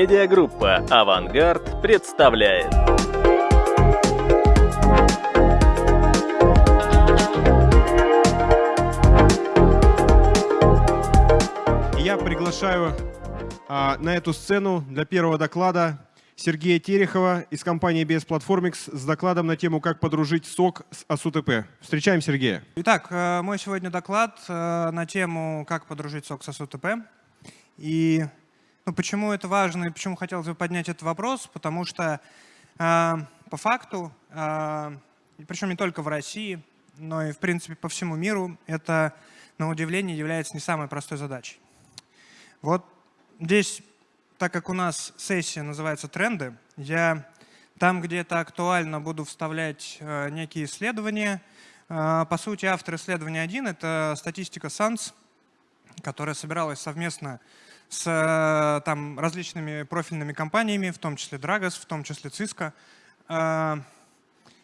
Медиагруппа «Авангард» представляет. Я приглашаю а, на эту сцену для первого доклада Сергея Терехова из компании BS Platformix с докладом на тему «Как подружить сок с АСУТП». Встречаем Сергея. Итак, э, мой сегодня доклад э, на тему «Как подружить сок с АСУТП». И ну, почему это важно и почему хотелось бы поднять этот вопрос? Потому что э, по факту, э, причем не только в России, но и в принципе по всему миру, это на удивление является не самой простой задачей. Вот здесь, так как у нас сессия называется «Тренды», я там, где это актуально, буду вставлять э, некие исследования. Э, по сути, автор исследования один — это статистика SANS, которая собиралась совместно с э, там, различными профильными компаниями, в том числе Dragos, в том числе Cisco. Э,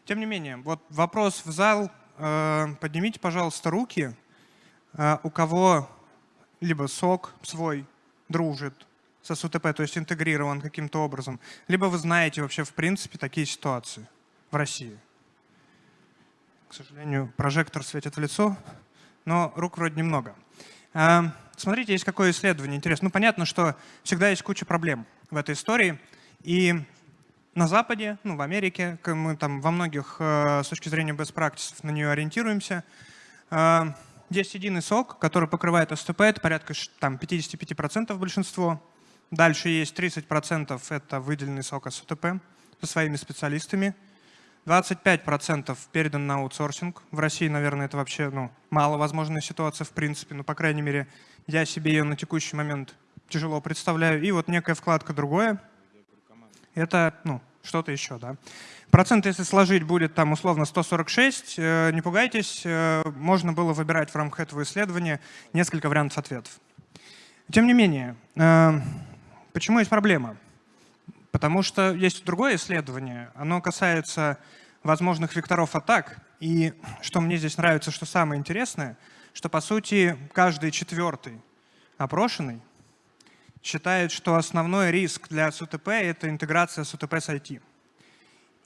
тем не менее, вот вопрос в зал. Э, поднимите, пожалуйста, руки, у кого либо сок свой дружит с СУТП, то есть интегрирован каким-то образом, либо вы знаете вообще в принципе такие ситуации в России. К сожалению, прожектор светит в лицо, но рук вроде немного. Смотрите, есть какое исследование интересно. Ну, понятно, что всегда есть куча проблем в этой истории. И на Западе, ну, в Америке, мы там во многих э, с точки зрения best practices на нее ориентируемся. Э, есть единый сок, который покрывает СТП, это порядка там, 55% большинство. Дальше есть 30% это выделенный сок СТП со своими специалистами. 25% передан на аутсорсинг. В России, наверное, это вообще ну, маловозможная ситуация в принципе, но, по крайней мере, я себе ее на текущий момент тяжело представляю. И вот некая вкладка другое. Это ну, что-то еще. Да. Процент, если сложить, будет там условно 146. Э, не пугайтесь, э, можно было выбирать в рамках этого исследования несколько вариантов ответов. Тем не менее, э, почему есть проблема? Потому что есть другое исследование, оно касается возможных векторов атак. И что мне здесь нравится, что самое интересное, что по сути каждый четвертый опрошенный считает, что основной риск для СУТП — это интеграция СУТП с IT.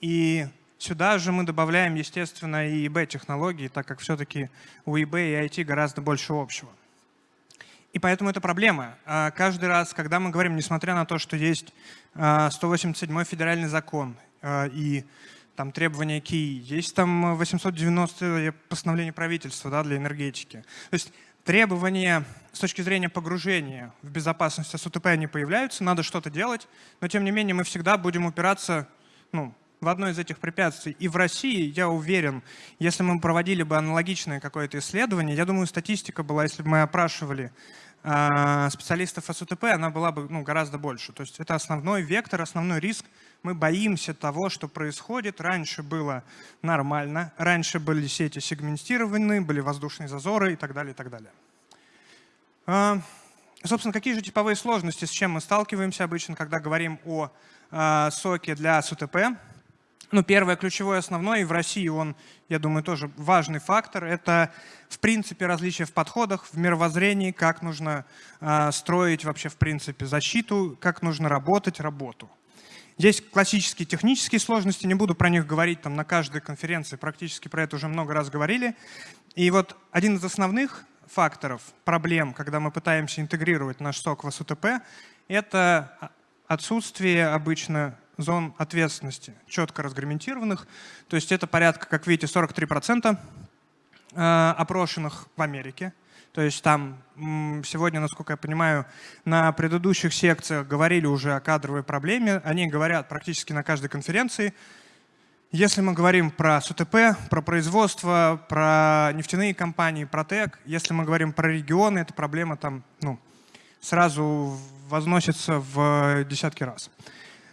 И сюда же мы добавляем, естественно, и ИБ-технологии, так как все-таки у ИБ и IT гораздо больше общего. И поэтому это проблема. А каждый раз, когда мы говорим, несмотря на то, что есть 187 а, федеральный закон а, и там требования КИИ, есть там 890 постановление правительства да, для энергетики. То есть требования с точки зрения погружения в безопасность СУТП не появляются, надо что-то делать, но тем не менее мы всегда будем упираться ну, в одно из этих препятствий. И в России, я уверен, если мы проводили бы аналогичное какое-то исследование, я думаю, статистика была, если бы мы опрашивали э, специалистов СУТП, она была бы ну, гораздо больше. То есть это основной вектор, основной риск. Мы боимся того, что происходит. Раньше было нормально, раньше были сети сегментированы, были воздушные зазоры и так далее, и так далее. Э, собственно, какие же типовые сложности, с чем мы сталкиваемся обычно, когда говорим о э, соке для СУТП? Ну, первое, ключевое, основное, и в России он, я думаю, тоже важный фактор, это, в принципе, различия в подходах, в мировоззрении, как нужно э, строить вообще, в принципе, защиту, как нужно работать, работу. Есть классические технические сложности, не буду про них говорить там на каждой конференции, практически про это уже много раз говорили. И вот один из основных факторов, проблем, когда мы пытаемся интегрировать наш сок в СУТП, это отсутствие обычно зон ответственности, четко разграмментированных. То есть это порядка, как видите, 43% э, опрошенных в Америке. То есть там сегодня, насколько я понимаю, на предыдущих секциях говорили уже о кадровой проблеме. Они говорят практически на каждой конференции. Если мы говорим про СУТП, про производство, про нефтяные компании, про ТЭК, если мы говорим про регионы, эта проблема там ну, сразу возносится в десятки раз.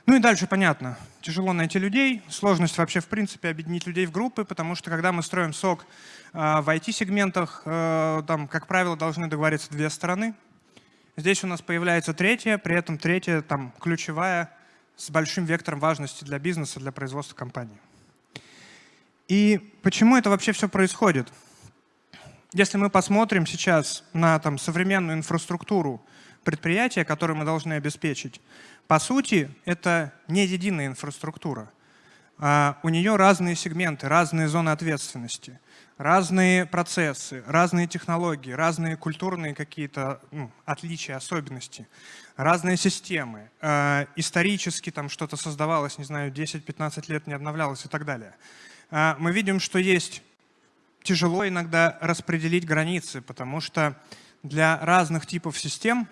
Ну и дальше понятно. Тяжело найти людей, сложность вообще в принципе объединить людей в группы, потому что когда мы строим сок э, в IT-сегментах, э, там, как правило, должны договориться две стороны. Здесь у нас появляется третья, при этом третья там, ключевая, с большим вектором важности для бизнеса, для производства компании. И почему это вообще все происходит? Если мы посмотрим сейчас на там, современную инфраструктуру предприятия, которые мы должны обеспечить, по сути, это не единая инфраструктура. А у нее разные сегменты, разные зоны ответственности, разные процессы, разные технологии, разные культурные какие-то ну, отличия, особенности, разные системы. Э, исторически там что-то создавалось, не знаю, 10-15 лет не обновлялось и так далее. Э, мы видим, что есть тяжело иногда распределить границы, потому что для разных типов систем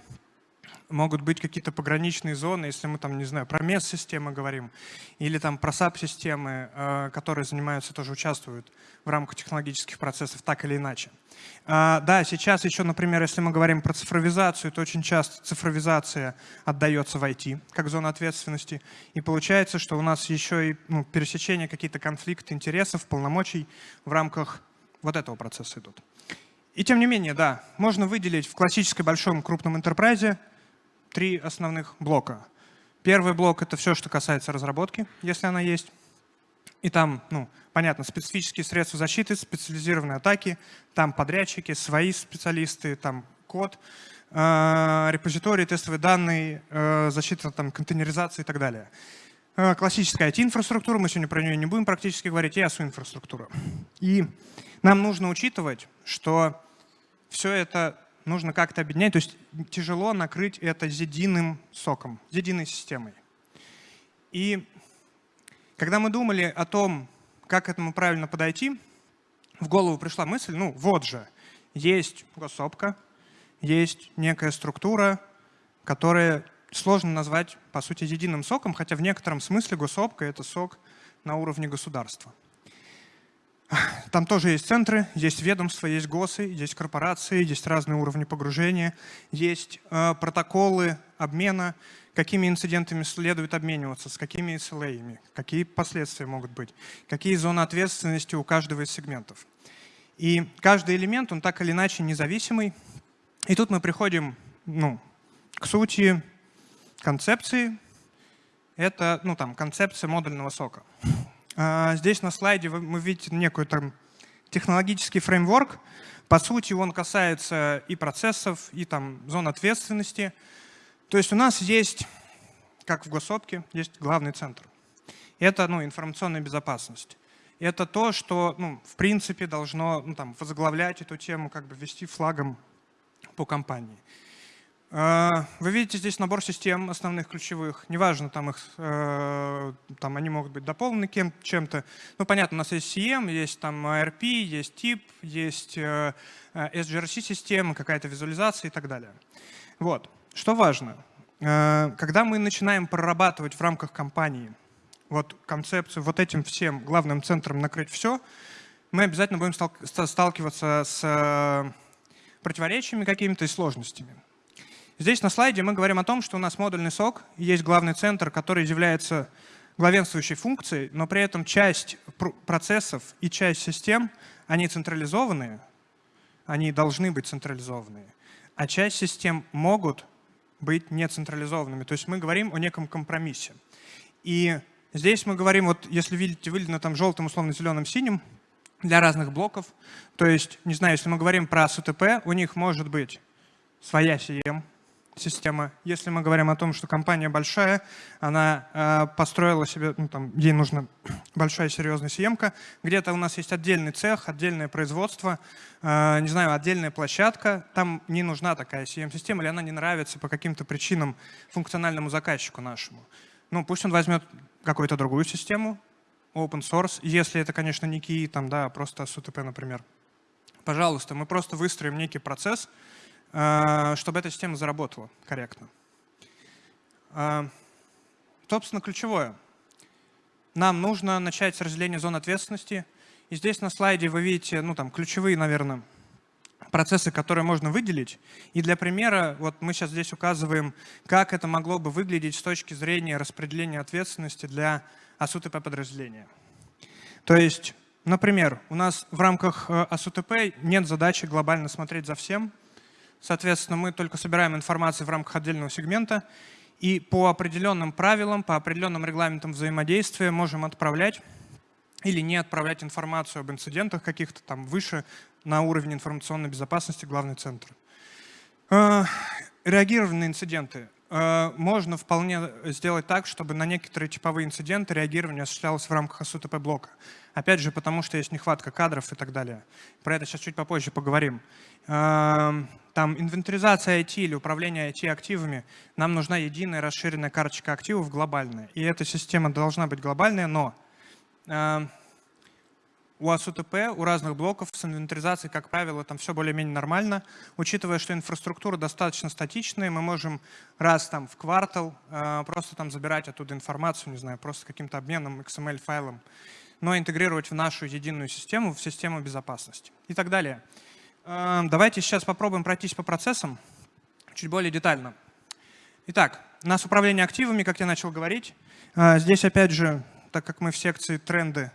могут быть какие-то пограничные зоны, если мы там, не знаю, про MES-системы говорим, или там про SAP-системы, э, которые занимаются, тоже участвуют в рамках технологических процессов, так или иначе. А, да, сейчас еще, например, если мы говорим про цифровизацию, то очень часто цифровизация отдается в IT, как зона ответственности, и получается, что у нас еще и ну, пересечение, какие-то конфликты интересов, полномочий в рамках вот этого процесса идут. И тем не менее, да, можно выделить в классической большом крупном интерпрайзе три основных блока. Первый блок — это все, что касается разработки, если она есть. И там, ну, понятно, специфические средства защиты, специализированные атаки, там подрядчики, свои специалисты, там код, э, репозитории, тестовые данные, э, защита там, контейнеризации и так далее. Э, классическая IT-инфраструктура, мы сегодня про нее не будем практически говорить, и ASU-инфраструктура. И нам нужно учитывать, что все это нужно как-то объединять. То есть тяжело накрыть это единым соком, единой системой. И когда мы думали о том, как к этому правильно подойти, в голову пришла мысль, ну вот же, есть госопка, есть некая структура, которая сложно назвать, по сути, единым соком, хотя в некотором смысле госопка — это сок на уровне государства. Там тоже есть центры, есть ведомства, есть ГОСы, есть корпорации, есть разные уровни погружения, есть э, протоколы обмена, какими инцидентами следует обмениваться, с какими SLA, какие последствия могут быть, какие зоны ответственности у каждого из сегментов. И каждый элемент, он так или иначе независимый. И тут мы приходим ну, к сути концепции. Это ну, там, концепция модульного сока. А, здесь на слайде вы, вы видите некую там технологический фреймворк. По сути, он касается и процессов, и там зон ответственности. То есть у нас есть, как в госопке, есть главный центр. Это ну, информационная безопасность. Это то, что ну, в принципе должно ну, там, возглавлять эту тему, как бы вести флагом по компании. А, вы видите здесь набор систем основных ключевых. Неважно, там, их, э, там они могут быть дополнены чем-то. Ну, понятно, у нас есть CM, есть там ARP, есть тип, есть э, э, SGRC-система, какая-то визуализация и так далее. Вот. Что важно? Когда мы начинаем прорабатывать в рамках компании вот концепцию вот этим всем главным центром накрыть все, мы обязательно будем сталкиваться с противоречиями какими-то и сложностями. Здесь на слайде мы говорим о том, что у нас модульный сок, есть главный центр, который является главенствующей функцией, но при этом часть процессов и часть систем, они централизованные, они должны быть централизованные, а часть систем могут быть нецентрализованными. То есть мы говорим о неком компромиссе. И здесь мы говорим, вот если видите, выделено там желтым, условно зеленым, синим, для разных блоков. То есть, не знаю, если мы говорим про СУТП, у них может быть своя CM, система. Если мы говорим о том, что компания большая, она э, построила себе, ну, там, ей нужна большая серьезная съемка, где-то у нас есть отдельный цех, отдельное производство, э, не знаю, отдельная площадка, там не нужна такая CM-система, или она не нравится по каким-то причинам функциональному заказчику нашему. Ну, пусть он возьмет какую-то другую систему, open source, если это, конечно, не KI, там, да, а просто SUTP, например. Пожалуйста, мы просто выстроим некий процесс, чтобы эта система заработала корректно. Э, собственно, ключевое. Нам нужно начать с разделения зон ответственности. И здесь на слайде вы видите ну, там, ключевые, наверное, процессы, которые можно выделить. И для примера, вот мы сейчас здесь указываем, как это могло бы выглядеть с точки зрения распределения ответственности для АСУТП подразделения. То есть, например, у нас в рамках э, АСУТП нет задачи глобально смотреть за всем, Соответственно, мы только собираем информацию в рамках отдельного сегмента и по определенным правилам, по определенным регламентам взаимодействия можем отправлять или не отправлять информацию об инцидентах каких-то там выше на уровне информационной безопасности главный центр. Э, реагирование на инциденты. Э, можно вполне сделать так, чтобы на некоторые типовые инциденты реагирование осуществлялось в рамках SUTP блока. Опять же, потому что есть нехватка кадров и так далее. Про это сейчас чуть попозже поговорим. Эм, там инвентаризация IT или управление IT-активами, нам нужна единая расширенная карточка активов глобальная. И эта система должна быть глобальная, но эм, у АСУТП, у разных блоков с инвентаризацией, как правило, там все более-менее нормально. Учитывая, что инфраструктура достаточно статичная, мы можем раз там в квартал э, просто там забирать оттуда информацию, не знаю, просто каким-то обменом XML-файлом, но интегрировать в нашу единую систему, в систему безопасности и так далее. Э, давайте сейчас попробуем пройтись по процессам чуть более детально. Итак, у нас управление активами, как я начал говорить. Э, здесь, опять же, так как мы в секции тренды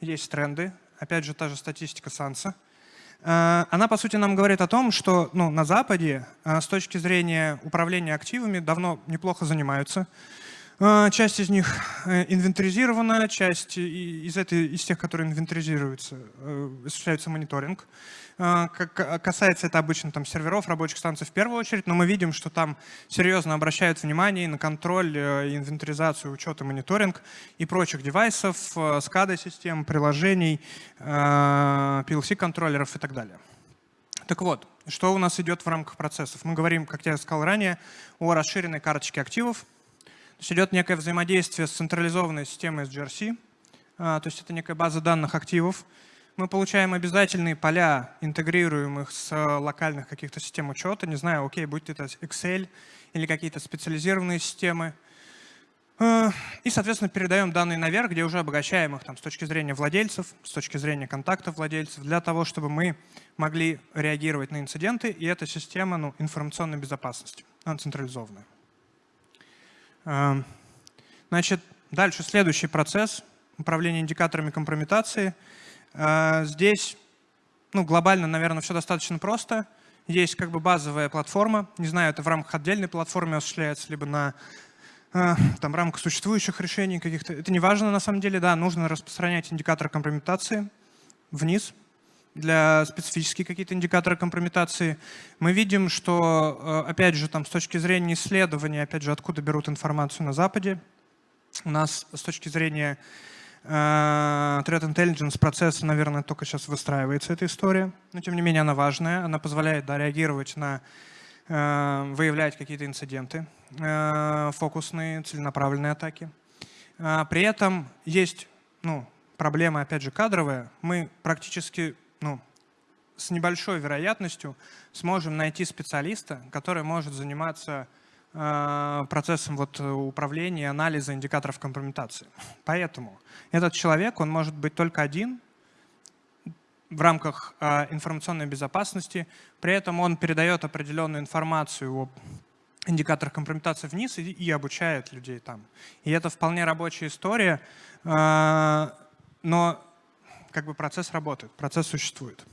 есть тренды, опять же, та же статистика Санса. Э, она, по сути, нам говорит о том, что ну, на Западе э, с точки зрения управления активами давно неплохо занимаются. Э, часть из них инвентаризирована, часть из, этой, из тех, которые инвентаризируются, осуществляется мониторинг. А, касается это обычно там, серверов, рабочих станций в первую очередь, но мы видим, что там серьезно обращают внимание на контроль, э, инвентаризацию, учет и мониторинг и прочих девайсов, SCADA-систем, э, приложений, э, PLC-контроллеров и так далее. Так вот, что у нас идет в рамках процессов? Мы говорим, как я сказал ранее, о расширенной карточке активов. То есть идет некое взаимодействие с централизованной системой SGRC, то есть это некая база данных активов, мы получаем обязательные поля, интегрируем их с локальных каких-то систем учета. Не знаю, окей, будь это Excel или какие-то специализированные системы. Э, и, соответственно, передаем данные наверх, где уже обогащаем их там, с точки зрения владельцев, с точки зрения контактов владельцев, для того, чтобы мы могли реагировать на инциденты. И эта система ну, информационной безопасности, она централизованная. Э, значит, дальше следующий процесс — управление индикаторами компрометации — а, здесь ну, глобально, наверное, все достаточно просто. Есть как бы базовая платформа. Не знаю, это в рамках отдельной платформы осуществляется, либо на а, там, рамках существующих решений каких-то. Это не важно на самом деле, да, нужно распространять индикатор компрометации вниз для специфические какие-то индикаторы компрометации. Мы видим, что, а, опять же, там, с точки зрения исследования, опять же, откуда берут информацию на Западе, у нас с точки зрения Э, Threat Intelligence процесса, наверное, только сейчас выстраивается эта история, но тем не менее она важная, она позволяет да, реагировать на, э, выявлять какие-то инциденты, э, фокусные, целенаправленные атаки. При этом есть ну, проблема, опять же, кадровая. Мы практически с небольшой вероятностью сможем найти специалиста, который может заниматься Э, процессом вот управления и анализа индикаторов компрометации. Поэтому этот человек, он может быть только один в рамках э, информационной безопасности, при этом он передает определенную информацию о индикаторах компрометации вниз и, и обучает людей там. И это вполне рабочая история, э, но как бы процесс работает, процесс существует.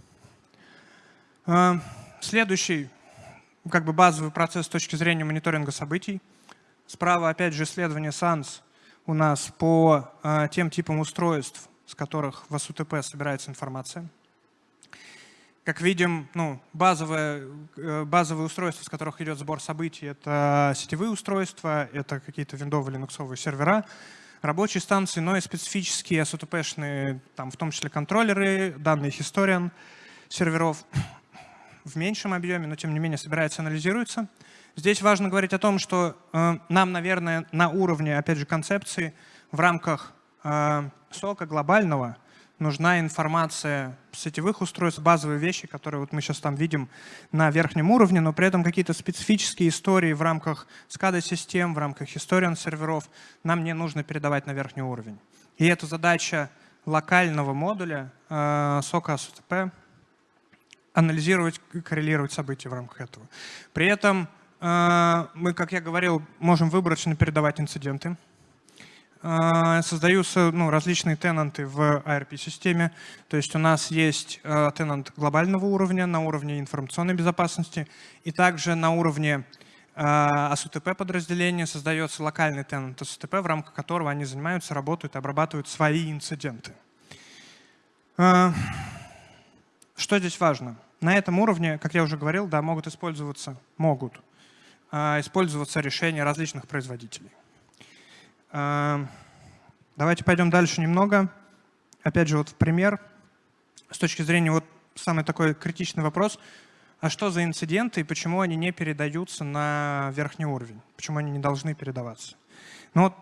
Следующий как бы базовый процесс с точки зрения мониторинга событий. Справа, опять же, исследование SANS у нас по э, тем типам устройств, с которых в СУТП собирается информация. Как видим, ну, базовые, э, базовые устройства, с которых идет сбор событий, это сетевые устройства, это какие-то виндовые линуксовые сервера, рабочие станции, но и специфические SUTP-шные, там, в том числе контроллеры, данные Historian серверов в меньшем объеме, но тем не менее собирается, анализируется. Здесь важно говорить о том, что э, нам, наверное, на уровне, опять же, концепции в рамках э, сока глобального нужна информация сетевых устройств, базовые вещи, которые вот мы сейчас там видим на верхнем уровне, но при этом какие-то специфические истории в рамках SCADA-систем, в рамках Historian серверов нам не нужно передавать на верхний уровень. И это задача локального модуля э, сока SOTP анализировать коррелировать события в рамках этого. При этом э, мы, как я говорил, можем выборочно передавать инциденты. Э, создаются ну, различные тенанты в ARP-системе. То есть у нас есть э, тенант глобального уровня на уровне информационной безопасности и также на уровне ASUTP подразделения создается локальный тенант ASUTP, в рамках которого они занимаются, работают обрабатывают свои инциденты. Что здесь важно? на этом уровне, как я уже говорил, да, могут использоваться, могут э, использоваться решения различных производителей. Э, давайте пойдем дальше немного. Опять же, вот в пример. С точки зрения вот самый такой критичный вопрос, а что за инциденты и почему они не передаются на верхний уровень? Почему они не должны передаваться? Ну вот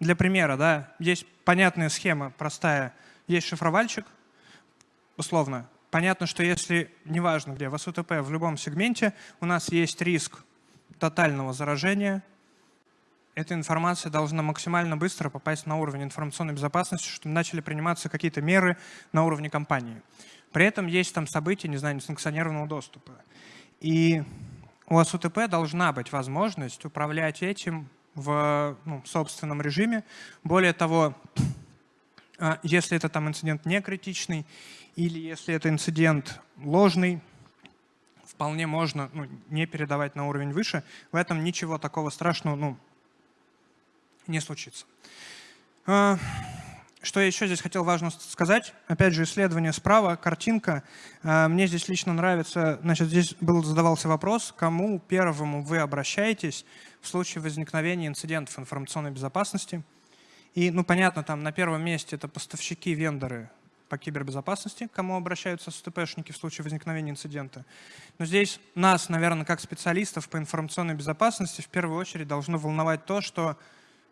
для примера, да, есть понятная схема, простая. Есть шифровальщик, условно. Понятно, что если, неважно где, в СУТП, в любом сегменте, у нас есть риск тотального заражения, эта информация должна максимально быстро попасть на уровень информационной безопасности, чтобы начали приниматься какие-то меры на уровне компании. При этом есть там события, не знаю, несанкционированного доступа. И у СУТП должна быть возможность управлять этим в ну, собственном режиме. Более того, а, если это там инцидент не критичный или если это инцидент ложный, вполне можно ну, не передавать на уровень выше. В этом ничего такого страшного ну, не случится. А, что я еще здесь хотел важно сказать? Опять же, исследование справа, картинка. А, мне здесь лично нравится, значит, здесь был задавался вопрос, кому первому вы обращаетесь в случае возникновения инцидентов информационной безопасности. И, ну, понятно, там на первом месте это поставщики, вендоры по кибербезопасности, к кому обращаются СТПшники в случае возникновения инцидента. Но здесь нас, наверное, как специалистов по информационной безопасности в первую очередь должно волновать то, что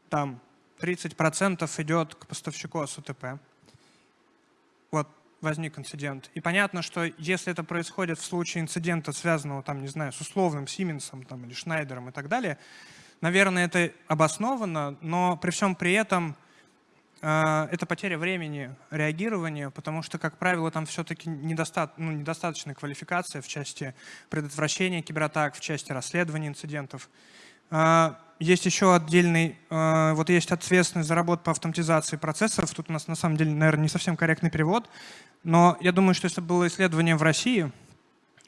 там 30% идет к поставщику СУТП. Вот возник инцидент. И понятно, что если это происходит в случае инцидента, связанного, там, не знаю, с условным Сименсом там, или Шнайдером и так далее, наверное, это обосновано, но при всем при этом это потеря времени реагирования, потому что, как правило, там все-таки недоста ну, недостаточная квалификация в части предотвращения кибератак, в части расследования инцидентов. Э, есть еще отдельный, э, вот есть ответственность за работу по автоматизации процессоров. Тут у нас на самом деле, наверное, не совсем корректный перевод. Но я думаю, что если бы было исследование в России,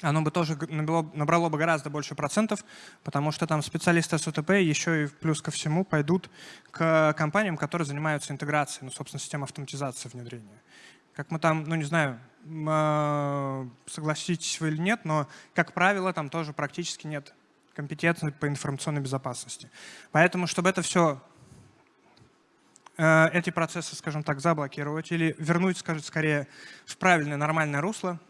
оно бы тоже набрало, набрало бы гораздо больше процентов, потому что там специалисты СУТП еще и плюс ко всему пойдут к компаниям, которые занимаются интеграцией, ну, собственно, систем автоматизации внедрения. Как мы там, ну не знаю, э, согласитесь вы или нет, но, как правило, там тоже практически нет компетентность по информационной безопасности. Поэтому, чтобы это все, э, эти процессы, скажем так, заблокировать или вернуть, скажем, скорее в правильное, нормальное русло,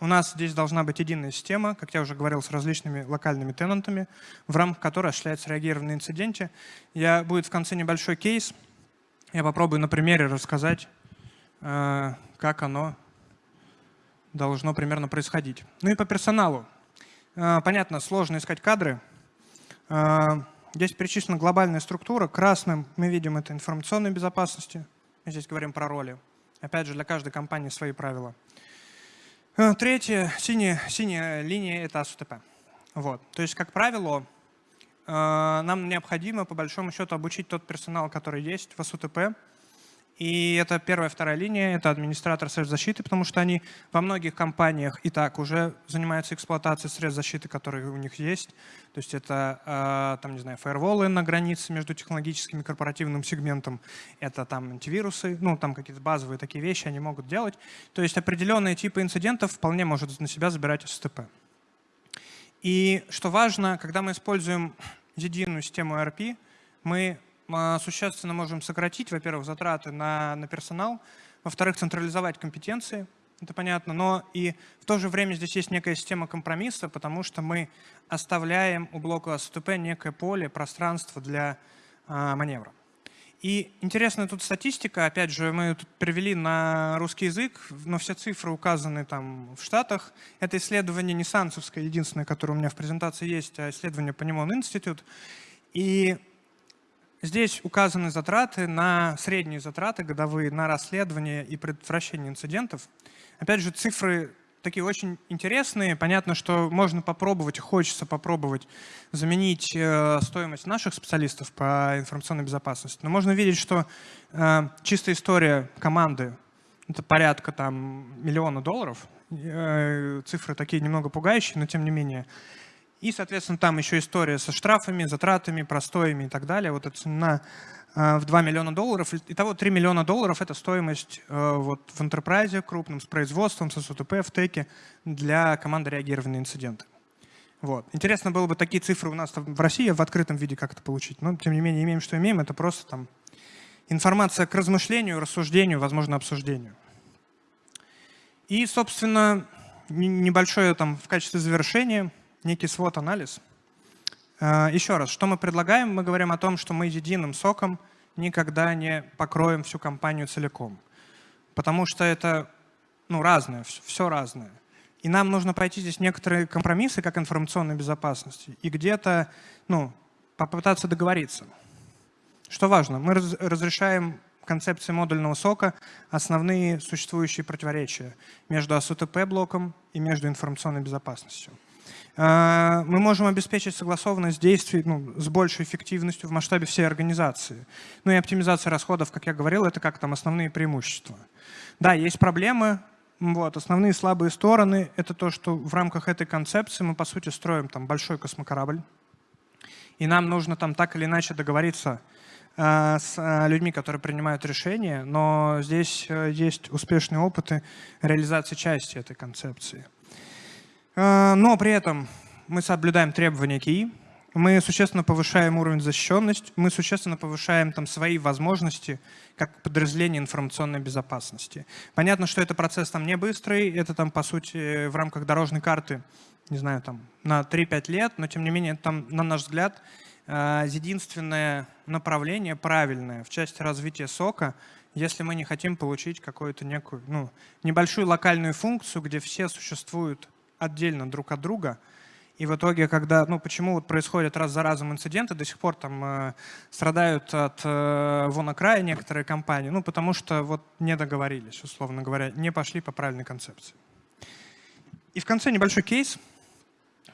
у нас здесь должна быть единая система, как я уже говорил, с различными локальными тенантами, в рамках которой осуществляется реагирование на инциденте. Я, будет в конце небольшой кейс. Я попробую на примере рассказать, э, как оно должно примерно происходить. Ну и по персоналу. А, понятно, сложно искать кадры. А, здесь перечислена глобальная структура. Красным мы видим это информационной безопасности. Мы здесь говорим про роли. Опять же, для каждой компании свои правила. А, третье, синяя, синяя линия – это АСУТП. Вот. То есть, как правило, нам необходимо, по большому счету, обучить тот персонал, который есть в АСУТП, и это первая, вторая линия, это администратор средств защиты, потому что они во многих компаниях и так уже занимаются эксплуатацией средств защиты, которые у них есть. То есть это, а, там, не знаю, фаерволы на границе между технологическим и корпоративным сегментом, это там антивирусы, ну, там какие-то базовые такие вещи они могут делать. То есть определенные типы инцидентов вполне может на себя забирать СТП. И что важно, когда мы используем единую систему ERP, мы существенно можем сократить, во-первых, затраты на, на персонал, во-вторых, централизовать компетенции, это понятно, но и в то же время здесь есть некая система компромисса, потому что мы оставляем у блока СТП некое поле, пространство для а, маневра. И интересная тут статистика, опять же, мы тут перевели на русский язык, но все цифры указаны там в Штатах. Это исследование не Сансовское, единственное, которое у меня в презентации есть, а исследование по Немон Институт. И Здесь указаны затраты на средние затраты годовые на расследование и предотвращение инцидентов. Опять же, цифры такие очень интересные. Понятно, что можно попробовать, хочется попробовать заменить э, стоимость наших специалистов по информационной безопасности. Но можно видеть, что э, чистая история команды — это порядка там, миллиона долларов. Э, цифры такие немного пугающие, но тем не менее. И, соответственно, там еще история со штрафами, затратами, простоями и так далее. Вот эта цена в 2 миллиона долларов. Итого 3 миллиона долларов — это стоимость вот, в enterprise крупном, с производством, с СУТП, в теке для команды реагирования на инциденты. Вот. Интересно было бы такие цифры у нас в России в открытом виде как-то получить, но тем не менее имеем, что имеем. Это просто там информация к размышлению, рассуждению, возможно, обсуждению. И, собственно, небольшое там в качестве завершения, некий свод-анализ. А, Еще раз, что мы предлагаем? Мы говорим о том, что мы единым соком никогда не покроем всю компанию целиком. Потому что это ну, разное, все разное. И нам нужно пройти здесь некоторые компромиссы, как информационной безопасности, и где-то ну, попытаться договориться. Что важно, мы раз, разрешаем концепции модульного сока основные существующие противоречия между АСУТП-блоком и между информационной безопасностью. А, мы можем обеспечить согласованность действий ну, с большей эффективностью в масштабе всей организации. Ну и оптимизация расходов, как я говорил, это как там основные преимущества. Да, есть проблемы, вот, основные слабые стороны — это то, что в рамках этой концепции мы, по сути, строим там большой космокорабль, и нам нужно там так или иначе договориться э, с э, людьми, которые принимают решения, но здесь э, есть успешные опыты реализации части этой концепции. Э, но при этом мы соблюдаем требования КИИ, мы существенно повышаем уровень защищенности, мы существенно повышаем там свои возможности как подразделение информационной безопасности. Понятно, что это процесс там не быстрый, это там по сути в рамках дорожной карты, не знаю, там на 3-5 лет, но тем не менее там, на наш взгляд, э, единственное направление правильное в части развития сока, если мы не хотим получить какую-то некую, ну, небольшую локальную функцию, где все существуют отдельно друг от друга, и в итоге, когда, ну, почему вот происходят раз за разом инциденты, до сих пор там э, страдают от э, вон края некоторые компании, ну, потому что вот не договорились, условно говоря, не пошли по правильной концепции. И в конце небольшой кейс.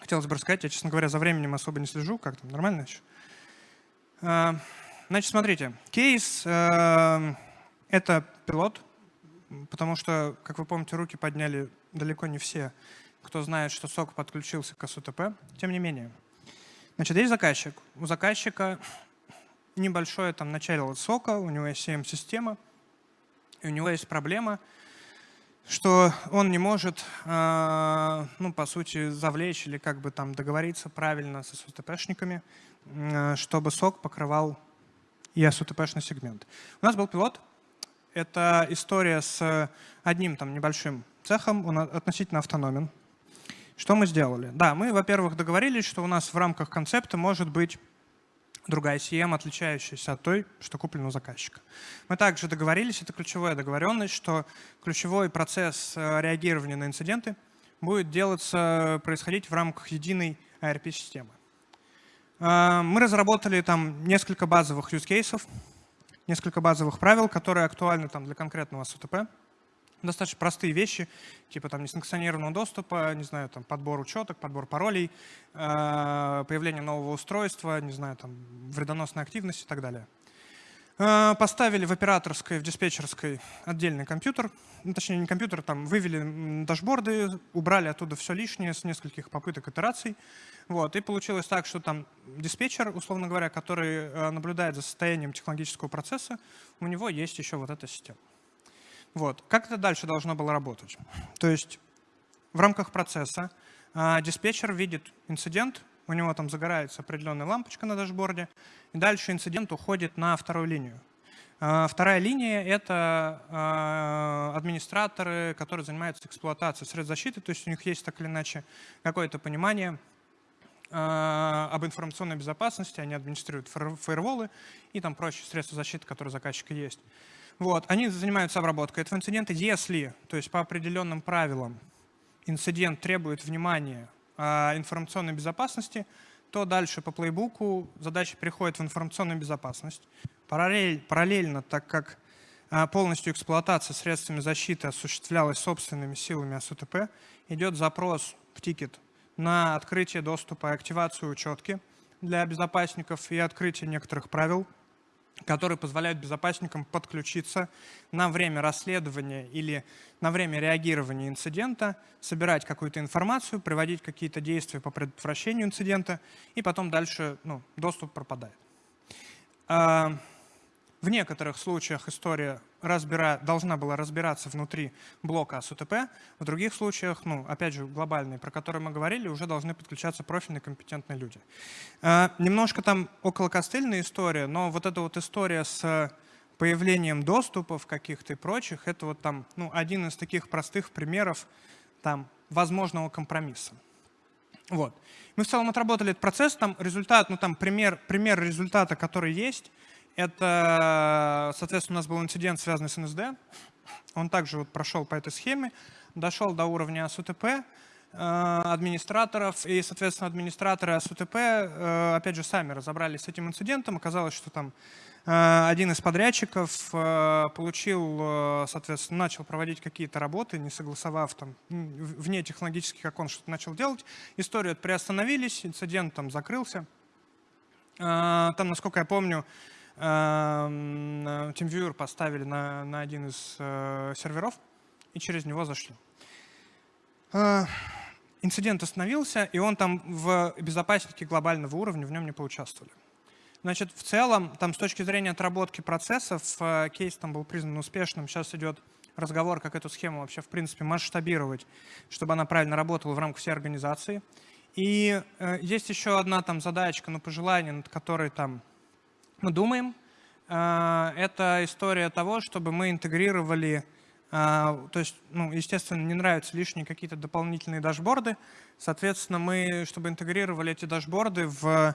Хотелось бы рассказать, я, честно говоря, за временем особо не слежу, как там, нормально еще? Э, значит, смотрите, кейс э, — это пилот, потому что, как вы помните, руки подняли далеко не все кто знает, что сок подключился к СУТП. Тем не менее. Значит, есть заказчик. У заказчика небольшое там начало сока, у него есть CM-система, и у него есть проблема, что он не может, э, ну, по сути, завлечь или как бы там договориться правильно с СУТПшниками, э, чтобы сок покрывал и СУТПшный сегмент. У нас был пилот. Это история с одним там небольшим цехом, он относительно автономен. Что мы сделали? Да, мы, во-первых, договорились, что у нас в рамках концепта может быть другая CM, отличающаяся от той, что куплена у заказчика. Мы также договорились, это ключевая договоренность, что ключевой процесс э, реагирования на инциденты будет делаться, происходить в рамках единой ARP-системы. Э, мы разработали там несколько базовых use cases, несколько базовых правил, которые актуальны там для конкретного СУТП достаточно простые вещи, типа там несанкционированного доступа, не знаю, там подбор учеток, подбор паролей, э, появление нового устройства, не знаю, там вредоносной активности и так далее. Э, поставили в операторской, в диспетчерской отдельный компьютер, ну, точнее не компьютер, там вывели дашборды, убрали оттуда все лишнее с нескольких попыток итераций. Вот, и получилось так, что там диспетчер, условно говоря, который э, наблюдает за состоянием технологического процесса, у него есть еще вот эта система. Вот. Как это дальше должно было работать? То есть в рамках процесса э, диспетчер видит инцидент, у него там загорается определенная лампочка на дашборде, и дальше инцидент уходит на вторую линию. Э, вторая линия — это э, администраторы, которые занимаются эксплуатацией средств защиты, то есть у них есть так или иначе какое-то понимание об информационной безопасности, они администрируют фаерволы и там прочие средства защиты, которые у заказчика есть. Вот, они занимаются обработкой этого инцидента. Если, то есть по определенным правилам, инцидент требует внимания э, информационной безопасности, то дальше по плейбуку задача переходит в информационную безопасность. Параллель, параллельно, так как э, полностью эксплуатация средствами защиты осуществлялась собственными силами АСУТП, идет запрос в тикет на открытие доступа и активацию учетки для безопасников и открытие некоторых правил которые позволяют безопасникам подключиться на время расследования или на время реагирования инцидента, собирать какую-то информацию, приводить какие-то действия по предотвращению инцидента, и потом дальше ну, доступ пропадает. В некоторых случаях история разбира... должна была разбираться внутри блока АСУТП, в других случаях, ну, опять же, глобальные, про которые мы говорили, уже должны подключаться профильные компетентные люди. Э, немножко там около костыльная история, но вот эта вот история с появлением доступов каких-то и прочих, это вот там ну, один из таких простых примеров там, возможного компромисса. Вот. Мы в целом отработали этот процесс, там результат, ну там пример, пример результата, который есть, это, соответственно, у нас был инцидент, связанный с НСД. Он также вот прошел по этой схеме, дошел до уровня СУТП, э, администраторов, и, соответственно, администраторы СУТП, э, опять же, сами разобрались с этим инцидентом. Оказалось, что там э, один из подрядчиков получил, соответственно, начал проводить какие-то работы, не согласовав там вне технологических как он что-то начал делать. Историю приостановились, инцидент там закрылся. Там, насколько я помню, TeamViewer поставили на, на один из э, серверов и через него зашли. Э, инцидент остановился, и он там в безопаснике глобального уровня, в нем не поучаствовали. Значит, в целом, там с точки зрения отработки процессов, кейс там был признан успешным. Сейчас идет разговор, как эту схему вообще, в принципе, масштабировать, чтобы она правильно работала в рамках всей организации. И э, есть еще одна там задачка, ну, пожелание, над которой там мы думаем. А, это история того, чтобы мы интегрировали, а, то есть, ну, естественно, не нравятся лишние какие-то дополнительные дашборды. Соответственно, мы, чтобы интегрировали эти дашборды в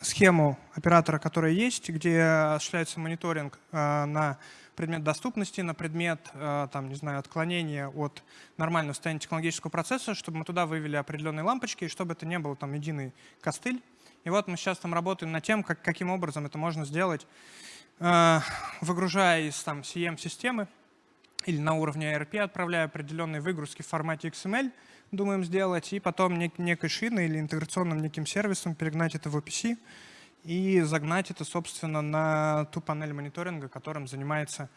схему оператора, которая есть, где осуществляется мониторинг а, на предмет доступности, на предмет, там, не знаю, отклонения от нормального состояния технологического процесса, чтобы мы туда вывели определенные лампочки, и чтобы это не был там единый костыль, и вот мы сейчас там работаем над тем, как, каким образом это можно сделать, э, выгружая из там CM-системы или на уровне ERP, отправляя определенные выгрузки в формате XML, думаем сделать, и потом нек некой шиной или интеграционным неким сервисом перегнать это в OPC и загнать это, собственно, на ту панель мониторинга, которым занимается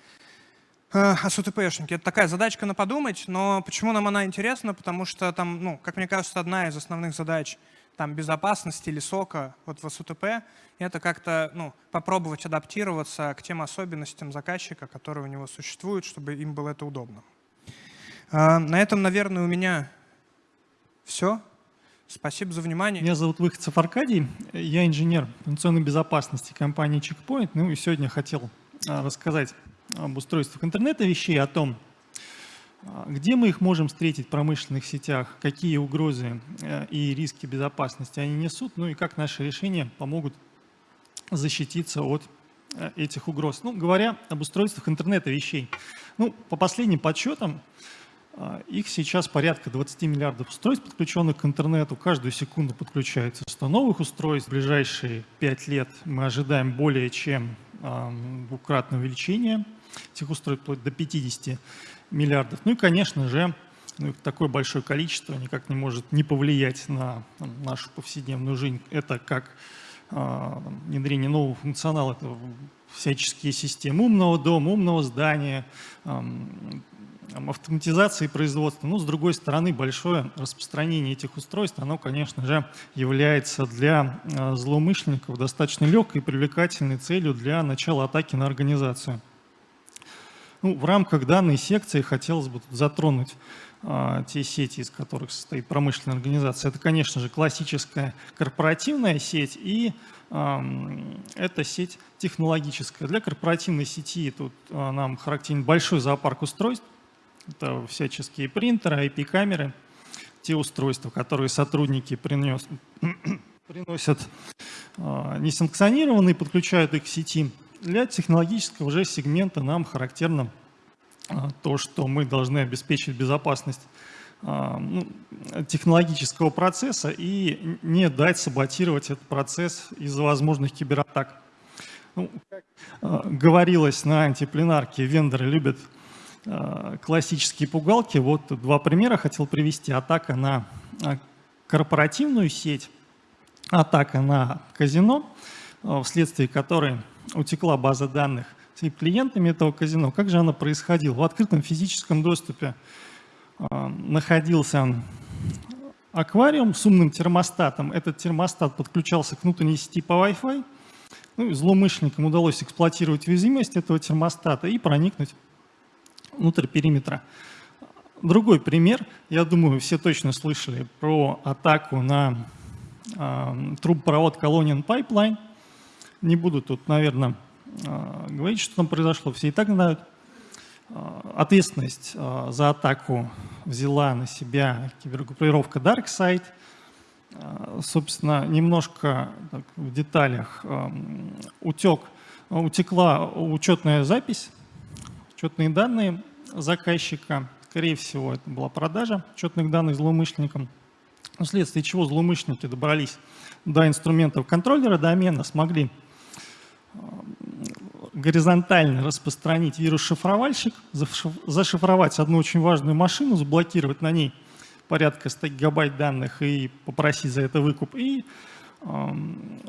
э, АСУТПшники. Это такая задачка на подумать, но почему нам она интересна? Потому что там, ну, как мне кажется, одна из основных задач — там, безопасности или сока вот в СУТП, это как-то ну, попробовать адаптироваться к тем особенностям заказчика, которые у него существуют, чтобы им было это удобно. А, на этом, наверное, у меня все. Спасибо за внимание. Меня зовут Выходцев Аркадий, я инженер информационной безопасности компании Checkpoint. Ну и сегодня хотел а, рассказать об устройствах интернета вещей, о том, где мы их можем встретить в промышленных сетях? Какие угрозы э, и риски безопасности они несут? Ну и как наши решения помогут защититься от э, этих угроз? Ну, говоря об устройствах интернета вещей. Ну, по последним подсчетам, э, их сейчас порядка 20 миллиардов устройств, подключенных к интернету. Каждую секунду подключается 100 новых устройств. В ближайшие 5 лет мы ожидаем более чем двукратное увеличение этих устройств, вплоть до 50 миллиардов. Ну и, конечно же, ну, такое большое количество никак не может не повлиять на нашу повседневную жизнь. Это как э, внедрение нового функционала, это всяческие системы умного дома, умного здания, автоматизации производства. Но, с другой стороны, большое распространение этих устройств, оно, конечно же, является для э, злоумышленников достаточно легкой и привлекательной целью для начала атаки на организацию. Ну, в рамках данной секции хотелось бы затронуть а, те сети, из которых состоит промышленная организация. Это, конечно же, классическая корпоративная сеть и а, это сеть технологическая. Для корпоративной сети тут а, нам характерен большой зоопарк устройств. Это всяческие принтеры, IP-камеры, те устройства, которые сотрудники принес, приносят а, несанкционированные, подключают их к сети для технологического же сегмента нам характерно а, то, что мы должны обеспечить безопасность а, ну, технологического процесса и не дать саботировать этот процесс из-за возможных кибератак. Ну, как говорилось на антипленарке, вендоры любят классические пугалки. Вот два примера хотел привести. Атака на корпоративную сеть, атака на казино – вследствие которой утекла база данных с клиентами этого казино. Как же она происходила? В открытом физическом доступе находился аквариум с умным термостатом. Этот термостат подключался к внутренней сети по Wi-Fi. Ну, злоумышленникам удалось эксплуатировать уязвимость этого термостата и проникнуть внутрь периметра. Другой пример, я думаю, все точно слышали про атаку на э, трубопровод Colonial Pipeline. Не буду тут, наверное, э, говорить, что там произошло, все и так знают. Э, ответственность э, за атаку взяла на себя кибергруппировка DarkSide. Э, собственно, немножко так, в деталях э, утек, утекла учетная запись, учетные данные заказчика – Скорее всего, это была продажа учетных данных злоумышленникам, вследствие чего злоумышленники добрались до инструментов контроллера домена, смогли э, горизонтально распространить вирус-шифровальщик, зашифровать одну очень важную машину, заблокировать на ней порядка 100 гигабайт данных и попросить за это выкуп. И э,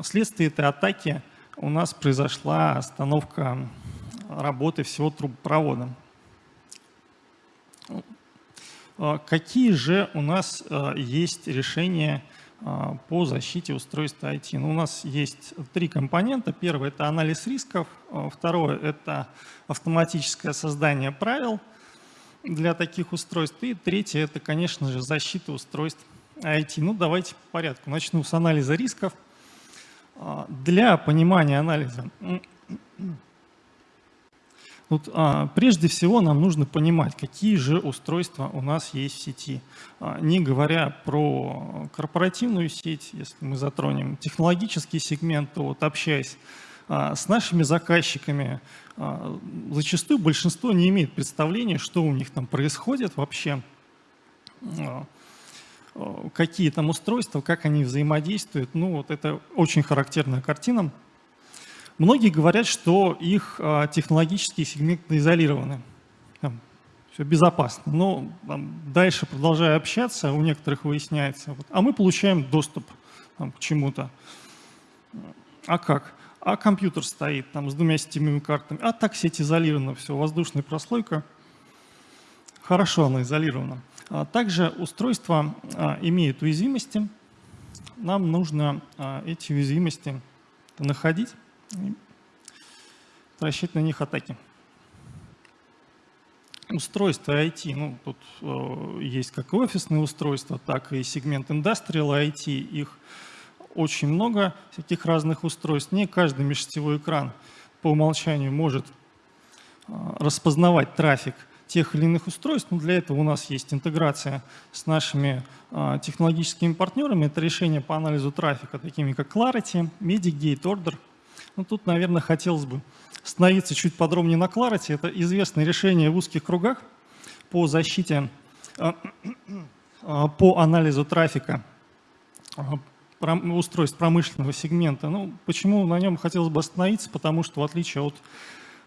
вследствие этой атаки у нас произошла остановка работы всего трубопровода. А, какие же у нас а, есть решения а, по защите устройства IT? Ну, у нас есть три компонента. Первый – это анализ рисков. Второе – это автоматическое создание правил для таких устройств. И третье – это, конечно же, защита устройств IT. Ну, давайте по порядку. Начну с анализа рисков. Для понимания анализа Тут, а, прежде всего нам нужно понимать, какие же устройства у нас есть в сети. А, не говоря про корпоративную сеть, если мы затронем технологический сегмент, то вот общаясь а, с нашими заказчиками, а, зачастую большинство не имеет представления, что у них там происходит вообще, а, а, какие там устройства, как они взаимодействуют. Ну вот это очень характерная картина. Многие говорят, что их а, технологические сегменты изолированы. Там, все безопасно. Но там, дальше, продолжая общаться, у некоторых выясняется, вот, а мы получаем доступ там, к чему-то. А как? А компьютер стоит там с двумя сетевыми картами. А так сеть изолирована, все, воздушная прослойка. Хорошо она изолирована. А также устройство а, имеет уязвимости. Нам нужно а, эти уязвимости находить рассчитывать на них атаки. Устройства IT, ну, тут э, есть как офисные устройства, так и сегмент Industrial IT, их очень много, всяких разных устройств. Не каждый межсетевой экран по умолчанию может э, распознавать трафик тех или иных устройств, но для этого у нас есть интеграция с нашими э, технологическими партнерами. Это решение по анализу трафика, такими как Clarity, Medigate, Order – ну, тут, наверное, хотелось бы остановиться чуть подробнее на Clarity. Это известное решение в узких кругах по защите, а, а, по анализу трафика а, устройств промышленного сегмента. Ну, почему на нем хотелось бы остановиться? Потому что в отличие от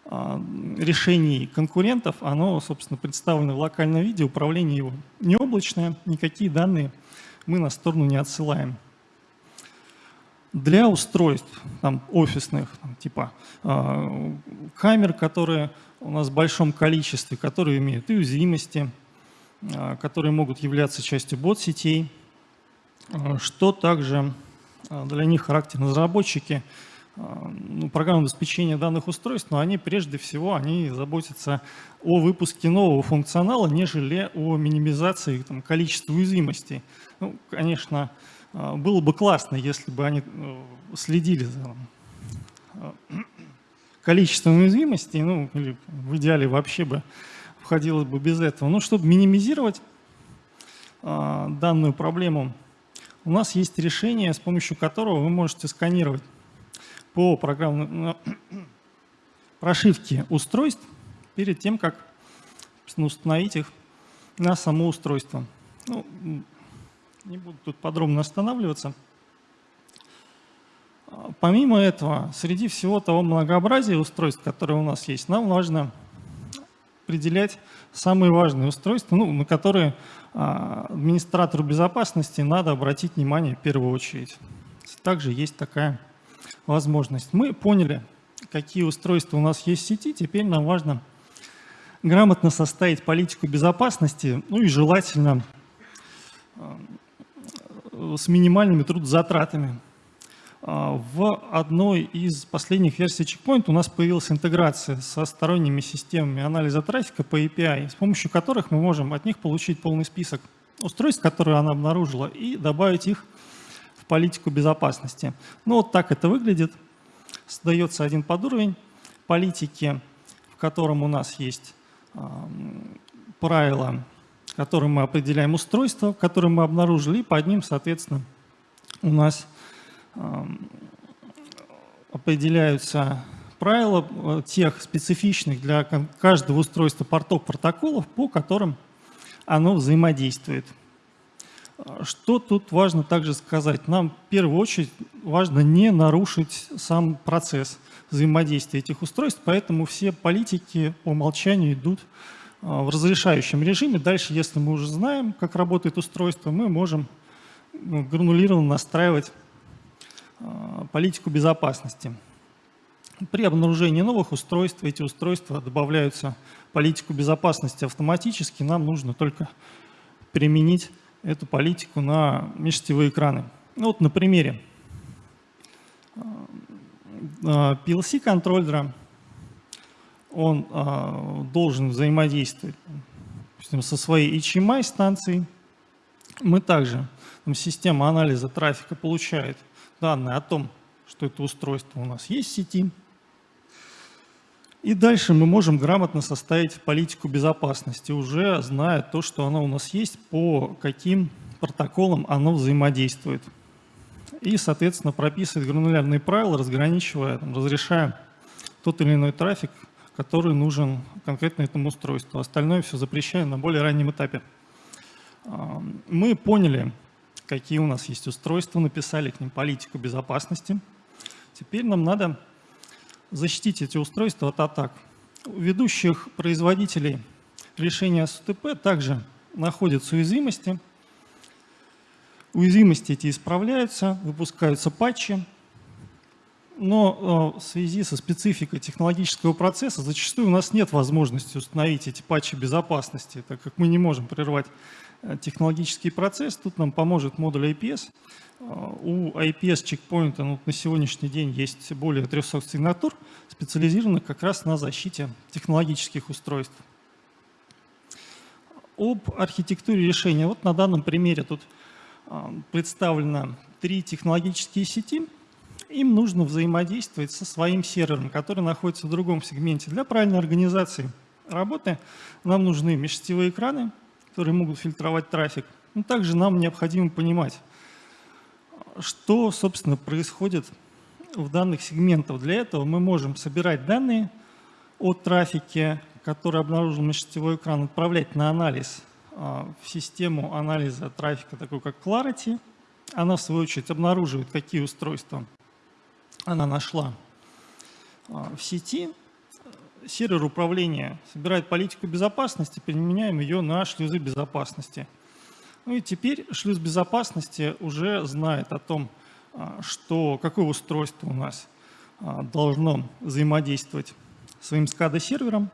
решений конкурентов, оно, собственно, представлено в локальном виде, управление его не облачное, никакие данные мы на сторону не отсылаем для устройств там, офисных, там, типа э, камер, которые у нас в большом количестве, которые имеют и уязвимости, э, которые могут являться частью бот-сетей, э, что также э, для них характерно разработчики ну, программного обеспечения данных устройств, но они прежде всего они заботятся о выпуске нового функционала, нежели о минимизации там, количества уязвимостей. Ну, конечно, а, было бы классно, если бы они э, следили за э, количеством уязвимостей, ну, или в идеале вообще бы входило бы без этого. Но чтобы минимизировать а, данную проблему, у нас есть решение, с помощью которого вы можете сканировать по программной прошивке устройств перед тем, как установить их на само устройство. Ну, не буду тут подробно останавливаться. Помимо этого, среди всего того многообразия устройств, которые у нас есть, нам важно определять самые важные устройства, ну, на которые а, администратору безопасности надо обратить внимание в первую очередь. Также есть такая возможность. Мы поняли, какие устройства у нас есть в сети, теперь нам важно грамотно составить политику безопасности, ну и желательно э, с минимальными трудозатратами. А, в одной из последних версий Checkpoint у нас появилась интеграция со сторонними системами анализа трафика по API, с помощью которых мы можем от них получить полный список устройств, которые она обнаружила, и добавить их в политику безопасности. Ну вот так это выглядит. Создается один подуровень политики, в котором у нас есть правила, которым мы определяем устройство, которое мы обнаружили, и под ним, соответственно, у нас определяются правила э, тех специфичных для каждого устройства портов протоколов, по которым оно взаимодействует. Что тут важно также сказать? Нам в первую очередь важно не нарушить сам процесс взаимодействия этих устройств, поэтому все политики по умолчанию идут в разрешающем режиме. Дальше, если мы уже знаем, как работает устройство, мы можем ну, гранулированно настраивать а, политику безопасности. При обнаружении новых устройств эти устройства добавляются в политику безопасности автоматически. Нам нужно только применить эту политику на межсетевые экраны. Ну, вот на примере а, PLC контроллера он а, должен взаимодействовать со своей HMI станцией. Мы также, там, система анализа трафика получает данные о том, что это устройство у нас есть в сети. И дальше мы можем грамотно составить политику безопасности, уже зная то, что оно у нас есть, по каким протоколам оно взаимодействует. И, соответственно, прописывать гранулярные правила, разграничивая, разрешая тот или иной трафик, который нужен конкретно этому устройству. Остальное все запрещаем на более раннем этапе. Мы поняли, какие у нас есть устройства, написали к ним политику безопасности. Теперь нам надо защитить эти устройства от атак. У ведущих производителей решения СУТП также находятся уязвимости. Уязвимости эти исправляются, выпускаются патчи, но э, в связи со спецификой технологического процесса зачастую у нас нет возможности установить эти патчи безопасности, так как мы не можем прервать э, технологический процесс. Тут нам поможет модуль IPS. Э, у IPS чекпоинта ну, на сегодняшний день есть более 300 сигнатур, специализированных как раз на защите технологических устройств. Об архитектуре решения. Вот на данном примере тут представлено три технологические сети – им нужно взаимодействовать со своим сервером, который находится в другом сегменте. Для правильной организации работы нам нужны межсетевые экраны, которые могут фильтровать трафик. Но также нам необходимо понимать, что, собственно, происходит в данных сегментах. Для этого мы можем собирать данные о трафике, который обнаружил межсетевой экран, отправлять на анализ а, в систему анализа трафика, такой как Clarity. Она, в свою очередь, обнаруживает, какие устройства она нашла а, в сети, сервер управления собирает политику безопасности, применяем ее на шлюзы безопасности. Ну и теперь шлюз безопасности уже знает о том, а, что, какое устройство у нас а, должно взаимодействовать своим SCADA-сервером.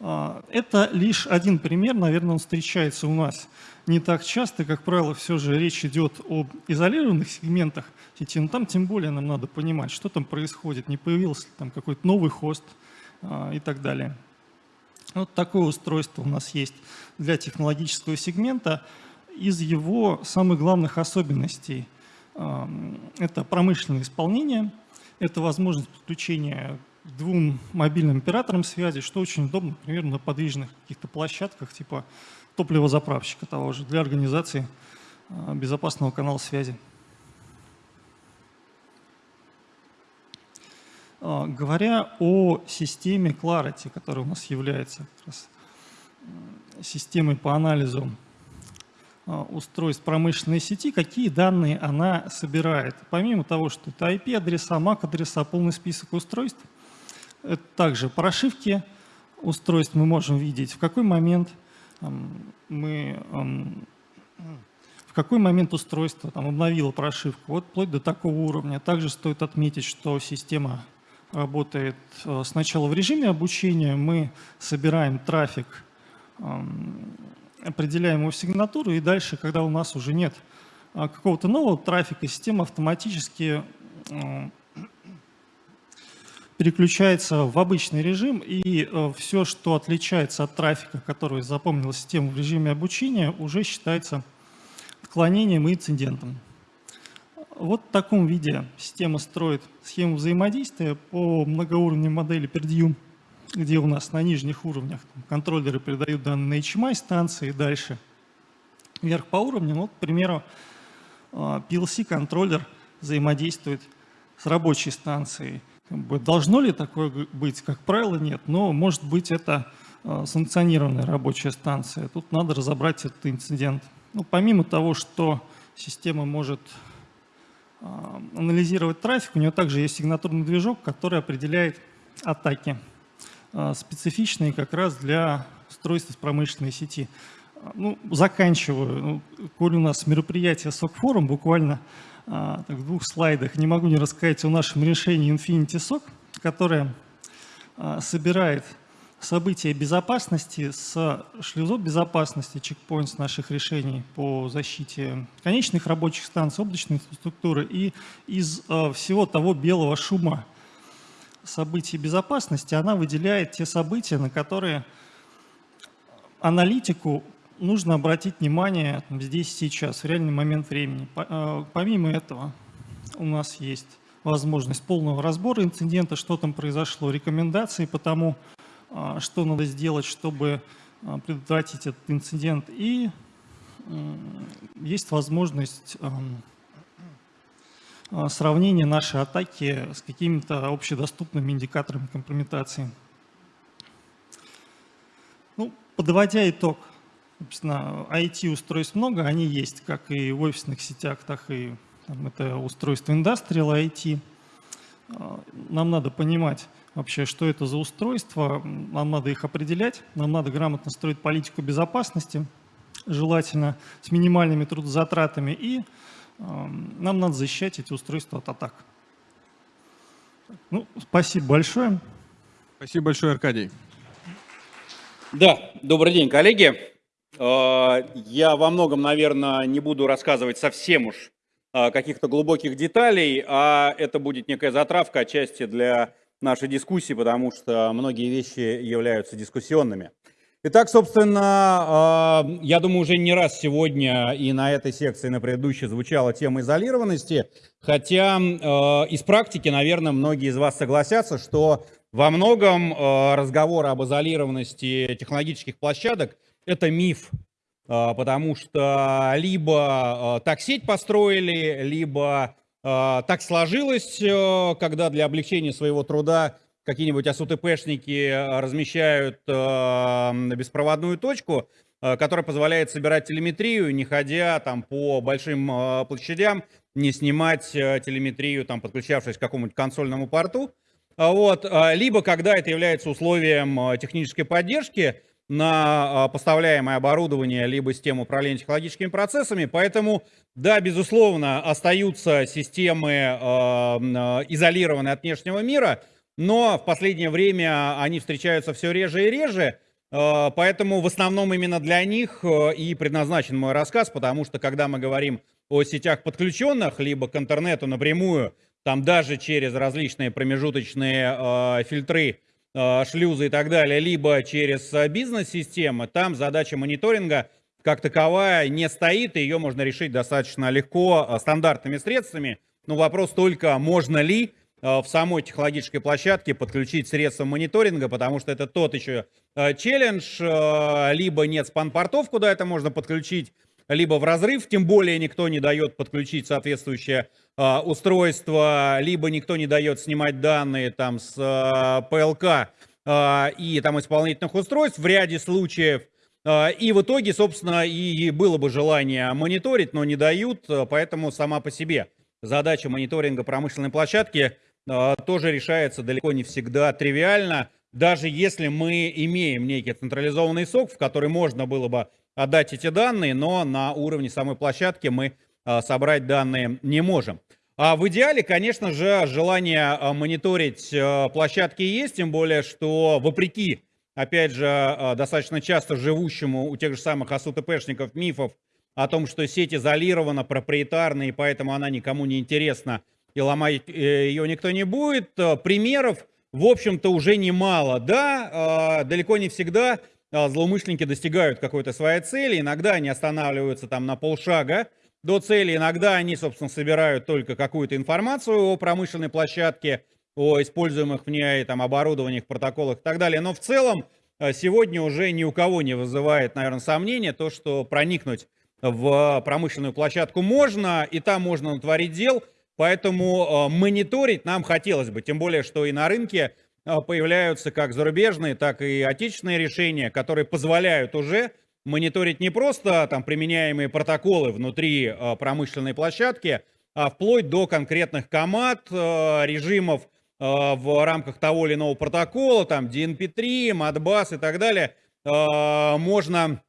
Это лишь один пример, наверное, он встречается у нас не так часто, как правило, все же речь идет об изолированных сегментах сети, но там тем более нам надо понимать, что там происходит, не появился ли там какой-то новый хост а, и так далее. Вот такое устройство у нас есть для технологического сегмента. Из его самых главных особенностей а, это промышленное исполнение, это возможность подключения двум мобильным операторам связи, что очень удобно, например, на подвижных каких-то площадках типа топливозаправщика того же для организации а, безопасного канала связи. А, говоря о системе Clarity, которая у нас является системой по анализу а, устройств промышленной сети, какие данные она собирает. Помимо того, что это IP-адреса, MAC-адреса, полный список устройств, это также прошивки устройств мы можем видеть, в какой момент мы, в какой момент устройство там, обновило прошивку, вот вплоть до такого уровня. Также стоит отметить, что система работает э, сначала в режиме обучения, мы собираем трафик, определяем его сигнатуру, и дальше, когда у нас уже нет а, какого-то нового трафика, система автоматически переключается в обычный режим, и э, все, что отличается от трафика, который запомнила система в режиме обучения, уже считается отклонением и инцидентом. Вот в таком виде система строит схему взаимодействия по многоуровневой модели PERDView, где у нас на нижних уровнях контроллеры передают данные на HMI станции, дальше вверх по уровням. Вот, к примеру, а, PLC-контроллер взаимодействует с рабочей станцией. Должно ли такое быть? Как правило, нет, но может быть это а, санкционированная рабочая станция. Тут надо разобрать этот инцидент. Ну, помимо того, что система может а, анализировать трафик, у нее также есть сигнатурный движок, который определяет атаки, а, специфичные как раз для устройств промышленной сети. Ну, заканчиваю. Ну, коль у нас мероприятие SOC-форум, буквально в двух слайдах, не могу не рассказать о нашем решении Infinity SOC, которое собирает события безопасности с шлюзов безопасности, чекпоинт наших решений по защите конечных рабочих станций, облачной инфраструктуры и из э, всего того белого шума событий безопасности. Она выделяет те события, на которые аналитику нужно обратить внимание здесь сейчас, в реальный момент времени. Э, помимо этого у нас есть возможность полного разбора инцидента, что там произошло, рекомендации по тому, а, что надо сделать, чтобы а, предотвратить этот инцидент. И есть возможность а, сравнения нашей атаки с какими-то общедоступными индикаторами компрометации. Ну, подводя итог, собственно, IT-устройств много, они есть как и в офисных сетях, так и там, это устройство Industrial IT. Нам надо понимать, вообще, что это за устройство, нам надо их определять, нам надо грамотно строить политику безопасности, желательно с минимальными трудозатратами, и э, нам надо защищать эти устройства от атак. Ну, спасибо большое. Спасибо большое, Аркадий. Да, добрый день, коллеги. Э, я во многом, наверное, не буду рассказывать совсем уж э, каких-то глубоких деталей, а это будет некая затравка отчасти для нашей дискуссии, потому что многие вещи являются дискуссионными. Итак, собственно, а, я думаю, уже не раз сегодня и на этой секции, и на предыдущей звучала тема изолированности, хотя а, из практики, наверное, многие из вас согласятся, что во многом а, разговор об изолированности технологических площадок – это миф, потому что либо так сеть построили, либо а, так сложилось, когда для облегчения своего труда какие-нибудь АСУТПшники размещают беспроводную точку, которая позволяет собирать телеметрию, не ходя там по большим площадям, не снимать телеметрию, там, подключавшись к какому-нибудь консольному порту. А вот. Либо когда это является условием технической поддержки, на поставляемое оборудование, либо систему управления технологическими процессами. Поэтому, да, безусловно, остаются системы э, изолированные от внешнего мира, но в последнее время они встречаются все реже и реже. Поэтому в основном именно для них и предназначен мой рассказ, потому что когда мы говорим о сетях подключенных, либо к интернету напрямую, там даже через различные промежуточные фильтры, шлюзы и так далее, либо через э, бизнес-системы, там задача мониторинга как таковая не стоит, и ее можно решить достаточно легко э, стандартными средствами. Но вопрос только, можно ли в самой технологической площадке подключить средства мониторинга, потому что это тот еще челлендж, либо нет спан-портов, куда это можно подключить, либо в разрыв, тем более никто не дает подключить соответствующее э, устройство, либо никто не дает снимать данные там с э, ПЛК э, и там исполнительных устройств в ряде случаев. Э, и в итоге, собственно, и было бы желание мониторить, но не дают, поэтому сама по себе задача мониторинга промышленной площадки тоже решается далеко не всегда тривиально. Даже если мы имеем некий централизованный сок, в который можно было бы отдать эти данные, но на уровне самой площадки мы собрать данные не можем. А в идеале, конечно же, желание мониторить площадки есть, тем более, что вопреки, опять же, достаточно часто живущему у тех же самых АСУТПшников мифов о том, что сеть изолирована, проприетарна, и поэтому она никому не интересна, и ломать э, ее никто не будет. Э, примеров, в общем-то, уже немало. Да, э, далеко не всегда злоумышленники достигают какой-то своей цели, иногда они останавливаются там на полшага до цели, иногда они, собственно, собирают только какую-то информацию о промышленной площадке, о используемых в ней там оборудованиях, протоколах и так далее. Но в целом сегодня уже ни у кого не вызывает, наверное, сомнения то, что проникнуть в промышленную площадку можно, и там можно натворить дел, поэтому э, мониторить нам хотелось бы, тем более, что и на рынке э, появляются как зарубежные, так и отечественные решения, которые позволяют уже мониторить не просто там применяемые протоколы внутри э, промышленной площадки, а вплоть до конкретных команд, режимов в рамках того или иного протокола, там DNP3, Modbus и так далее, можно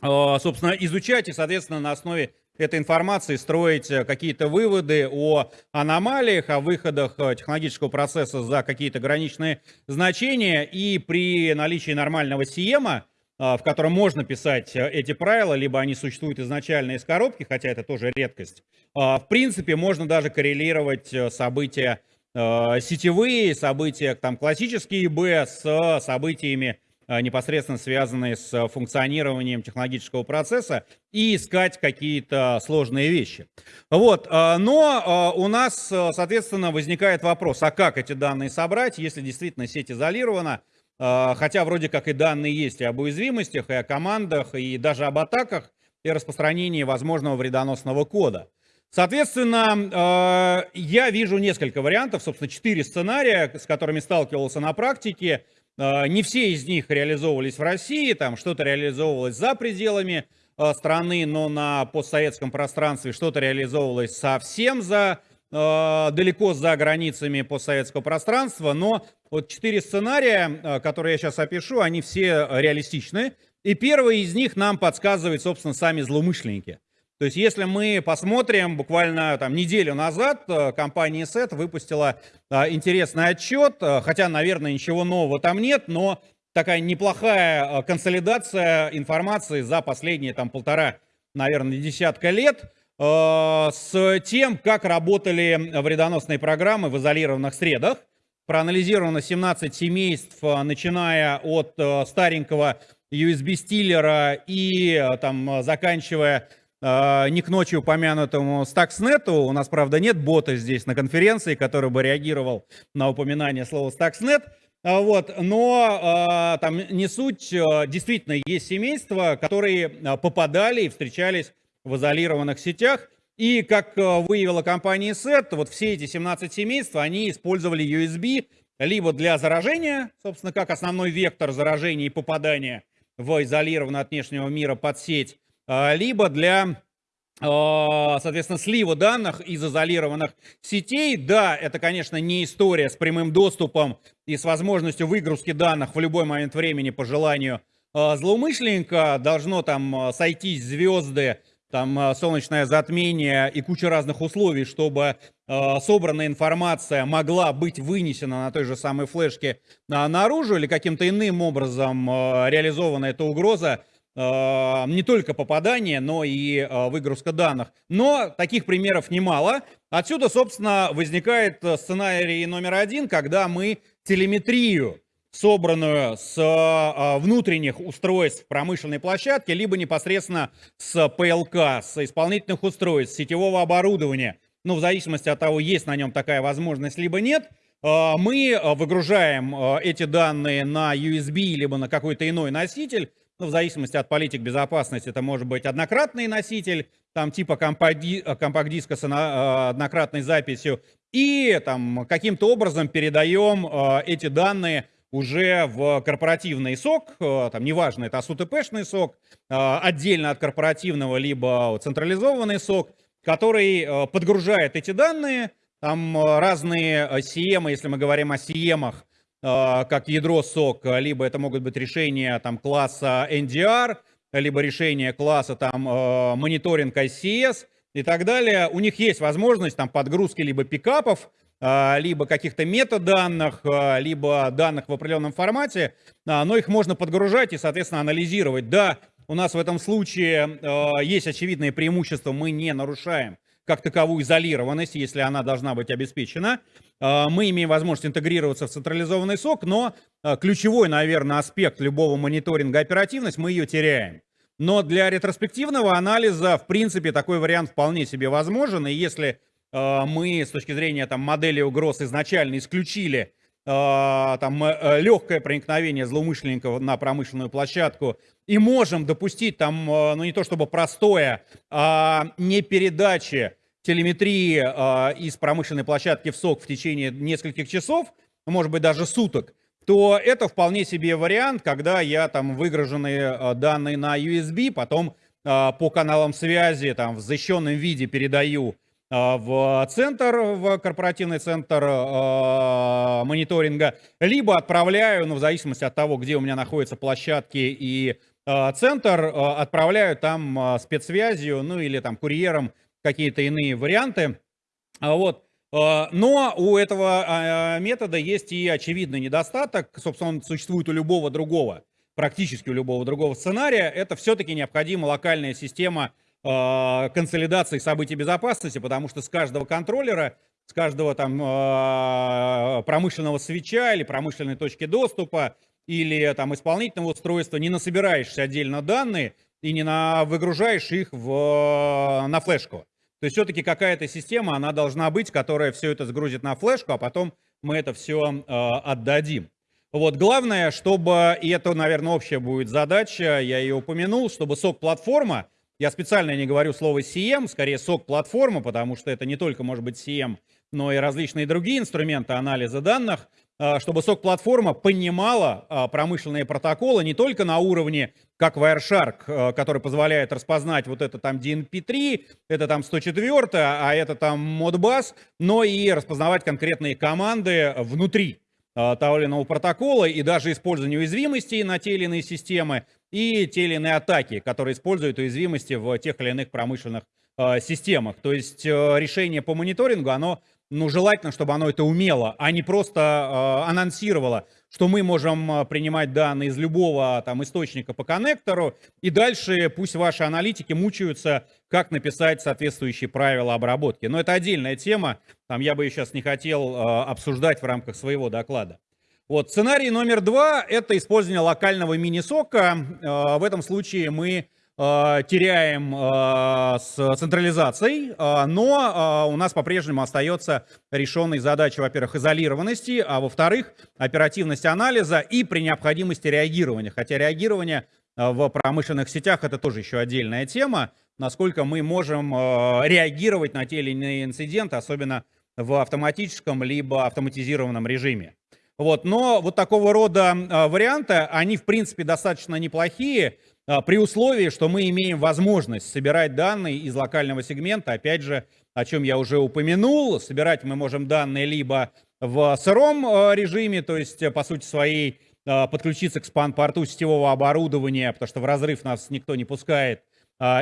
собственно, изучать и, соответственно, на основе этой информации строить э, какие-то выводы о аномалиях, о выходах э, технологического процесса за какие-то граничные значения. И при наличии нормального сиема, в котором можно писать э, эти правила, либо они существуют изначально из коробки, хотя это тоже редкость, в принципе, можно даже коррелировать события сетевые, события там классические ИБ с событиями Э, непосредственно связанные с э, функционированием технологического процесса и искать какие-то сложные вещи. Вот. Э, но у нас, соответственно, возникает вопрос, а как эти данные собрать, если действительно сеть изолирована, хотя вроде как и данные есть и об уязвимостях, и о командах, и даже об атаках, и распространении возможного вредоносного кода. Соответственно, я вижу несколько вариантов, собственно, четыре сценария, с которыми сталкивался на практике. А, не все из них реализовывались в России, там что-то реализовывалось за пределами а, страны, но на постсоветском пространстве что-то реализовывалось совсем за а, далеко за границами постсоветского пространства, но вот четыре сценария, которые я сейчас опишу, они все реалистичны. И первый из них нам подсказывает, собственно, сами злоумышленники. То есть, если мы посмотрим, буквально там неделю назад э, компания SET выпустила интересный отчет, э, хотя, наверное, ничего нового там нет, но такая неплохая э, консолидация информации за последние там полтора, наверное, десятка лет с тем, как работали вредоносные программы в изолированных средах. Проанализировано 17 семейств, начиная от старенького USB-стиллера и там заканчивая не к ночи упомянутому Stuxnet. У нас, правда, нет бота здесь на конференции, который бы реагировал на упоминание слова Stuxnet. А, вот, но там не суть, действительно есть семейства, которые попадали и встречались в изолированных сетях. И как выявила компания SET, вот все эти 17 семейств, они использовали USB либо для заражения, собственно, как основной вектор заражения и попадания в изолированную от внешнего мира под сеть, а, либо для а, соответственно, слива данных из изолированных сетей. Да, это, конечно, не история с прямым доступом и с возможностью выгрузки данных в любой момент времени по желанию а, злоумышленника. Должно там сойтись звезды, там солнечное затмение и куча разных условий, чтобы собранная информация могла быть вынесена на той же самой флешке наружу или каким-то иным образом реализована эта угроза а, не только попадание, но и а, выгрузка данных. Но таких примеров немало. Отсюда, собственно, возникает э, сценарий номер один, когда мы телеметрию, собранную с а, внутренних устройств промышленной площадки, либо непосредственно с ПЛК, с исполнительных устройств, сетевого оборудования, ну, в зависимости от того, есть на нем такая возможность, либо нет, мы выгружаем эти данные на USB, либо на какой-то иной носитель, ну, в зависимости от политик безопасности, это может быть однократный носитель, там типа компакт-диска с а, однократной записью, и там каким-то образом передаем а, эти данные уже в корпоративный сок, а, там неважно, это ASUTP-шный сок, отдельно от корпоративного, либо централизованный сок, который подгружает эти данные, там разные CM, если мы говорим о CM, как ядро сок, либо это могут быть решения там, класса NDR, либо решение класса там э, мониторинг ICS и так далее, у них есть возможность там подгрузки либо пикапов, э, либо каких-то метаданных, э, либо данных в определенном формате, но их можно подгружать и, соответственно, анализировать. Да, у нас в этом случае есть очевидное преимущество, мы не нарушаем как таковую изолированность, если она должна быть обеспечена. А, мы имеем возможность интегрироваться в централизованный сок, но а, ключевой, наверное, аспект любого мониторинга оперативность, мы ее теряем. Но для ретроспективного анализа, в принципе, такой вариант вполне себе возможен. И если а, мы с точки зрения там, модели угроз изначально исключили там, э, легкое проникновение злоумышленников на промышленную площадку. И можем допустить там, ну не то чтобы простое, а не передачи телеметрии э, из промышленной площадки в СОК в течение нескольких часов, может быть даже суток, то это вполне себе вариант, когда я там выгруженные э, данные на USB, потом э, по каналам связи там в защищенном виде передаю э, в центр, в корпоративный центр э, мониторинга, либо отправляю, ну в зависимости от того, где у меня находятся площадки и э, центр, э, отправляю там э, спецсвязью, ну или там курьером какие-то иные варианты. А вот. Но у этого метода есть и очевидный недостаток, собственно, он существует у любого другого, практически у любого другого сценария. Это все-таки необходима локальная система консолидации событий безопасности, потому что с каждого контроллера, с каждого там промышленного свеча или промышленной точки доступа или там исполнительного устройства не насобираешься отдельно данные и не на, выгружаешь их в, на флешку. То есть все-таки какая-то система, она должна быть, которая все это сгрузит на флешку, а потом мы это все э, отдадим. Вот, главное, чтобы, и это, наверное, общая будет задача, я ее упомянул, чтобы сок-платформа, я специально не говорю слово CM, скорее сок-платформа, потому что это не только может быть CM, но и различные другие инструменты анализа данных, а, чтобы сок-платформа понимала а, промышленные протоколы не только на уровне, как Wireshark, а, который позволяет распознать вот это там DNP3, это там 104, а это там Modbus, но и распознавать конкретные команды внутри того или иного протокола и даже использование уязвимостей на те или иные системы и те или иные атаки, которые используют уязвимости в тех или иных промышленных системах. То есть решение по мониторингу, оно ну, желательно, чтобы оно это умело, а не просто э, анонсировало, что мы можем а, принимать данные из любого там источника по коннектору, и дальше пусть ваши аналитики мучаются, как написать соответствующие правила обработки. Но это отдельная тема, там я бы ее сейчас не хотел э, обсуждать в рамках своего доклада. Вот, сценарий номер два – это использование локального мини-сока. В этом случае мы теряем э, с централизацией, э, но у нас по-прежнему остается решенной задача, во-первых, изолированности, а во-вторых, оперативность анализа и при необходимости реагирования. Хотя реагирование в промышленных сетях это тоже еще отдельная тема, насколько мы можем реагировать на те или иные инциденты, особенно в автоматическом либо автоматизированном режиме. Вот, но вот такого рода варианты, они в принципе достаточно неплохие, при условии, что мы имеем возможность собирать данные из локального сегмента, опять же, о чем я уже упомянул, собирать мы можем данные либо в сыром а, режиме, то есть, э, по сути своей, а, подключиться к спан-порту сетевого оборудования, потому что в разрыв нас никто не пускает,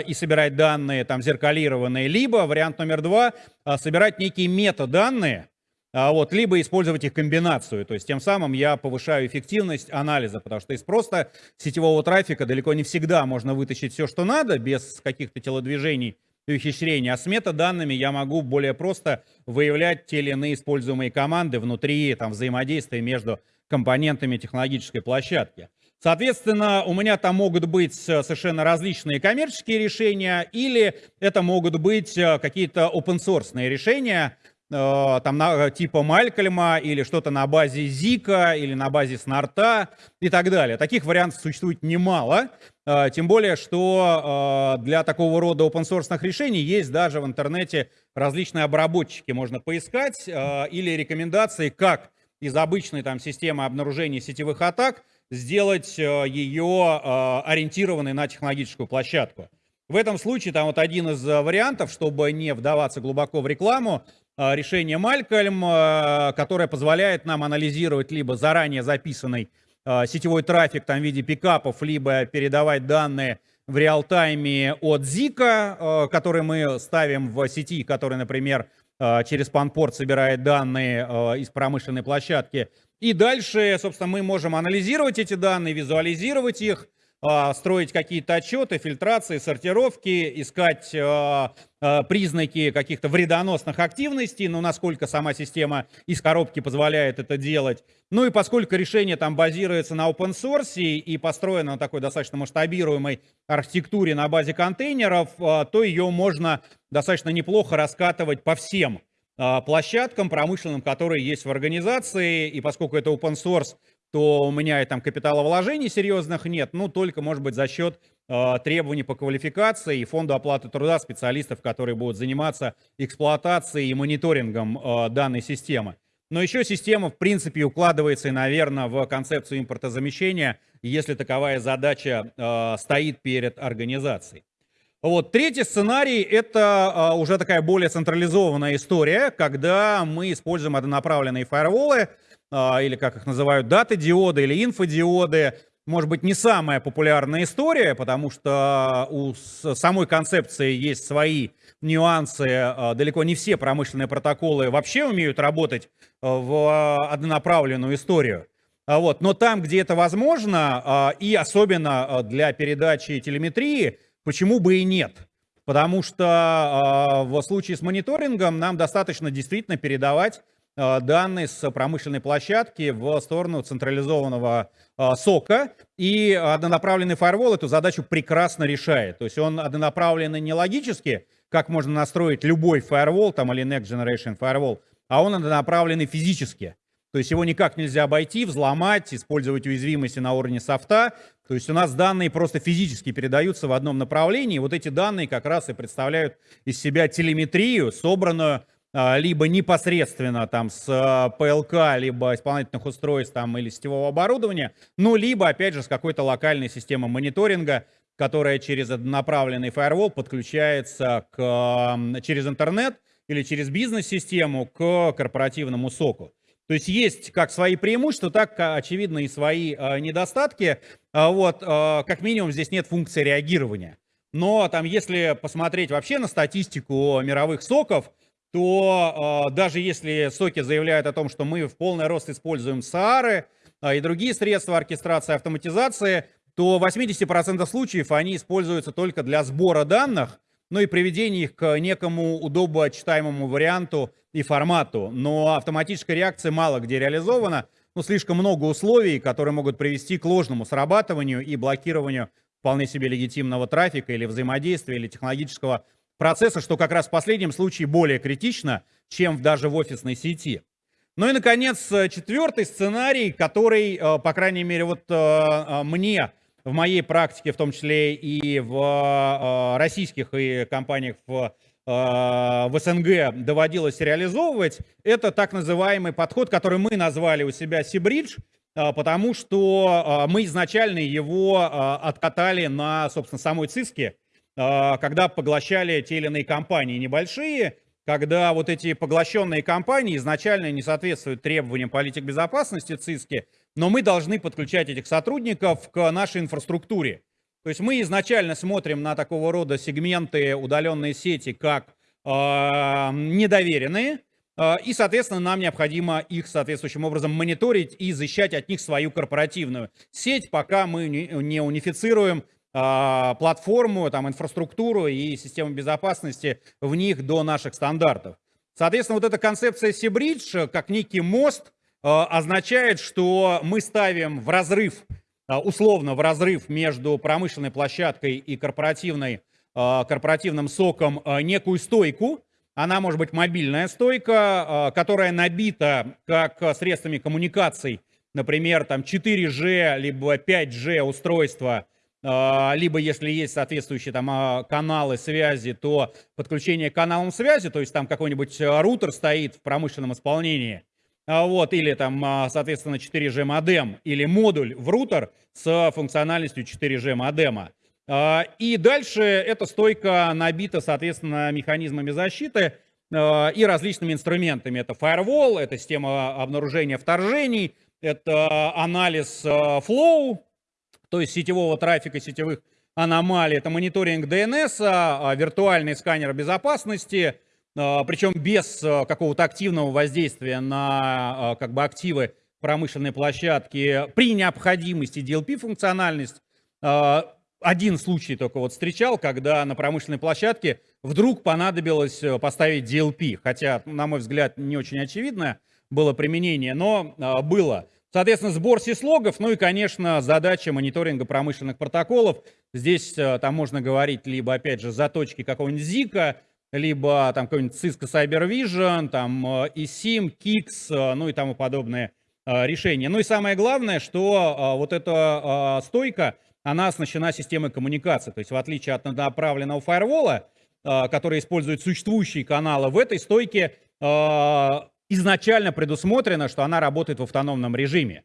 и собирать данные там зеркалированные, либо вариант номер два, собирать некие метаданные, а вот, либо использовать их комбинацию. То есть тем самым я повышаю эффективность анализа, потому что из просто сетевого трафика далеко не всегда можно вытащить все, что надо, без каких-то телодвижений и ухищрений. А с метаданными я могу более просто выявлять те или иные используемые команды внутри там, взаимодействия между компонентами технологической площадки. Соответственно, у меня там могут быть совершенно различные коммерческие решения, или это могут быть э, какие-то open-source решения, Э, там на, типа Малькольма или что-то на базе Зика или на базе Снарта и так далее. Таких вариантов существует немало, э, тем более, что э, для такого рода open-source решений есть даже в интернете различные обработчики, можно поискать, или рекомендации, как из обычной там системы обнаружения сетевых атак сделать ее ориентированной на технологическую площадку. В этом случае там вот один из вариантов, чтобы не вдаваться глубоко в рекламу, решение Малькольм, а, которое позволяет нам анализировать либо заранее записанный а, сетевой трафик там, в виде пикапов, либо передавать данные в реал-тайме от Zika, который мы ставим в сети, который, например, через панпорт собирает данные из промышленной площадки. И дальше, собственно, мы можем анализировать эти данные, визуализировать их, а, строить какие-то отчеты, фильтрации, сортировки, искать а, а, признаки каких-то вредоносных активностей, ну, насколько сама система из коробки позволяет это делать. Ну и поскольку решение там базируется на open source и построено на такой достаточно масштабируемой архитектуре на базе контейнеров, то ее можно достаточно неплохо раскатывать по всем площадкам промышленным, которые есть в организации, и поскольку это open source, то у меня и там капиталовложений серьезных нет, ну, только, может быть, за счет э, требований по квалификации и фонду оплаты труда специалистов, которые будут заниматься эксплуатацией и мониторингом э, данной системы. Но еще система, в принципе, укладывается, и, наверное, в концепцию импортозамещения, если таковая задача э, стоит перед организацией. Вот. Третий сценарий – это э, уже такая более централизованная история, когда мы используем однонаправленные фаерволы, а, или как их называют, даты-диоды или инфодиоды, может быть, не самая популярная история, потому что у самой концепции есть свои нюансы. А, далеко не все промышленные протоколы вообще умеют работать а, в однонаправленную историю. Вот. Но там, где это возможно, и особенно для передачи телеметрии, почему бы и нет? Потому что в случае с мониторингом нам достаточно действительно передавать данные с промышленной площадки в сторону централизованного э, сока. И однонаправленный фаервол эту задачу прекрасно решает. То есть он однонаправленный не логически, как можно настроить любой фаервол там, или Next Generation Firewall, а он однонаправленный физически. То есть его никак нельзя обойти, взломать, использовать уязвимости на уровне софта. То есть у нас данные просто физически передаются в одном направлении. Вот эти данные как раз и представляют из себя телеметрию, собранную либо непосредственно там с а, ПЛК, либо исполнительных устройств там или сетевого оборудования, ну, либо, опять же, с какой-то локальной системы мониторинга, которая через однонаправленный фаервол подключается к, через интернет или через бизнес-систему к корпоративному соку. То есть есть как свои преимущества, так, очевидно, и свои недостатки. Вот, как минимум, здесь нет функции реагирования. Но там, если посмотреть вообще на статистику мировых соков, то э, даже если соки заявляют о том, что мы в полный рост используем СААРы э, и другие средства оркестрации автоматизации, то 80% случаев они используются только для сбора данных, ну и приведения их к некому удобочитаемому варианту и формату. Но автоматическая реакция мало где реализована, ну слишком много условий, которые могут привести к ложному срабатыванию и блокированию вполне себе легитимного трафика или взаимодействия, или технологического процесса, что как раз в последнем случае более критично, чем даже в офисной сети. Ну и, наконец, четвертый сценарий, который, э, по крайней мере, вот э, э, мне в моей практике, в том числе и в российских и компаниях в, в СНГ доводилось реализовывать, это так называемый подход, который мы назвали у себя Сибридж, потому что мы изначально его откатали на, собственно, самой ЦИСКе, когда поглощали те или иные компании небольшие, когда вот эти поглощенные компании изначально не соответствуют требованиям политик безопасности ЦИСКи, но мы должны подключать этих сотрудников к нашей инфраструктуре. То есть мы изначально смотрим на такого рода сегменты удаленной сети как э, недоверенные, э, и, соответственно, нам необходимо их соответствующим образом мониторить и защищать от них свою корпоративную сеть, пока мы не унифицируем а, платформу, там, инфраструктуру и систему безопасности в них до наших стандартов. Соответственно, вот эта концепция Seabridge, как некий мост, а, означает, что мы ставим в разрыв, а, условно в разрыв между промышленной площадкой и корпоративной, корпоративным соком некую стойку. Она может быть мобильная стойка, которая набита как средствами коммуникаций, например, там 4G либо 5G устройства, а, либо если есть соответствующие там а, каналы связи, то подключение к каналам связи, то есть там какой-нибудь а, рутер стоит в промышленном исполнении, вот, или там, соответственно, 4G модем, или модуль в рутер с функциональностью 4G модема. И дальше эта стойка набита, соответственно, механизмами защиты и различными инструментами. Это firewall, это система обнаружения вторжений, это анализ flow, то есть сетевого трафика, сетевых аномалий. Это мониторинг DNS, а, виртуальный сканер безопасности, причем без какого-то активного воздействия на как бы, активы промышленной площадки. При необходимости DLP-функциональность один случай только вот встречал, когда на промышленной площадке вдруг понадобилось э, поставить DLP, хотя, на мой взгляд, не очень очевидно было применение, но а, было. Соответственно, сбор сислогов, ну и, конечно, задача мониторинга промышленных протоколов. Здесь а, там можно говорить либо, опять же, заточки какого-нибудь ZIK, либо там какой-нибудь Cisco Cyber Vision, там eSIM, KIX, ну и тому подобные решения. Ну и самое главное, что вот эта стойка, она оснащена системой коммуникации. То есть в отличие от направленного фаервола, который использует существующие каналы, в этой стойке изначально предусмотрено, что она работает в автономном режиме.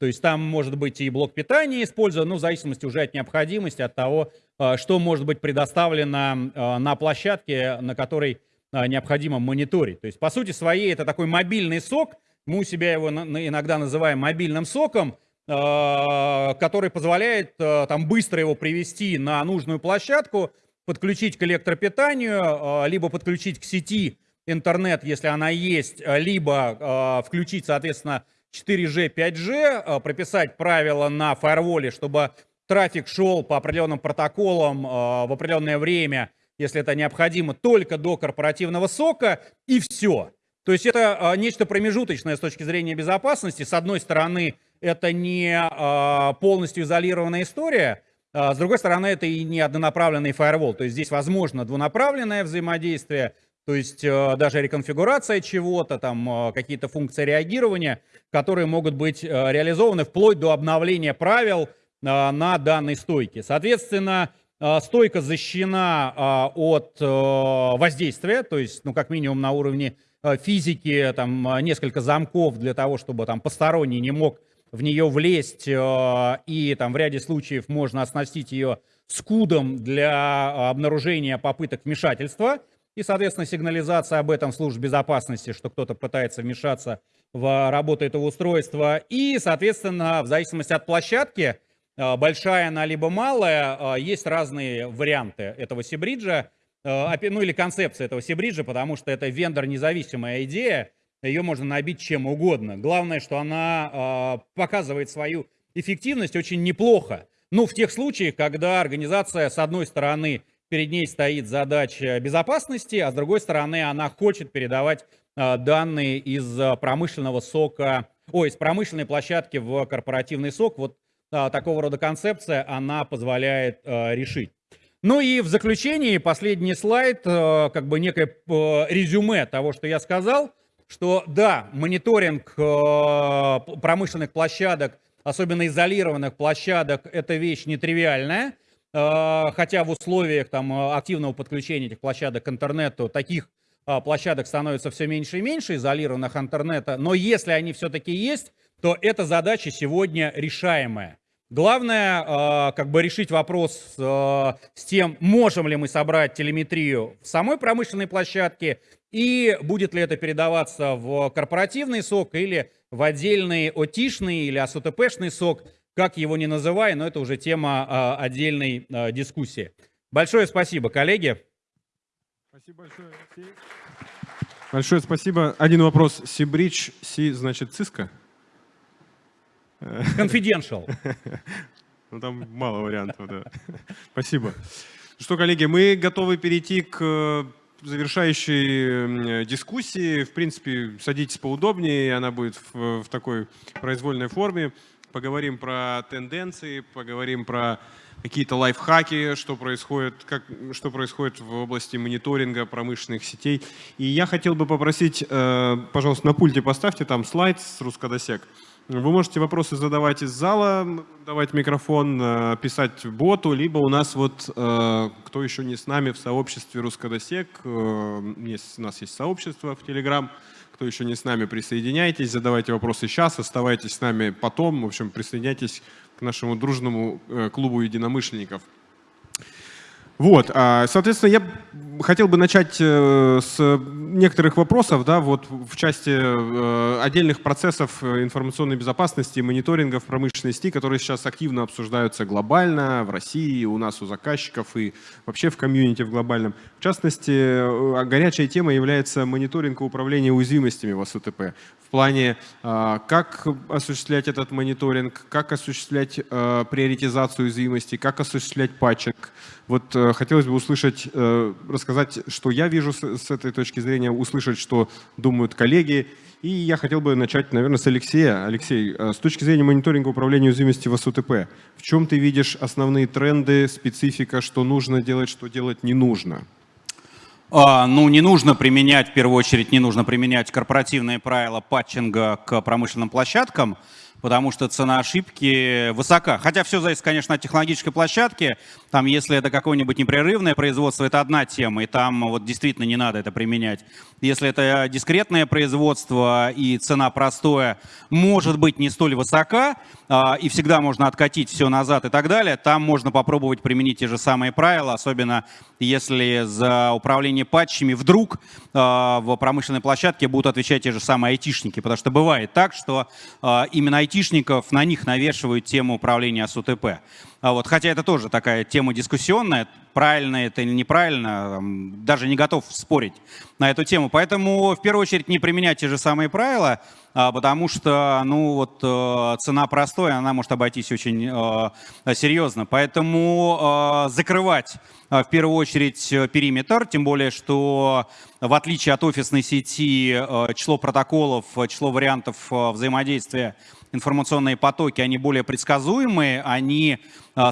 То есть там может быть и блок питания использован, ну, в зависимости уже от необходимости, от того, а, что может быть предоставлено на площадке, на которой необходимо мониторить. То есть, по сути своей, это такой мобильный сок, мы у себя его иногда называем мобильным соком, Э, который позволяет э, там быстро его привести на нужную площадку, подключить к электропитанию, э, либо подключить к сети интернет, если она есть, либо включить, соответственно, 4G, 5G, прописать правила на фаерволе, чтобы трафик шел по определенным протоколам в определенное время, если это необходимо, только до корпоративного сока, и все. То есть это нечто промежуточное с точки зрения безопасности. С одной стороны, это не полностью изолированная история, с другой стороны, это и не однонаправленный фаервол. То есть здесь возможно двунаправленное взаимодействие, то есть а, даже реконфигурация чего-то, там какие-то функции реагирования, которые могут быть реализованы вплоть до обновления правил на данной стойке. Соответственно, стойка защищена от воздействия, то есть, ну, как минимум на уровне физики, там несколько замков для того, чтобы там посторонний не мог в нее влезть, э, и там в ряде случаев можно оснастить ее скудом для обнаружения попыток вмешательства, и, соответственно, сигнализация об этом в службе безопасности, что кто-то пытается вмешаться в работу этого устройства. И, соответственно, в зависимости от площадки, э, большая она либо малая, э, есть разные варианты этого сибриджа, ну или концепция этого сибриджа, потому что это вендор-независимая идея, ее можно набить чем угодно. Главное, что она э, показывает свою эффективность очень неплохо. Ну, в тех случаях, когда организация, с одной стороны, перед ней стоит задача безопасности, а с другой стороны, она хочет передавать э, данные из промышленного сока, ой, из промышленной площадки в корпоративный сок. Вот э, такого рода концепция, она позволяет решить. Ну и в заключении последний слайд, как бы некое резюме того, что я сказал – что да, мониторинг промышленных площадок, особенно изолированных площадок, это вещь нетривиальная, хотя в условиях там, активного подключения этих площадок к интернету таких э, площадок становится все меньше и меньше, изолированных интернета, но если они все-таки есть, то эта задача сегодня решаемая. Главное, как бы решить вопрос с тем, можем ли мы собрать телеметрию в самой промышленной площадке и будет ли это передаваться в корпоративный сок или в отдельный ОТИшный или АСУТПшный сок, как его не называй, но это уже тема а, отдельной а, дискуссии. Большое спасибо, коллеги. Спасибо большое, Алексей. Большое спасибо. Один вопрос. Сибридж, Си, значит, Cisco? Confidential. Ну, там мало вариантов, да. Спасибо. Что, коллеги, мы готовы перейти к завершающей дискуссии. В принципе, садитесь поудобнее, она будет в, в такой произвольной форме. Поговорим про тенденции, поговорим про какие-то лайфхаки, что происходит, как, что происходит в области мониторинга промышленных сетей. И я хотел бы попросить, э, пожалуйста, на пульте поставьте там слайд с Рускодосек. Вы можете вопросы задавать из зала, давать микрофон, э, писать боту, либо у нас вот, э, кто еще не с нами в сообществе Рускодосек, э, есть, у нас есть сообщество в Телеграм, кто еще не с нами, присоединяйтесь, задавайте вопросы сейчас, оставайтесь с нами потом, в общем, присоединяйтесь к нашему дружному клубу единомышленников. Вот, а, соответственно, я хотел бы начать э, с некоторых вопросов, да, вот в части э, отдельных процессов э, информационной безопасности, мониторинга в промышленности, которые сейчас активно обсуждаются глобально, в России, у нас, у заказчиков и вообще в комьюнити в глобальном. В частности, горячая тема является мониторинг и управление уязвимостями в СУТП в плане, как осуществлять этот мониторинг, как осуществлять приоритизацию уязвимостей, как осуществлять патчинг. Вот хотелось бы услышать, рассказать сказать, что я вижу с, с этой точки зрения, услышать, что думают коллеги. И я хотел бы начать, наверное, с Алексея. Алексей, э, с точки зрения мониторинга управления уязвимости в СУТП, в чем ты видишь основные тренды, специфика, что нужно делать, что делать не нужно? А, ну, не нужно применять, в первую очередь, не нужно применять корпоративные правила патчинга к промышленным площадкам потому что цена ошибки высока. Хотя все зависит, конечно, от технологической площадки. Там, если это какое-нибудь непрерывное производство, это одна тема, и там вот действительно не надо это применять. Если это дискретное производство и цена простое, может быть не столь высока, а, и всегда можно откатить все назад и так далее, там можно попробовать применить те же самые правила, особенно если за управление патчами вдруг а, в промышленной площадке будут отвечать те же самые айтишники, потому что бывает так, что а, именно айтишников, на них навешивают тему управления с УТП. А вот, хотя это тоже такая тема дискуссионная, правильно это или неправильно, даже не готов спорить на эту тему. Поэтому в первую очередь не применять те же самые правила, а, потому что ну, вот, э, цена простой, она может обойтись очень э, серьезно. Поэтому э, закрывать в первую очередь периметр, тем более, что в отличие от офисной сети число протоколов, число вариантов взаимодействия информационные потоки, они более предсказуемые, они,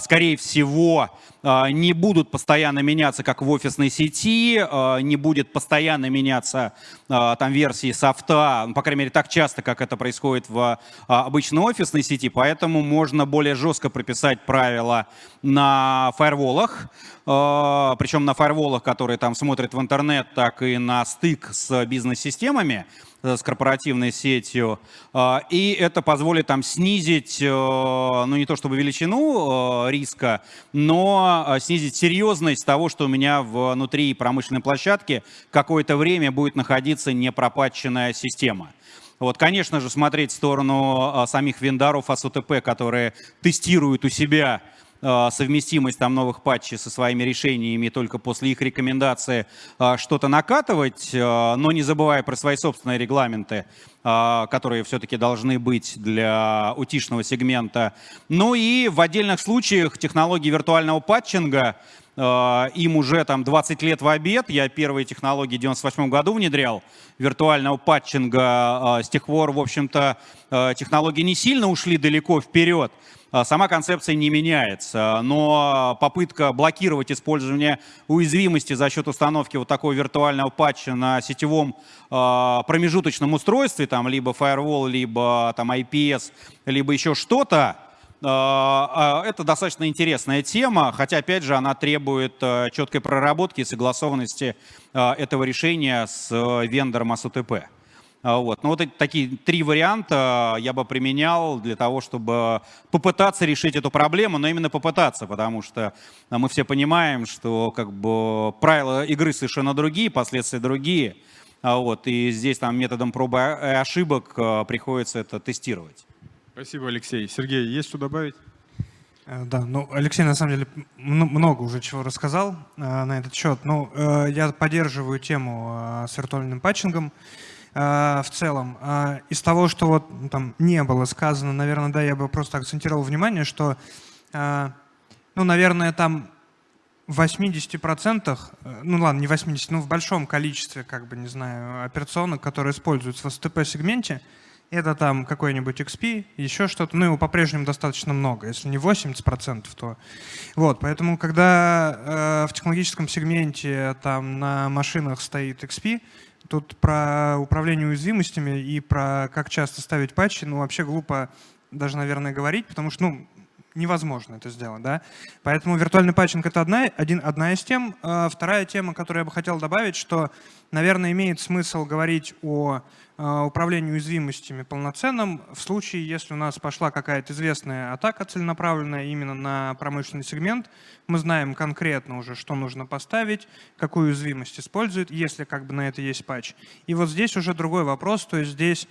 скорее всего, а, не будут постоянно меняться, как в офисной сети, а, не будет постоянно меняться там версии софта, ну, по крайней мере, так часто, как это происходит в обычной офисной сети, поэтому можно более жестко прописать правила на фаерволах, причем на фаерволах, которые там смотрят в интернет, так и на стык с бизнес-системами, Э, с корпоративной сетью. А, и это позволит там снизить, э, ну не то чтобы величину риска, но снизить серьезность того, что у меня внутри промышленной площадки какое-то время будет находиться непропатченная система. Вот, конечно же, смотреть в сторону самих вендоров АСУТП, которые тестируют у себя Э, совместимость там новых патчей со своими решениями, только после их рекомендации э, что-то накатывать, э, но не забывая про свои собственные регламенты, которые все-таки должны быть для утишного сегмента. Ну и в отдельных случаях технологии виртуального патчинга, им уже там 20 лет в обед. Я первые технологии в 98 году внедрял виртуального патчинга. С тех пор, в общем-то, технологии не сильно ушли далеко вперед. А, сама концепция не меняется, но попытка блокировать использование уязвимости за счет установки вот такого виртуального патча на сетевом а, промежуточном устройстве, там либо firewall, либо там IPS, либо еще что-то, а, это достаточно интересная тема, хотя, опять же, она требует четкой проработки и согласованности этого решения с вендором АСУТП. А, вот. Ну, вот эти такие три варианта я бы применял для того, чтобы попытаться решить эту проблему, но именно попытаться, потому что а, мы все понимаем, что как бы правила игры совершенно другие, последствия другие. А, вот. И здесь там методом пробы и ошибок приходится это тестировать. Спасибо, Алексей. Сергей, есть что добавить? Э, да, ну Алексей на самом деле много уже чего рассказал э, на этот счет. Ну, э, я поддерживаю тему э, с виртуальным патчингом. Э, в целом. Э, из того, что вот ну, там не было сказано, наверное, да, я бы просто акцентировал внимание, что, э, ну, наверное, там в 80%, ну ладно, не 80, но в большом количестве, как бы, не знаю, операционок, которые используются в STP-сегменте, это там какой-нибудь XP, еще что-то, ну его по-прежнему достаточно много, если не 80%, то... Вот, поэтому когда э, в технологическом сегменте там на машинах стоит XP, Тут про управление уязвимостями и про как часто ставить патчи, ну, вообще глупо даже, наверное, говорить, потому что, ну, невозможно это сделать. Да? Поэтому виртуальный патчинг — это одна, один, одна из тем. А вторая тема, которую я бы хотел добавить, что, наверное, имеет смысл говорить о а, управлении уязвимостями полноценным в случае, если у нас пошла какая-то известная атака целенаправленная именно на промышленный сегмент. Мы знаем конкретно уже, что нужно поставить, какую уязвимость использует, если как бы на это есть патч. И вот здесь уже другой вопрос, то есть здесь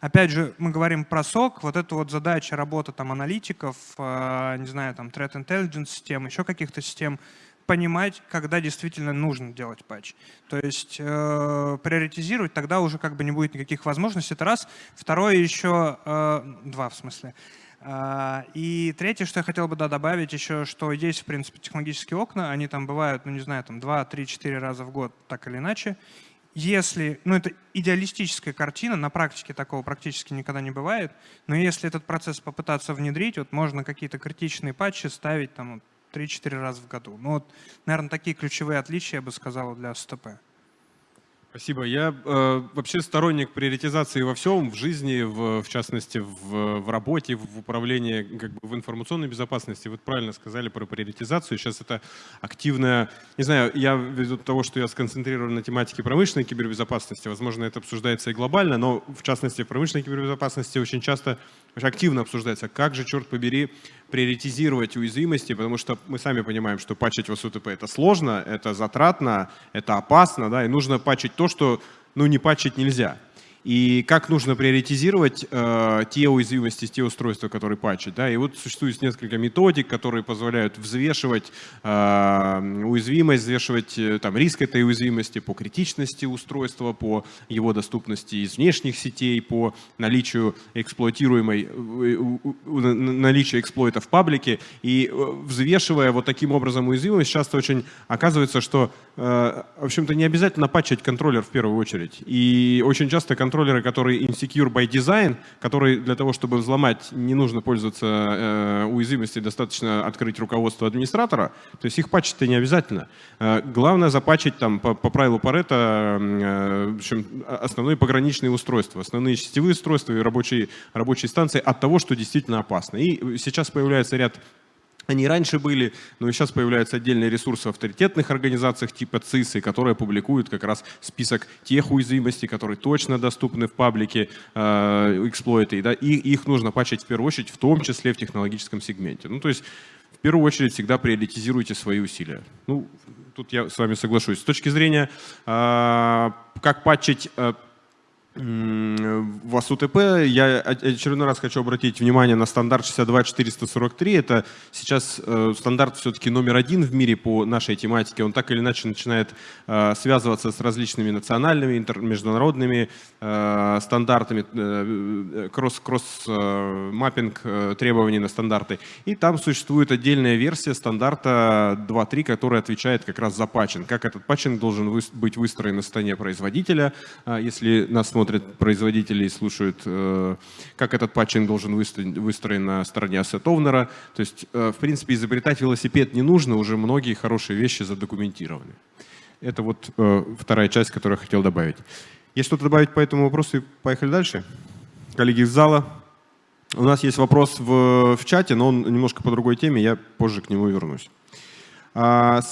Опять же, мы говорим про сок, вот эта вот задача работы там аналитиков, э, не знаю, там threat intelligence систем, еще каких-то систем, понимать, когда действительно нужно делать патч. То есть э, приоритизировать, тогда уже как бы не будет никаких возможностей. Это раз. Второе еще, э, два в смысле. Э, и третье, что я хотел бы да, добавить еще, что есть, в принципе, технологические окна, они там бывают, ну не знаю, там 2, 3, 4 раза в год, так или иначе если, ну это идеалистическая картина, на практике такого практически никогда не бывает, но если этот процесс попытаться внедрить, вот можно какие-то критичные патчи ставить там 3-4 раза в году. Ну вот, наверное, такие ключевые отличия, я бы сказал, для СТП. Спасибо. Я э, вообще сторонник приоритизации во всем, в жизни, в, в частности, в, в работе, в управлении, как бы в информационной безопасности. Вы правильно сказали про приоритизацию. Сейчас это активная, не знаю, я ввиду того, что я сконцентрирован на тематике промышленной кибербезопасности, возможно, это обсуждается и глобально, но в частности в промышленной кибербезопасности очень часто очень активно обсуждается, как же, черт побери, приоритизировать уязвимости, потому что мы сами понимаем, что патчить в СУТП это сложно, это затратно, это опасно, да, и нужно патчить то, что ну, не патчить нельзя и как нужно приоритизировать э, те уязвимости, те устройства, которые патчат. Да? И вот существует несколько методик, которые позволяют взвешивать э, уязвимость, взвешивать э, там, риск этой уязвимости по критичности устройства, по его доступности из внешних сетей, по наличию эксплуатируемой, э, наличию эксплойта в паблике. И э, взвешивая вот таким образом уязвимость, часто очень оказывается, что, э, в общем-то, не обязательно патчить контроллер в первую очередь. И очень часто контроллер контроллеры, которые insecure by design, которые для того, чтобы взломать, не нужно пользоваться э, уязвимостью, достаточно открыть руководство администратора, то есть их патчить-то не обязательно. Э, главное запатчить там по, по правилу Паретта э, в общем, основные пограничные устройства, основные сетевые устройства и рабочие, рабочие станции от того, что действительно опасно. И сейчас появляется ряд они раньше были, но сейчас появляются отдельные ресурсы в авторитетных организациях типа ЦИСы, которые публикуют как раз список тех уязвимостей, которые точно доступны в паблике э, эксплойты. Да, и их нужно пачать в первую очередь, в том числе в технологическом сегменте. Ну, то есть в первую очередь всегда приоритизируйте свои усилия. Ну, тут я с вами соглашусь. С точки зрения, э, как патчить э, в АСУТП я очередной раз хочу обратить внимание на стандарт 62443. Это сейчас э, стандарт все-таки номер один в мире по нашей тематике. Он так или иначе начинает э, связываться с различными национальными, международными э, стандартами, cross-mapping требований на стандарты. И там существует отдельная версия стандарта 2.3, которая отвечает как раз за патчинг. Как этот патчинг должен быть выстроен на стороне производителя, если нас смотрят производители и слушают, э, как этот патчинг должен выстроен на стороне owner. То есть, э, в принципе, изобретать велосипед не нужно, уже многие хорошие вещи задокументированы. Это вот э, вторая часть, которую я хотел добавить. Есть что-то добавить по этому вопросу поехали дальше? Коллеги из зала. У нас есть вопрос в, в чате, но он немножко по другой теме, я позже к нему вернусь. А,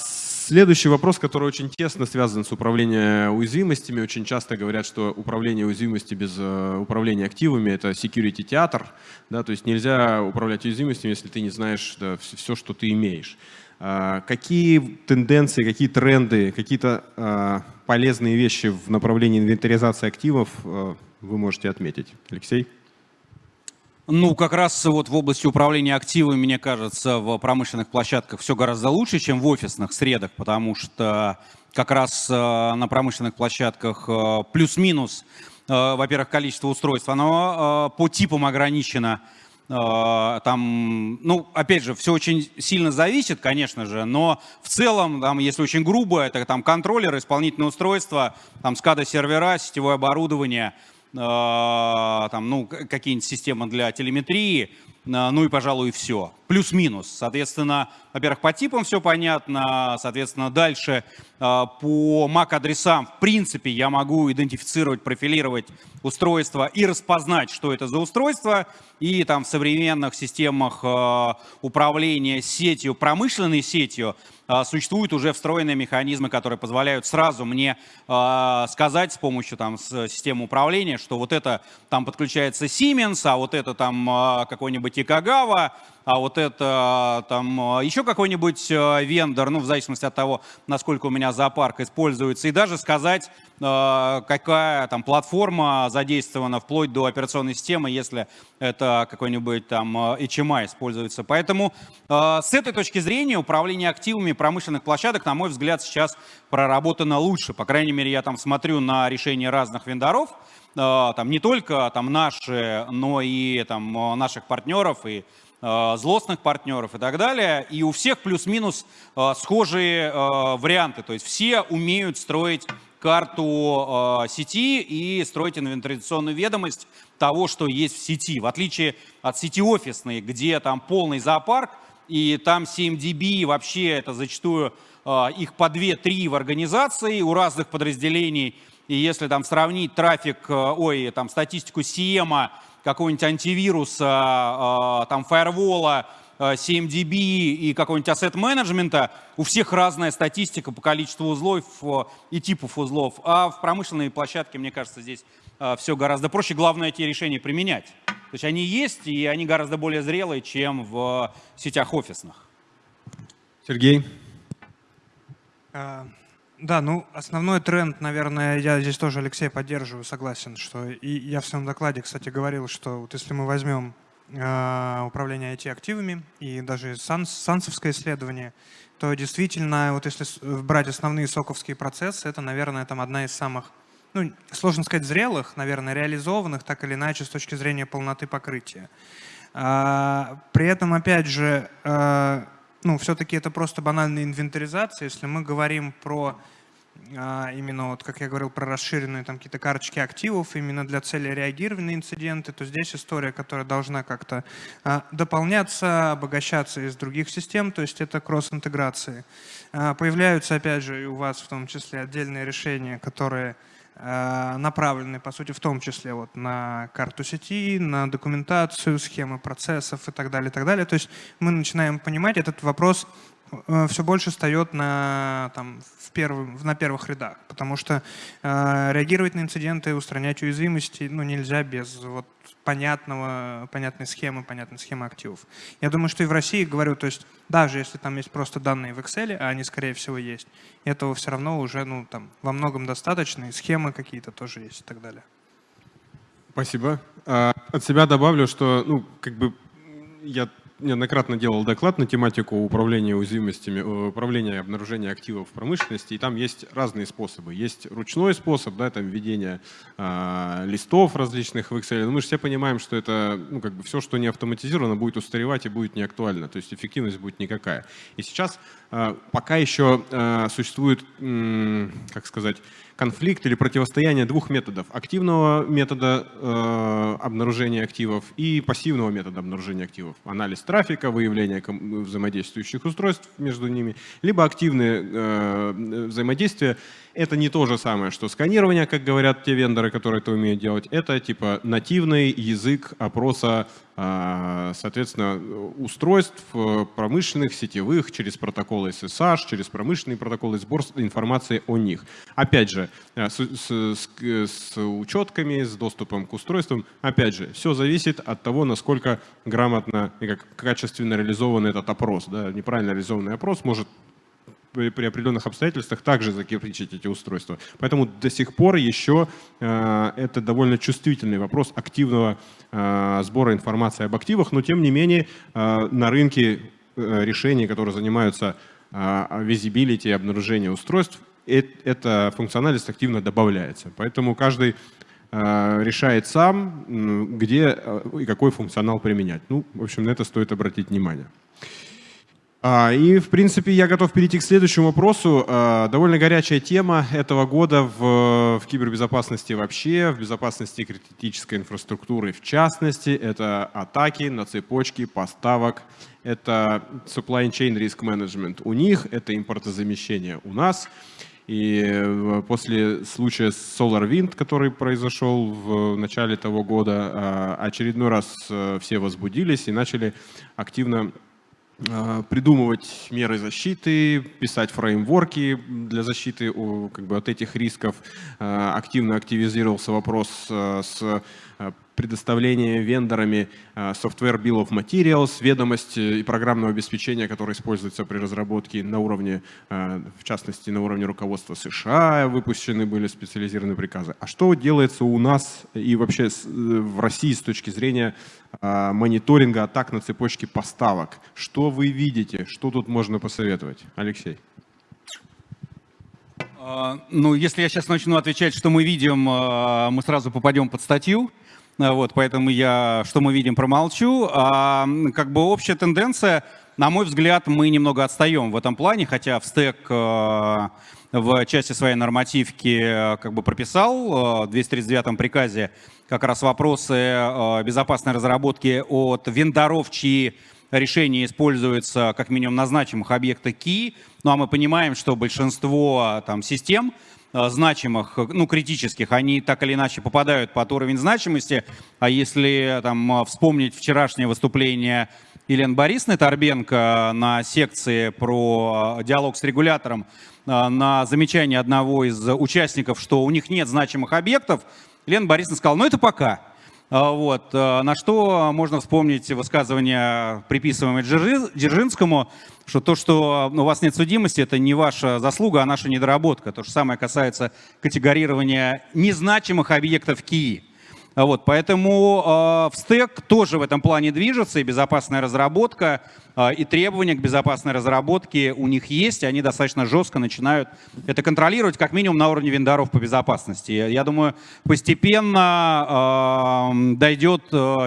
Следующий вопрос, который очень тесно связан с управлением уязвимостями. Очень часто говорят, что управление уязвимостью без э, управления активами — это security театр. Да, то есть нельзя управлять уязвимостями, если ты не знаешь да, все, что ты имеешь. А, какие тенденции, какие тренды, какие-то а, полезные вещи в направлении инвентаризации активов э, вы можете отметить? Алексей? Ну, как раз вот в области управления активами, мне кажется, в промышленных площадках все гораздо лучше, чем в офисных средах, потому что как раз э, на промышленных площадках э, плюс-минус, э, во-первых, количество устройств, оно по типам ограничено. Там, ну, опять же, все очень сильно зависит, конечно же, но в целом, там, если очень грубо, это там контроллер, исполнительное устройство, там SCADA-сервера, сетевое оборудование – там, ну, какие-нибудь системы для телеметрии, ну и, пожалуй, все. Плюс-минус. Соответственно, во-первых, по типам все понятно. Соответственно, дальше по MAC-адресам, в принципе, я могу идентифицировать, профилировать устройство и распознать, что это за устройство. И там в современных системах управления сетью, промышленной сетью, а, существуют уже встроенные механизмы, которые позволяют сразу мне а, сказать с помощью там, системы управления, что вот это там подключается Siemens, а вот это там а, какой-нибудь Икагава, а вот это там еще какой-нибудь вендор, ну, в зависимости от того, насколько у меня зоопарк используется, и даже сказать, какая там платформа задействована вплоть до операционной системы, если это какой-нибудь там HMI используется. Поэтому с этой точки зрения управление активами промышленных площадок, на мой взгляд, сейчас проработано лучше. По крайней мере, я там смотрю на решения разных вендоров, там не только там наши, но и там наших партнеров и э, злостных партнеров и так далее. И у всех плюс-минус э, схожие варианты. То есть все умеют строить карту сети и строить инвентаризационную ведомость того, что есть в сети. В отличие от сети офисной, где там полный зоопарк, и там 7DB вообще это зачастую а, их по 2-3 в организации у разных подразделений. И если там сравнить трафик, а, ой, там статистику Сиема, какого-нибудь антивируса, а, там фаервола, 7DB и какого-нибудь ассет-менеджмента, у всех разная статистика по количеству узлов и типов узлов. А в промышленной площадке, мне кажется, здесь все гораздо проще. Главное эти решения применять. То есть они есть, и они гораздо более зрелые, чем в сетях офисных. Сергей? Да, ну основной тренд, наверное, я здесь тоже Алексей поддерживаю, согласен, что и я в своем докладе, кстати, говорил, что вот если мы возьмем э, управление IT-активами и даже санс, сансовское исследование, то действительно, вот если брать основные соковские процессы, это, наверное, там одна из самых ну, сложно сказать, зрелых, наверное, реализованных так или иначе с точки зрения полноты покрытия. А, при этом, опять же, а, ну, все-таки это просто банальная инвентаризация. Если мы говорим про а, именно, вот, как я говорил, про расширенные там какие-то карточки активов именно для цели реагирования на инциденты, то здесь история, которая должна как-то дополняться, обогащаться из других систем, то есть это кросс-интеграции. Появляются, опять же, и у вас в том числе отдельные решения, которые направлены, по сути, в том числе вот на карту сети, на документацию, схемы процессов и так далее, и так далее. То есть мы начинаем понимать, этот вопрос э, все больше встает на, там, в первым, на первых рядах, потому что э, реагировать на инциденты, устранять уязвимости ну, нельзя без вот, понятного, понятной схемы, понятной схемы активов. Я думаю, что и в России, говорю, то есть даже если там есть просто данные в Excel, а они, скорее всего, есть, этого все равно уже ну, там, во многом достаточно, и схемы какие-то тоже есть и так далее. Спасибо. А, от себя добавлю, что ну, как бы я неоднократно делал доклад на тематику управления уязвимостями, э, управления обнаружения активов в промышленности, и там есть разные способы. Есть ручной способ, да, там введение э, листов различных в Excel. Но мы же все понимаем, что это, ну, как бы все, что не автоматизировано, будет устаревать и будет не актуально, то есть эффективность будет никакая. И сейчас э, пока еще э, существует, э, как сказать, конфликт или противостояние двух методов. Активного метода э, обнаружения активов и пассивного метода обнаружения активов. Анализ трафика, выявление взаимодействующих устройств между ними, либо активные э, взаимодействия это не то же самое, что сканирование, как говорят те вендоры, которые это умеют делать. Это типа нативный язык опроса, а, соответственно, устройств э, промышленных, сетевых, через протоколы SSH, через промышленные протоколы, сбор информации о них. Опять же, э, с, с, с учетками, с доступом к устройствам, опять же, все зависит от того, насколько грамотно и как качественно реализован этот опрос. Да? Неправильно реализованный опрос может при, определенных обстоятельствах также закирпичить эти устройства. Поэтому до сих пор еще э, это довольно чувствительный вопрос активного э, сбора информации об активах, но тем не менее э, на рынке э, решений, которые занимаются визибилити, обнаружением устройств, э, эта функциональность активно добавляется. Поэтому каждый решает сам, где и какой функционал применять. Ну, в общем, на это стоит обратить внимание. А, И, в принципе, я готов перейти к следующему вопросу. А, Довольно горячая тема этого года в, в кибербезопасности вообще, в безопасности критической инфраструктуры в частности. Это атаки на цепочки поставок, это supply chain risk management у них, это импортозамещение у нас. И э, после случая с SolarWind, который произошел в начале того года, а, очередной раз э, все возбудились и начали активно придумывать меры защиты, писать фреймворки для защиты как бы, от этих рисков. А, активно активизировался вопрос а, с предоставления вендорами software bill of materials, ведомость и программного обеспечения, которое используется при разработке на уровне, в частности, на уровне руководства США, выпущены были специализированные приказы. А что делается у нас и вообще в России с точки зрения мониторинга атак на цепочке поставок. Что вы видите? Что тут можно посоветовать? Алексей. А, ну, если я сейчас начну отвечать, что мы видим, а, мы сразу попадем под статью. Вот, поэтому я, что мы видим, промолчу. А, как бы общая тенденция, на мой взгляд, мы немного отстаем в этом плане, хотя в стек в части своей нормативки как бы прописал в 239 приказе как раз вопросы э, безопасной разработки от вендоров, чьи решения используются как минимум на значимых объектах Key. Ну а мы понимаем, что большинство там, систем э, значимых, ну критических, они так или иначе попадают под уровень значимости. А если там, вспомнить вчерашнее выступление Елены Борисовны Торбенко на секции про диалог с регулятором, э, на замечание одного из участников, что у них нет значимых объектов, Лена Борисовна сказала, ну это пока. А, вот. А, на что можно вспомнить высказывание, приписываемое Дзержинскому, что то, что у вас нет судимости, это не ваша заслуга, а наша недоработка. То же самое касается категорирования незначимых объектов КИИ. А вот, поэтому э, в стек тоже в этом плане движется, и безопасная разработка, и требования к безопасной разработке у них есть, и они достаточно жестко начинают это контролировать, как минимум на уровне вендоров по безопасности. Я думаю, постепенно э, дойдет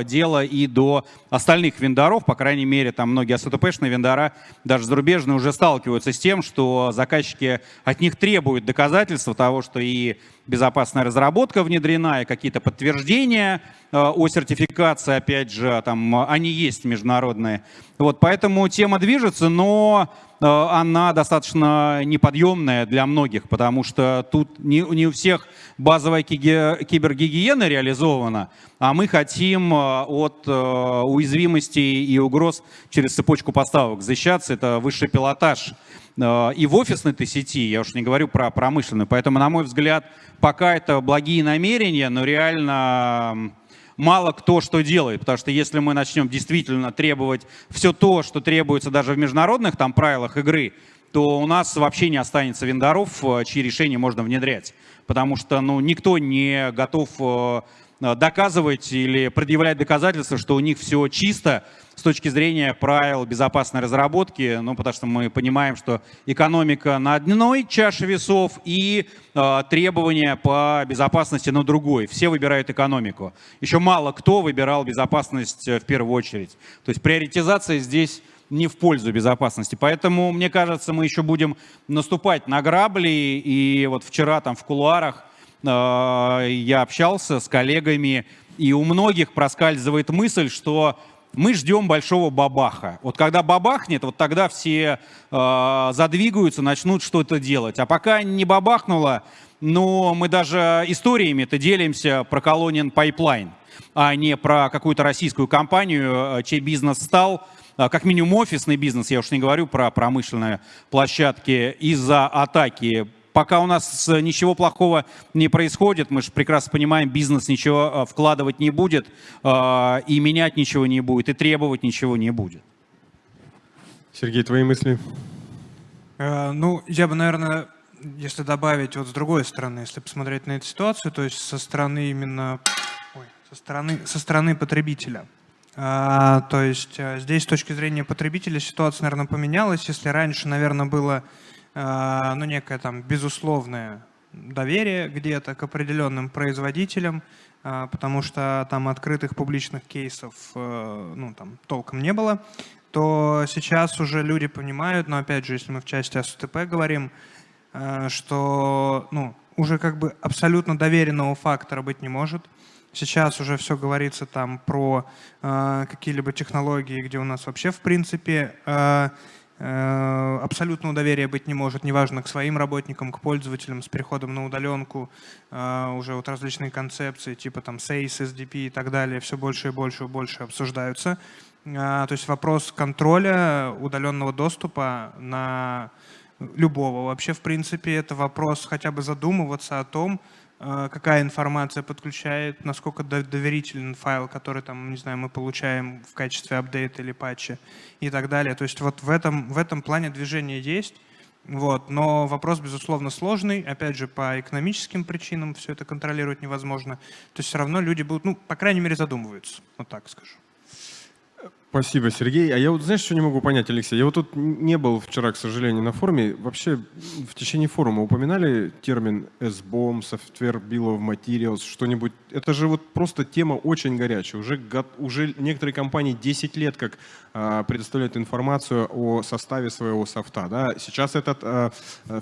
дело и до остальных вендоров, по крайней мере, там многие АСТПшные вендора, даже зарубежные, уже сталкиваются с тем, что заказчики от них требуют доказательства того, что и безопасная разработка внедрена, и какие-то подтверждения о сертификации, опять же, там они есть международные. Вот, поэтому тема движется, но э, она достаточно неподъемная для многих, потому что тут не, не у всех базовая кибергигиена реализована, а мы хотим э, от уязвимостей и угроз через цепочку поставок защищаться. Это высший пилотаж Э, и в офисной сети, я уж не говорю про промышленную. Поэтому, на мой взгляд, пока это благие намерения, но реально мало кто что делает, потому что если мы начнем действительно требовать все то, что требуется даже в международных там правилах игры, то у нас вообще не останется вендоров, э, чьи решения можно внедрять. Потому что ну, никто не готов э, доказывать или предъявлять доказательства, что у них все чисто, с точки зрения правил безопасной разработки, ну, потому что мы понимаем, что экономика на одной чаше весов и э, требования по безопасности на другой. Все выбирают экономику. Еще мало кто выбирал безопасность э, в первую очередь. То есть приоритизация здесь не в пользу безопасности. Поэтому, мне кажется, мы еще будем наступать на грабли. И вот вчера там в кулуарах э, я общался с коллегами, и у многих проскальзывает мысль, что мы ждем большого бабаха. Вот когда бабахнет, вот тогда все э, задвигаются, начнут что-то делать. А пока не бабахнуло, но мы даже историями это делимся про Колонин Пайплайн, а не про какую-то российскую компанию, э, чей бизнес стал как минимум офисный бизнес, я уж не говорю про промышленные площадки, из-за атаки пока у нас ничего плохого не происходит, мы же прекрасно понимаем, бизнес ничего э, вкладывать не будет, э, и менять ничего не будет, и требовать ничего не будет. Сергей, твои мысли? Э, ну, я бы, наверное, если добавить вот с другой стороны, если посмотреть на эту ситуацию, то есть со стороны именно, ой, со стороны, со стороны потребителя. А, то есть здесь с точки зрения потребителя ситуация, наверное, поменялась. Если раньше, наверное, было ну, некое там безусловное доверие где-то к определенным производителям, а, потому что там открытых публичных кейсов э, ну, там, толком не было, то сейчас уже люди понимают, но опять же, если мы в части СУТП говорим, э, что ну, уже как бы абсолютно доверенного фактора быть не может. Сейчас уже все говорится там про э, какие-либо технологии, где у нас вообще в принципе э, абсолютного доверия быть не может, неважно к своим работникам, к пользователям с переходом на удаленку, э, уже вот различные концепции типа там SACE, SDP и так далее, все больше и больше и больше обсуждаются. Э, то есть вопрос контроля удаленного доступа на любого вообще в принципе это вопрос хотя бы задумываться о том, Э, какая информация подключает, насколько доверителен файл, который там, не знаю, мы получаем в качестве апдейта или патча и так далее. То есть вот в этом, в этом плане движение есть, вот, но вопрос, безусловно, сложный. Опять же, по экономическим причинам все это контролировать невозможно. То есть все равно люди будут, ну, по крайней мере, задумываются, вот так скажу. Спасибо, Сергей. А я вот, знаешь, что не могу понять, Алексей? Я вот тут не был вчера, к сожалению, на форуме. Вообще в течение форума упоминали термин SBOM, Software Bill of Materials, что-нибудь? Это же вот просто тема очень горячая. Уже, уже некоторые компании 10 лет как а, предоставляют информацию о составе своего софта. Да? Сейчас этот а,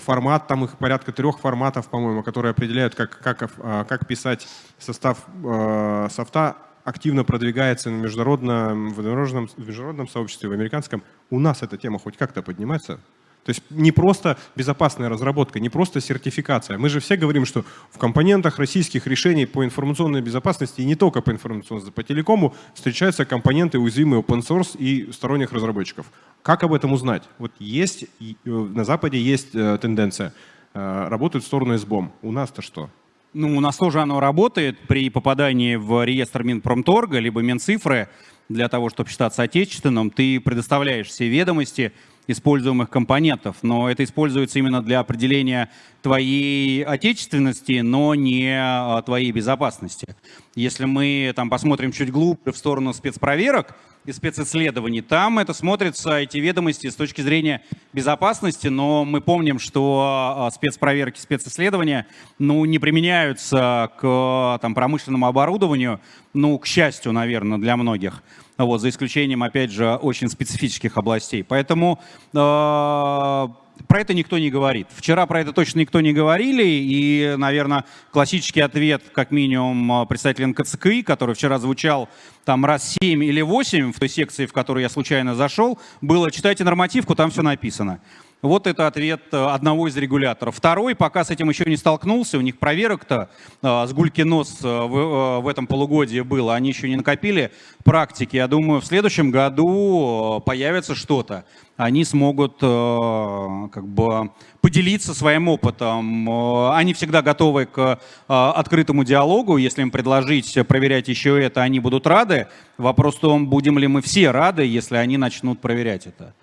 формат, там их порядка трех форматов, по-моему, которые определяют, как, как, а, как писать состав а, софта активно продвигается на международном, в международном, в международном сообществе, в американском, у нас эта тема хоть как-то поднимается? То есть не просто безопасная разработка, не просто сертификация. Мы же все говорим, что в компонентах российских решений по информационной безопасности и не только по информационной, по телекому встречаются компоненты уязвимые open source и сторонних разработчиков. Как об этом узнать? Вот есть, э, на Западе есть э, тенденция, э, работают в сторону СБОМ. У нас-то что? Ну, у нас тоже оно работает при попадании в реестр Минпромторга, либо Минцифры, для того, чтобы считаться отечественным, ты предоставляешь все ведомости используемых компонентов, но это используется именно для определения твоей отечественности, но не а, твоей безопасности. Если мы там посмотрим чуть глубже в сторону спецпроверок, и специсследований. Там это смотрится, эти ведомости, с точки зрения безопасности, но мы помним, что а, спецпроверки, специсследования ну, не применяются к там, промышленному оборудованию, ну, к счастью, наверное, для многих. Вот, за исключением, опять же, очень специфических областей. Поэтому э про это никто не говорит. Вчера про это точно никто не говорили, и, наверное, классический ответ, как минимум, представителя НКЦКИ, который вчера звучал там раз 7 или 8 в той секции, в которую я случайно зашел, было «читайте нормативку, там все написано». Вот это ответ э, одного из регуляторов. Второй, пока с этим еще не столкнулся, у них проверок-то э, с гульки нос э, в, в этом полугодии было, они еще не накопили практики. Я думаю, в следующем году появится что-то. Они смогут как бы поделиться своим опытом. Они всегда готовы к открытому диалогу. Если им предложить проверять еще это, они будут рады. Вопрос в том, будем ли мы все рады, если они начнут проверять это.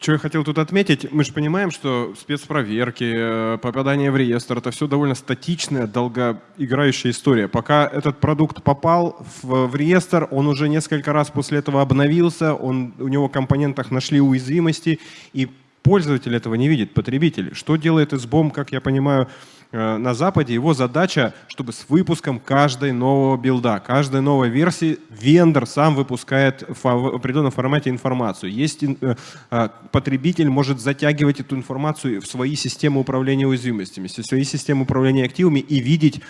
Что я хотел тут отметить, мы же понимаем, что спецпроверки, э, попадание в реестр, это все довольно статичная, долгоиграющая история. Пока этот продукт попал в, в реестр, он уже несколько раз после этого обновился, он, у него в компонентах нашли уязвимости, и пользователь этого не видит, потребитель. Что делает SBOM, как я понимаю, на Западе, его задача, чтобы с выпуском каждой нового билда, каждой новой версии вендор сам выпускает в определенном формате информацию. Есть э, э, потребитель может затягивать эту информацию в свои системы управления уязвимостями, в свои системы управления активами и видеть,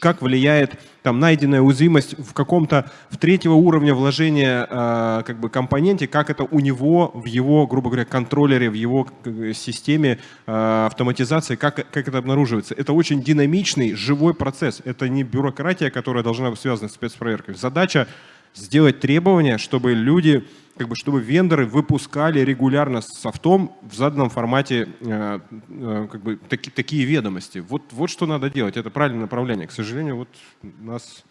как влияет там найденная уязвимость в каком-то в третьего уровня вложения э, как бы компоненте, как это у него в его, грубо говоря, контроллере, в его системе э, автоматизации, как, как это обнаруживается. Это очень динамичный, живой процесс. Это не бюрократия, которая должна быть связана с спецпроверкой. Задача сделать требования, чтобы люди, как бы, чтобы вендоры выпускали регулярно с софтом в заданном формате э, э, как бы, таки, такие ведомости. Вот, вот что надо делать, это правильное направление. К сожалению, вот нас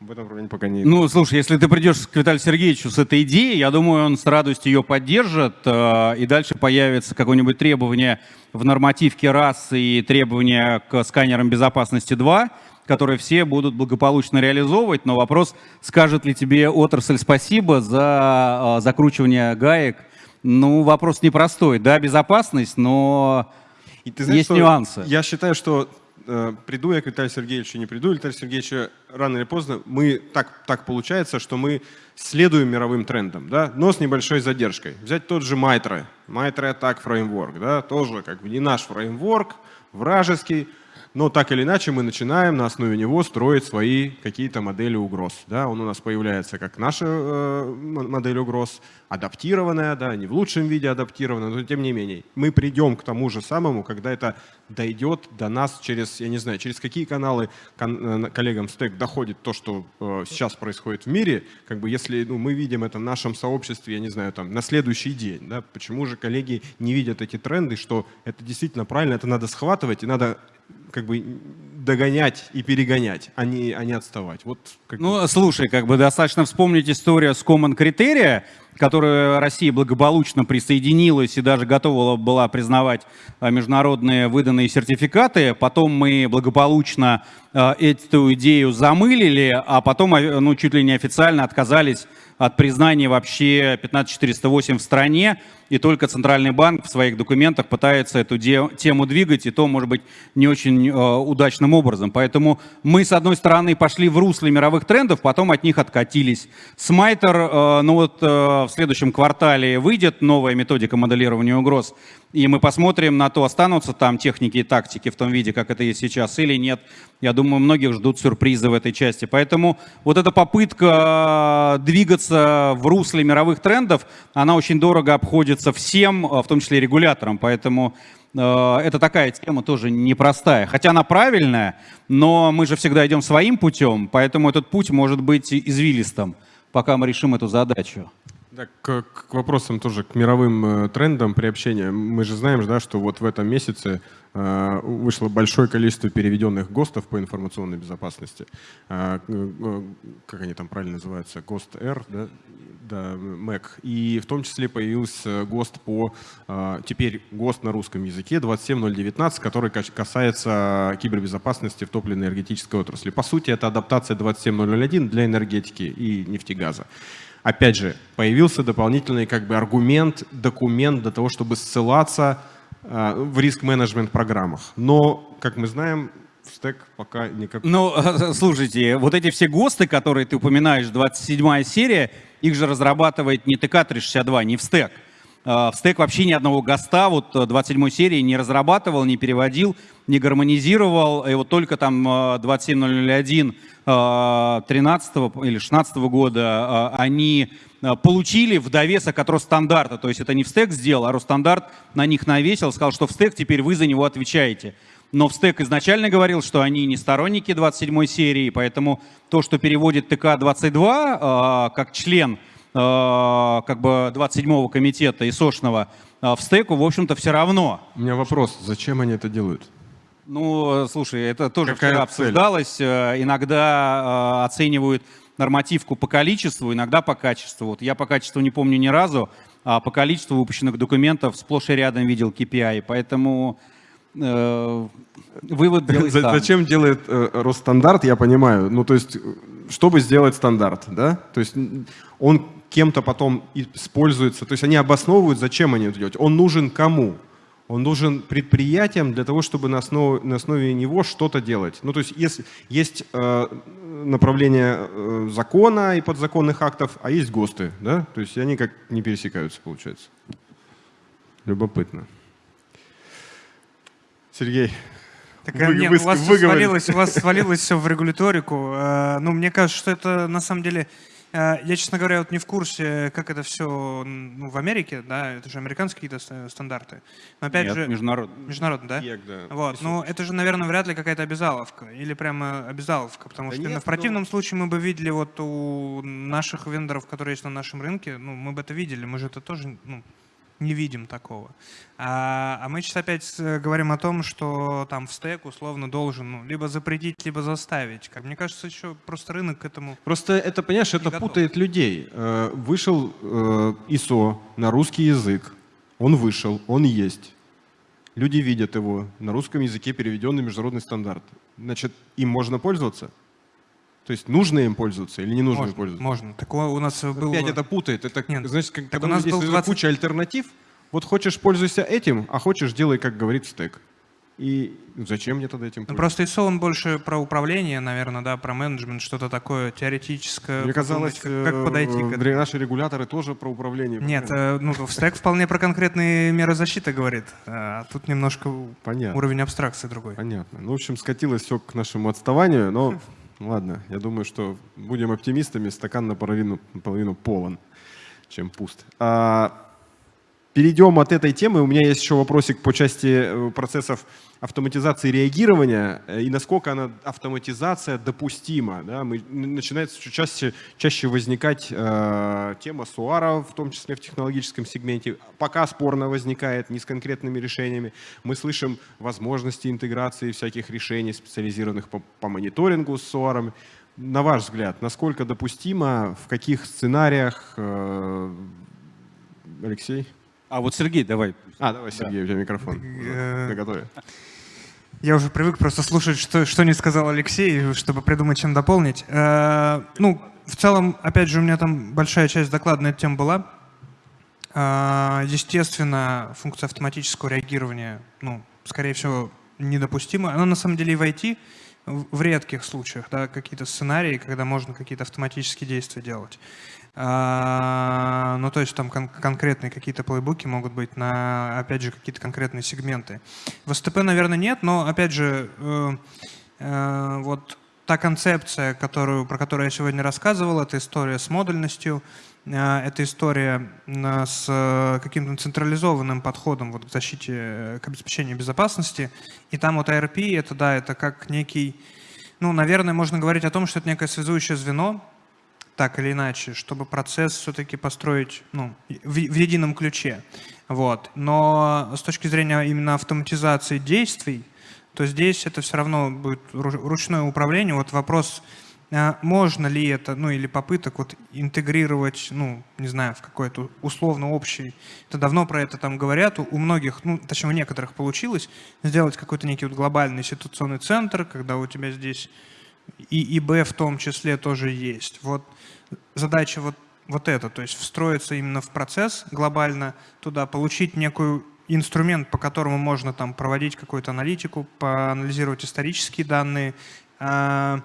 в этом направлении пока не... Ну, слушай, если ты придешь к Виталию Сергеевичу с этой идеей, я думаю, он с радостью ее поддержит, э, и дальше появится какое-нибудь требование в нормативке раз и требование к сканерам безопасности 2, которые все будут благополучно реализовывать, но вопрос, скажет ли тебе отрасль спасибо за э, закручивание гаек, ну, вопрос непростой. Да, безопасность, но и ты знаешь, есть нюансы. Я считаю, что э, приду я к Виталию Сергеевичу, не приду, Виталий Сергеевич, рано или поздно, мы так, так получается, что мы следуем мировым трендам, да, но с небольшой задержкой. Взять тот же Mitra, Mitra Attack Framework, да, тоже как бы не наш фреймворк, вражеский, но так или иначе мы начинаем на основе него строить свои какие-то модели угроз. Да? Он у нас появляется как наша э, модель угроз, адаптированная, да, не в лучшем виде адаптированная, но тем не менее. Мы придем к тому же самому, когда это дойдет до нас через, я не знаю, через какие каналы э, коллегам стек доходит то, что э, сейчас происходит в мире, как бы если ну, мы видим это в нашем сообществе, я не знаю, там, на следующий день, да, почему же коллеги не видят эти тренды, что это действительно правильно, это надо схватывать и надо как бы догонять и перегонять, а не, а не отставать. Вот, как ну, слушай, как бы достаточно вспомнить историю с Common Criteria, которая Россия благополучно присоединилась и даже готова была признавать а, международные выданные сертификаты. Потом мы благополучно эту идею замылили, а потом а, ну, чуть ли не официально отказались от признания вообще 15408 в стране, и только Центральный банк в своих документах пытается эту тему двигать, и то, может быть, не очень э, удачным образом. Поэтому мы, с одной стороны, пошли в русле мировых трендов, потом от них откатились. Смайтер, э, ну вот э, в следующем квартале выйдет новая методика моделирования угроз, и мы посмотрим на то, останутся там техники и тактики в том виде, как это есть сейчас, или нет. Я думаю, многих ждут сюрпризы в этой части. Поэтому вот эта попытка двигаться в русле мировых трендов, она очень дорого обходится всем, в том числе регуляторам. Поэтому э, это такая тема тоже непростая. Хотя она правильная, но мы же всегда идем своим путем, поэтому этот путь может быть извилистым, пока мы решим эту задачу. Да, к, к вопросам тоже, к мировым э, трендам приобщения. Мы же знаем, да, что вот в этом месяце э, вышло большое количество переведенных ГОСТов по информационной безопасности. Э, как они там правильно называются? ГОСТ Р, да? да, МЭК. И в том числе появился ГОСТ по, теперь ГОСТ на русском языке 27019, который касается кибербезопасности в топливно-энергетической отрасли. По сути, это адаптация 27001 для энергетики и нефтегаза опять же, появился дополнительный как бы аргумент, документ для того, чтобы ссылаться э, в риск-менеджмент программах. Но, как мы знаем, в стек пока никак... Ну, слушайте, вот эти все ГОСТы, которые ты упоминаешь, 27 серия, их же разрабатывает не ТК-362, не в стек. В стек вообще ни одного ГОСТа вот 27 серии не разрабатывал, не переводил, не гармонизировал. И вот только там 27001 13 или 16 года а, они а, получили в довесок от Росстандарта. То есть это не в стек сделал, а Росстандарт на них навесил, сказал, что в стек теперь вы за него отвечаете. Но в стек изначально говорил, что они не сторонники 27 серии, поэтому то, что переводит ТК-22 а, как член как бы 27-го комитета ИСОшного в стеку, в общем-то, все равно. У меня вопрос, зачем они это делают? Ну, слушай, это тоже Какая вчера цель? обсуждалось. Э, иногда э, оценивают нормативку по количеству, иногда по качеству. Вот я по качеству не помню ни разу, а по количеству выпущенных документов сплошь и рядом видел KPI. Поэтому э, вывод делай сам. Зачем делает э, Росстандарт, я понимаю. Ну, то есть, чтобы сделать стандарт, да? То есть он кем-то потом используется. То есть они обосновывают, зачем они это делают. Он нужен кому? Он нужен предприятиям для того, чтобы на основе, на основе него что-то делать. Ну, то есть если, есть э, направление э, закона и подзаконных актов, а есть ГОСТы, да? То есть они как не пересекаются, получается. Любопытно. Сергей, так, вы, нет, вы, у вас свалилось, у вас свалилось все в регуляторику. Э, ну, мне кажется, что это на самом деле я, честно говоря, вот не в курсе, как это все ну, в Америке, да, это же американские какие-то стандарты. Но опять Нет, же, международные. Международные, да? ЕК, да. Вот, ну это же, наверное, вряд ли какая-то обязаловка или прямо обязаловка, потому да что нет, в противном но... случае мы бы видели вот у наших вендоров, которые есть на нашем рынке, ну мы бы это видели, мы же это тоже, ну, не видим такого. А, а мы сейчас опять говорим о том, что там в стек условно должен ну, либо запретить, либо заставить. Как мне кажется, еще просто рынок к этому Просто это, понимаешь, это готов. путает людей. Э, вышел э, ISO на русский язык, он вышел, он есть. Люди видят его, на русском языке переведенный международный стандарт. Значит, им можно пользоваться? То есть нужно им пользоваться или не нужно можно, им пользоваться? Можно. Так у нас был... Опять это путает. Это, Нет, значит, как, так у нас был 20... куча альтернатив. Вот хочешь пользуйся этим, а хочешь делай, как говорит стек. И ну, зачем мне тогда этим Ну, пользоваться? просто ISO он больше про управление, наверное, да, про менеджмент, что-то такое теоретическое. Мне казалось, как, как подойти к э, этому. наши регуляторы тоже про управление. Нет, э, ну, стек вполне про конкретные меры защиты говорит. А тут немножко Понятно. уровень абстракции другой. Понятно. Ну, в общем, скатилось все к нашему отставанию, но ладно, я думаю, что будем оптимистами, стакан наполовину, наполовину полон, чем пуст. А, перейдем от этой темы. У меня есть еще вопросик по части э, процессов автоматизации реагирования э, и насколько она автоматизация допустима. Да? Мы, начинает все чаще, чаще возникать э, тема суара, в том числе в технологическом сегменте. Пока спорно возникает, не с конкретными решениями. Мы слышим возможности интеграции всяких решений, специализированных по, по мониторингу с суарами. На ваш взгляд, насколько допустимо, в каких сценариях, э, Алексей? А вот Сергей, давай. А, давай, Сергей, у тебя микрофон. Э, Наготове. Я уже привык просто слушать, что, что не сказал Алексей, чтобы придумать, чем дополнить. Э, ну, в целом, опять же, у меня там большая часть доклада на эту тему была. Э, естественно, функция автоматического реагирования, ну, скорее всего, недопустима. Она на самом деле и в IT в в редких случаях, да, какие-то сценарии, когда можно какие-то автоматические действия делать. А, Ну, то есть там кон- конкретные какие-то плейбуки могут быть на, опять же, какие-то конкретные сегменты. В СТП, наверное, нет, но, опять же, э, э, вот та концепция, которую, про которую я сегодня рассказывал, это история с модульностью, э, это история э, с э, каким-то централизованным подходом вот, к защите, к обеспечению безопасности. И там вот ARP, это, да, это как некий, ну, наверное, можно говорить о том, что это некое связующее звено, так или иначе, чтобы процесс все-таки построить ну, в, в едином ключе. Вот. Но с точки зрения именно автоматизации действий, то здесь это все равно будет ру- ручное управление. Вот вопрос, а, можно ли это, ну или попыток вот интегрировать, ну, не знаю, в какой-то условно общий. Это давно про это там говорят. У многих, ну, точнее, у некоторых получилось сделать какой-то некий вот глобальный ситуационный центр, когда у тебя здесь и ИБ в том числе тоже есть. Вот задача вот, вот эта, то есть встроиться именно в процесс глобально туда, получить некую инструмент, по которому можно там проводить какую-то аналитику, поанализировать исторические данные, а,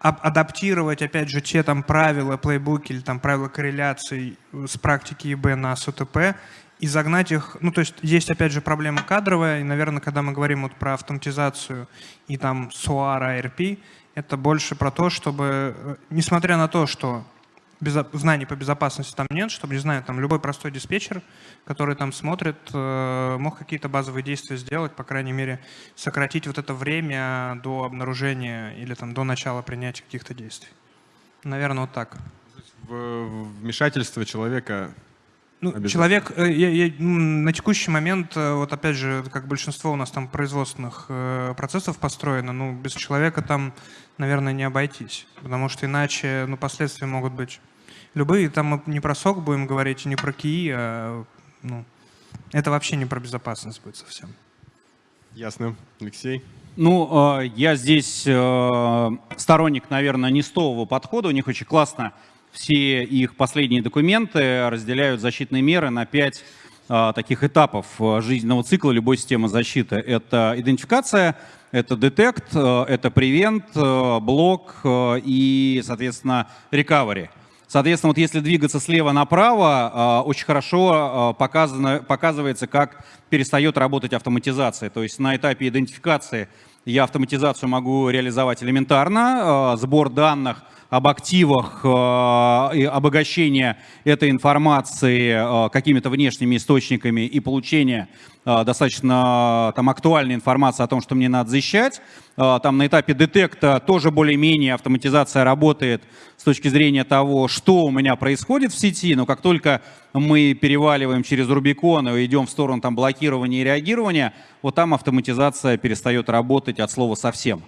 ап- адаптировать, опять же, те там правила, плейбуки или там правила корреляций с практики ИБ на СУТП и загнать их, ну то есть есть опять же проблема кадровая, и, наверное, когда мы говорим вот про автоматизацию и там SOAR, ARP, это больше про то, чтобы, э, несмотря на то, что знаний по безопасности там нет, чтобы, не знаю, там любой простой диспетчер, который там смотрит, э, мог какие-то базовые действия сделать, по крайней мере, сократить вот это время до обнаружения или там до начала принятия каких-то действий. Наверное, вот так. В- вмешательство человека Ну, человек, э, я- я, м, на текущий момент, э, вот опять же, как большинство у нас там производственных процессов построено, ну, без человека там, наверное, не обойтись, потому что иначе, ну, последствия могут быть любые. Там мы не про сок будем говорить, не про КИИ, а, ну, это вообще не про безопасность будет совсем. Ясно. Алексей? Ну, э, я здесь э, сторонник, наверное, нестового подхода. У них очень классно все их последние документы разделяют защитные меры на пять э, таких этапов жизненного цикла любой системы защиты. Это идентификация, это детект, это превент, блок и, соответственно, recovery. Соответственно, вот если двигаться слева направо, э, очень хорошо э, показано, показывается, как перестает работать автоматизация. То есть на этапе идентификации я автоматизацию могу реализовать элементарно, э, сбор данных об активах, обогащение этой информации какими-то внешними источниками и получение достаточно там, актуальной информации о том, что мне надо защищать. Э, Там на этапе детекта тоже более-менее автоматизация работает с точки зрения того, что у меня происходит в сети, но как только мы переваливаем через Рубикон и идем в сторону там, блокирования и реагирования, вот там автоматизация перестает работать от слова совсем.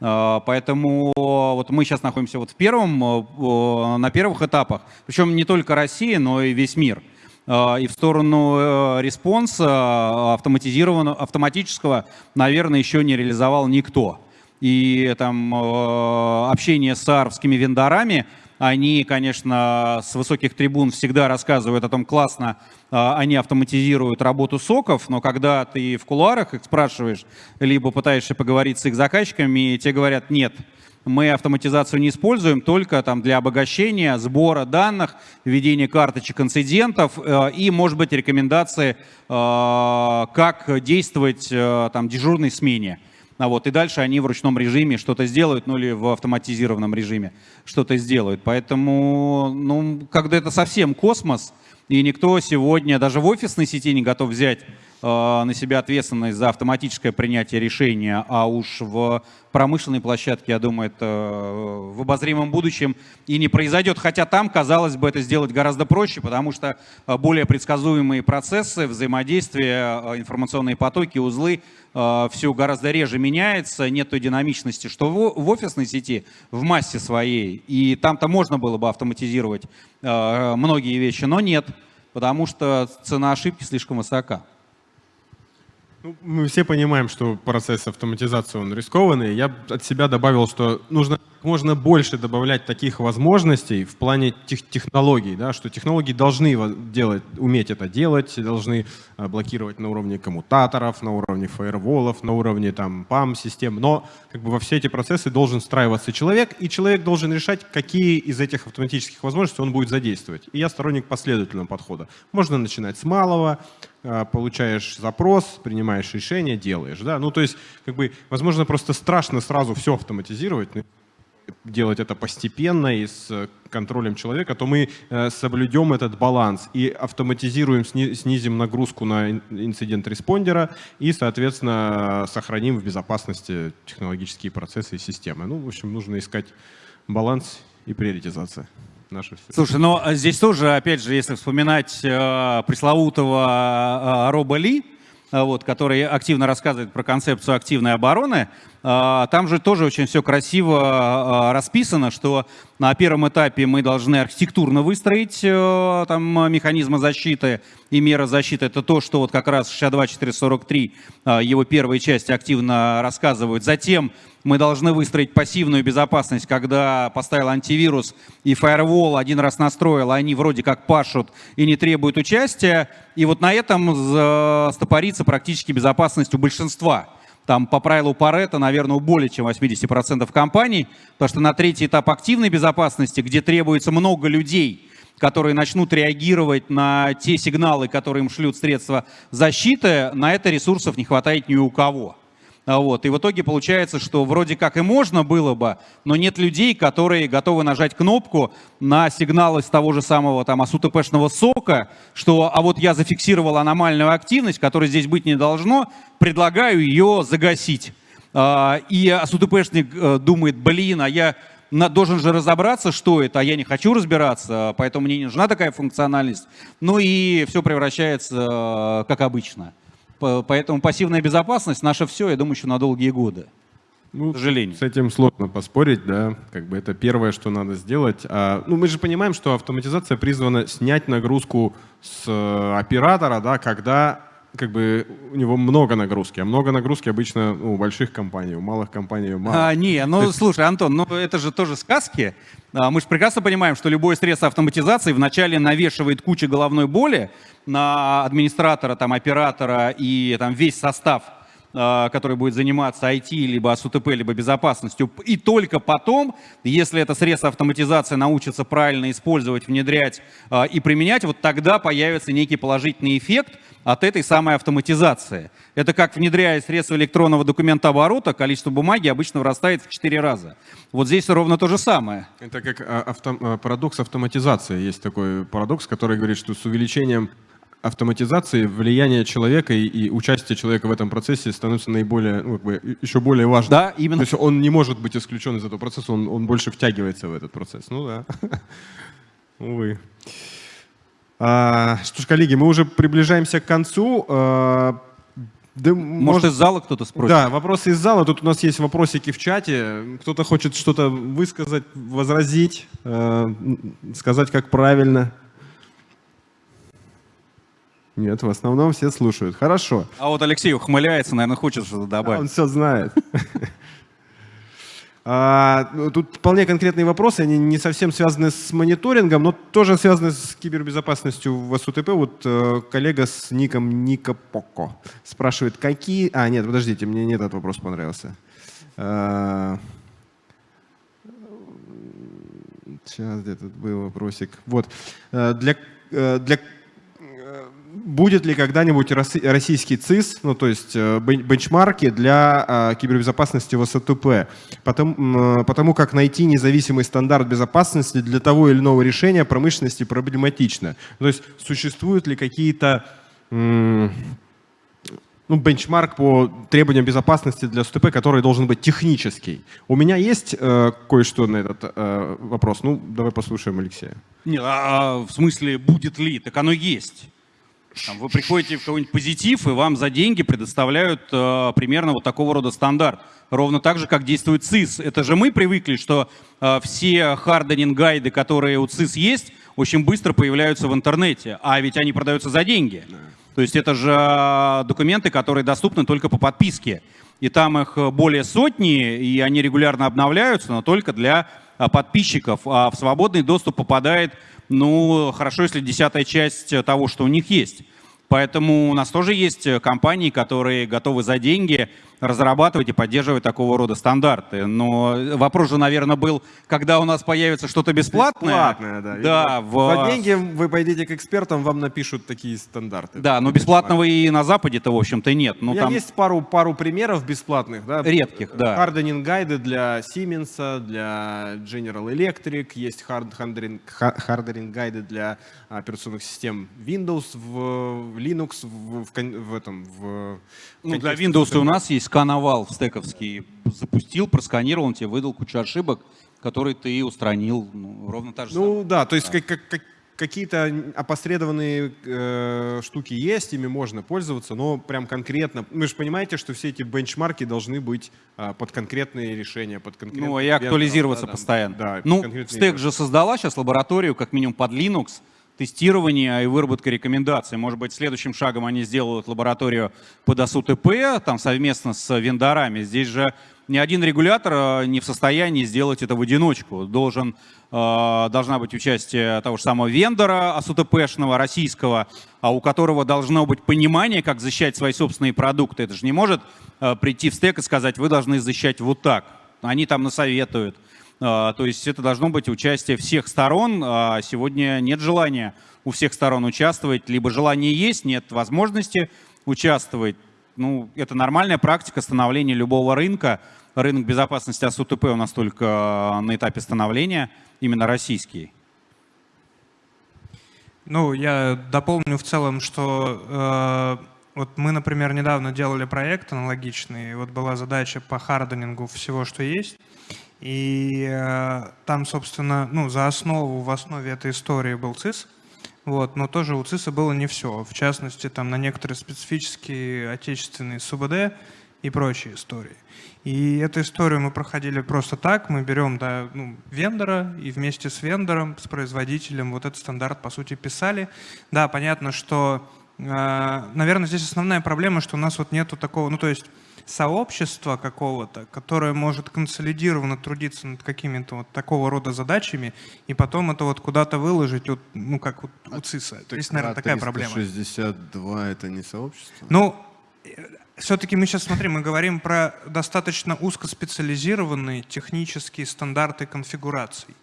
А, Поэтому вот мы сейчас находимся вот в первом, э, на первых этапах, причем не только Россия, но и весь мир. А, И в сторону э, response а автоматизированного, автоматического, наверное, еще не реализовал никто. И там э, общение с SOAR овскими вендорами Они, конечно, с высоких трибун всегда рассказывают о том, классно они автоматизируют работу соков, но когда ты в кулуарах их спрашиваешь, либо пытаешься поговорить с их заказчиками, тебе говорят, нет, мы автоматизацию не используем только там, для обогащения, сбора данных, введения карточек инцидентов э, и, может быть, рекомендации, э, как действовать э, там, дежурной смене. А вот, и дальше они в ручном режиме что-то сделают, ну или в автоматизированном режиме что-то сделают. Поэтому, ну, когда это совсем космос, и никто сегодня даже в офисной сети не готов взять Э, на себя ответственность за автоматическое принятие решения, а уж в промышленной площадке, я думаю, это э, в обозримом будущем и не произойдет. Хотя там, казалось бы, это сделать гораздо проще, потому что э, более предсказуемые процессы, взаимодействия, информационные потоки, узлы, все гораздо реже меняется, нет той динамичности, что в офисной сети, в массе своей, и там-то можно было бы автоматизировать многие вещи, но нет, потому что цена ошибки слишком высока. Ну, мы все понимаем, что процесс автоматизации он рискованный. Я от себя добавил, что нужно можно больше добавлять таких возможностей в плане тех, технологий, да, что технологии должны делать, уметь это делать, должны э, блокировать на уровне коммутаторов, на уровне фаерволов, на уровне там PAM-систем, но как бы во все эти процессы должен встраиваться человек, и человек должен решать, какие из этих автоматических возможностей он будет задействовать. И я сторонник последовательного подхода. Можно начинать с малого, получаешь запрос, принимаешь решение, делаешь. Да? Ну, то есть, как бы, возможно, просто страшно сразу все автоматизировать, делать это постепенно и с контролем человека, то мы э, соблюдем этот баланс и автоматизируем, снизим нагрузку на инцидент респондера и, соответственно, сохраним в безопасности технологические процессы и системы. Ну, в общем, нужно искать баланс и приоритизация. Наше все. Слушай, но ну, а здесь тоже, опять же, если вспоминать э, пресловутого э, Роба Ли, э, вот, который активно рассказывает про концепцию активной обороны, а, там же тоже очень все красиво а, расписано, что на первом этапе мы должны архитектурно выстроить э, там, механизмы защиты и меры защиты. Это то, что вот как раз 62443, а, его первые части активно рассказывают. Затем мы должны выстроить пассивную безопасность, когда поставил антивирус и фаервол один раз настроил, они вроде как пашут и не требуют участия. И вот на этом стопорится практически безопасность у большинства там по правилу Паретта, наверное, у более чем 80% компаний, потому что на третий этап активной безопасности, где требуется много людей, которые начнут реагировать на те сигналы, которые им шлют средства защиты, на это ресурсов не хватает ни у кого. А вот. И в итоге получается, что вроде как и можно было бы, но нет людей, которые готовы нажать кнопку на сигнал из того же самого там АСУТПшного сока, что а вот я зафиксировал аномальную активность, которая здесь быть не должно, предлагаю ее загасить. А, и АСУТПшник э, думает, блин, а я должен же разобраться, что это, а я не хочу разбираться, поэтому мне не нужна такая функциональность. Ну и все превращается э, как обычно. Поэтому пассивная безопасность наше все, я думаю, еще на долгие годы. Ну, к сожалению. С этим сложно поспорить, да, как бы это первое, что надо сделать. А, ну, мы же понимаем, что автоматизация призвана снять нагрузку с э, оператора, да, когда как бы у него много нагрузки, а много нагрузки обычно ну, у больших компаний, у малых компаний мало. А, не, ну слушай, Антон, ну это же тоже сказки. А, мы же прекрасно понимаем, что любое средство автоматизации вначале навешивает кучу головной боли, на администратора, там, оператора и там, весь состав, который будет заниматься IT, либо СУТП, либо безопасностью. И только потом, если это средство автоматизации научится правильно использовать, внедрять а, и применять, вот тогда появится некий положительный эффект от этой самой автоматизации. Это как внедряя средства электронного документа оборота, количество бумаги обычно вырастает в 4 раза. Вот здесь ровно то же самое. Это как а, авто, парадокс автоматизации. Есть такой парадокс, который говорит, что с увеличением автоматизации влияние человека и, и участие человека в этом процессе становится наиболее, ну, как бы, еще более важным. Да, именно. То есть он не может быть исключен из этого процесса, он, он больше втягивается в этот процесс. Ну да, увы. А, что ж, коллеги, мы уже приближаемся к концу. А, да, может, может, из зала кто-то спросит? Да, вопросы из зала. Тут у нас есть вопросики в чате. Кто-то хочет что-то высказать, возразить, э, сказать, как правильно. Нет, в основном все слушают. Хорошо. А вот Алексей ухмыляется, наверное, хочет что-то добавить. А он все знает. Ну, тут вполне конкретные вопросы, они не совсем связаны с мониторингом, но тоже связаны с кибербезопасностью в СУТП. Вот э, коллега с ником Ника Поко спрашивает, какие... А, нет, подождите, мне не этот вопрос понравился. А, сейчас где тут был вопросик. Вот. Э, для, э, для будет ли когда-нибудь российский ЦИС, ну то есть э, бенчмарки для а, кибербезопасности в СТП, потому, потому как найти независимый стандарт безопасности для того или иного решения промышленности проблематично. То есть существуют ли какие-то ну, бенчмарк по требованиям безопасности для СТП, который должен быть технический. У меня есть э, кое-что на этот э, вопрос. Ну, давай послушаем Алексея. Нет, а, а в смысле, будет ли? Так оно есть. Там, вы приходите в какой-нибудь позитив, и вам за деньги предоставляют э, примерно вот такого рода стандарт. Ровно так же, как действует ЦИС. Это же мы привыкли, что э, все харденинг-гайды, которые у ЦИС есть, очень быстро появляются в интернете. А ведь они продаются за деньги. То есть это же э, документы, которые доступны только по подписке. И там их более сотни, и они регулярно обновляются, но только для э, подписчиков. А в свободный доступ попадает ну, хорошо, если десятая часть того, что у них есть. Поэтому у нас тоже есть компании, которые готовы за деньги разрабатывать и поддерживать такого рода стандарты. Но вопрос же, наверное, был, когда у нас появится что-то бесплатное. Бесплатное, да. да в... За деньги вы пойдете к экспертам, вам напишут такие стандарты. Да, но бесплатного и на Западе-то, в общем-то, нет. Ну, там... Есть пару, пару примеров бесплатных. Да? Редких, да. Харденинг гайды для Siemens, для General Electric, есть харденинг гайды для операционных систем Windows, в Linux, в, в, в этом, в... Ну, для Windows у нас есть скановал в стековский, запустил, просканировал, он тебе выдал кучу ошибок, которые ты устранил. Ну, ровно так же Ну самое. да, то есть да. как, как, какие-то опосредованные э, штуки есть, ими можно пользоваться, но прям конкретно, вы же понимаете, что все эти бенчмарки должны быть э, под конкретные решения, под конкретные... Ну и актуализироваться да, постоянно. Да, ну, Стек же создала сейчас лабораторию, как минимум под Linux, тестирования и выработка рекомендаций. Может быть, следующим шагом они сделают лабораторию под АСУТП, там совместно с вендорами. Здесь же ни один регулятор э, не в состоянии сделать это в одиночку. Должен, э, должна быть участие того же самого вендора АСУТПшного, российского, а у которого должно быть понимание, как защищать свои собственные продукты. Это же не может э, прийти в стек и сказать, вы должны защищать вот так. Они там насоветуют. А, то есть это должно быть участие всех сторон. А сегодня нет желания у всех сторон участвовать, либо желание есть, нет возможности участвовать. Ну, это нормальная практика становления любого рынка. Рынок безопасности АСУТП у нас только на этапе становления, именно российский. Ну, я дополню в целом, что э, вот мы, например, недавно делали проект аналогичный, вот была задача по харденингу всего, что есть, и э, там, собственно, ну, за основу, в основе этой истории был ЦИС, вот, но тоже у ЦИСа было не все. В частности, там на некоторые специфические отечественные СУБД и прочие истории. И эту историю мы проходили просто так. Мы берем да, ну, вендора и вместе с вендором, с производителем вот этот стандарт, по сути, писали. Да, понятно, что, э, наверное, здесь основная проблема, что у нас вот нету такого, ну то есть сообщества какого-то, которое может консолидированно трудиться над какими-то вот такого рода задачами, и потом это вот куда-то выложить, вот, ну, как вот у ЦИСа. То есть, наверное, такая проблема. 62 это не сообщество? Ну, все-таки мы сейчас, смотрим, мы говорим про достаточно узкоспециализированные технические стандарты конфигураций.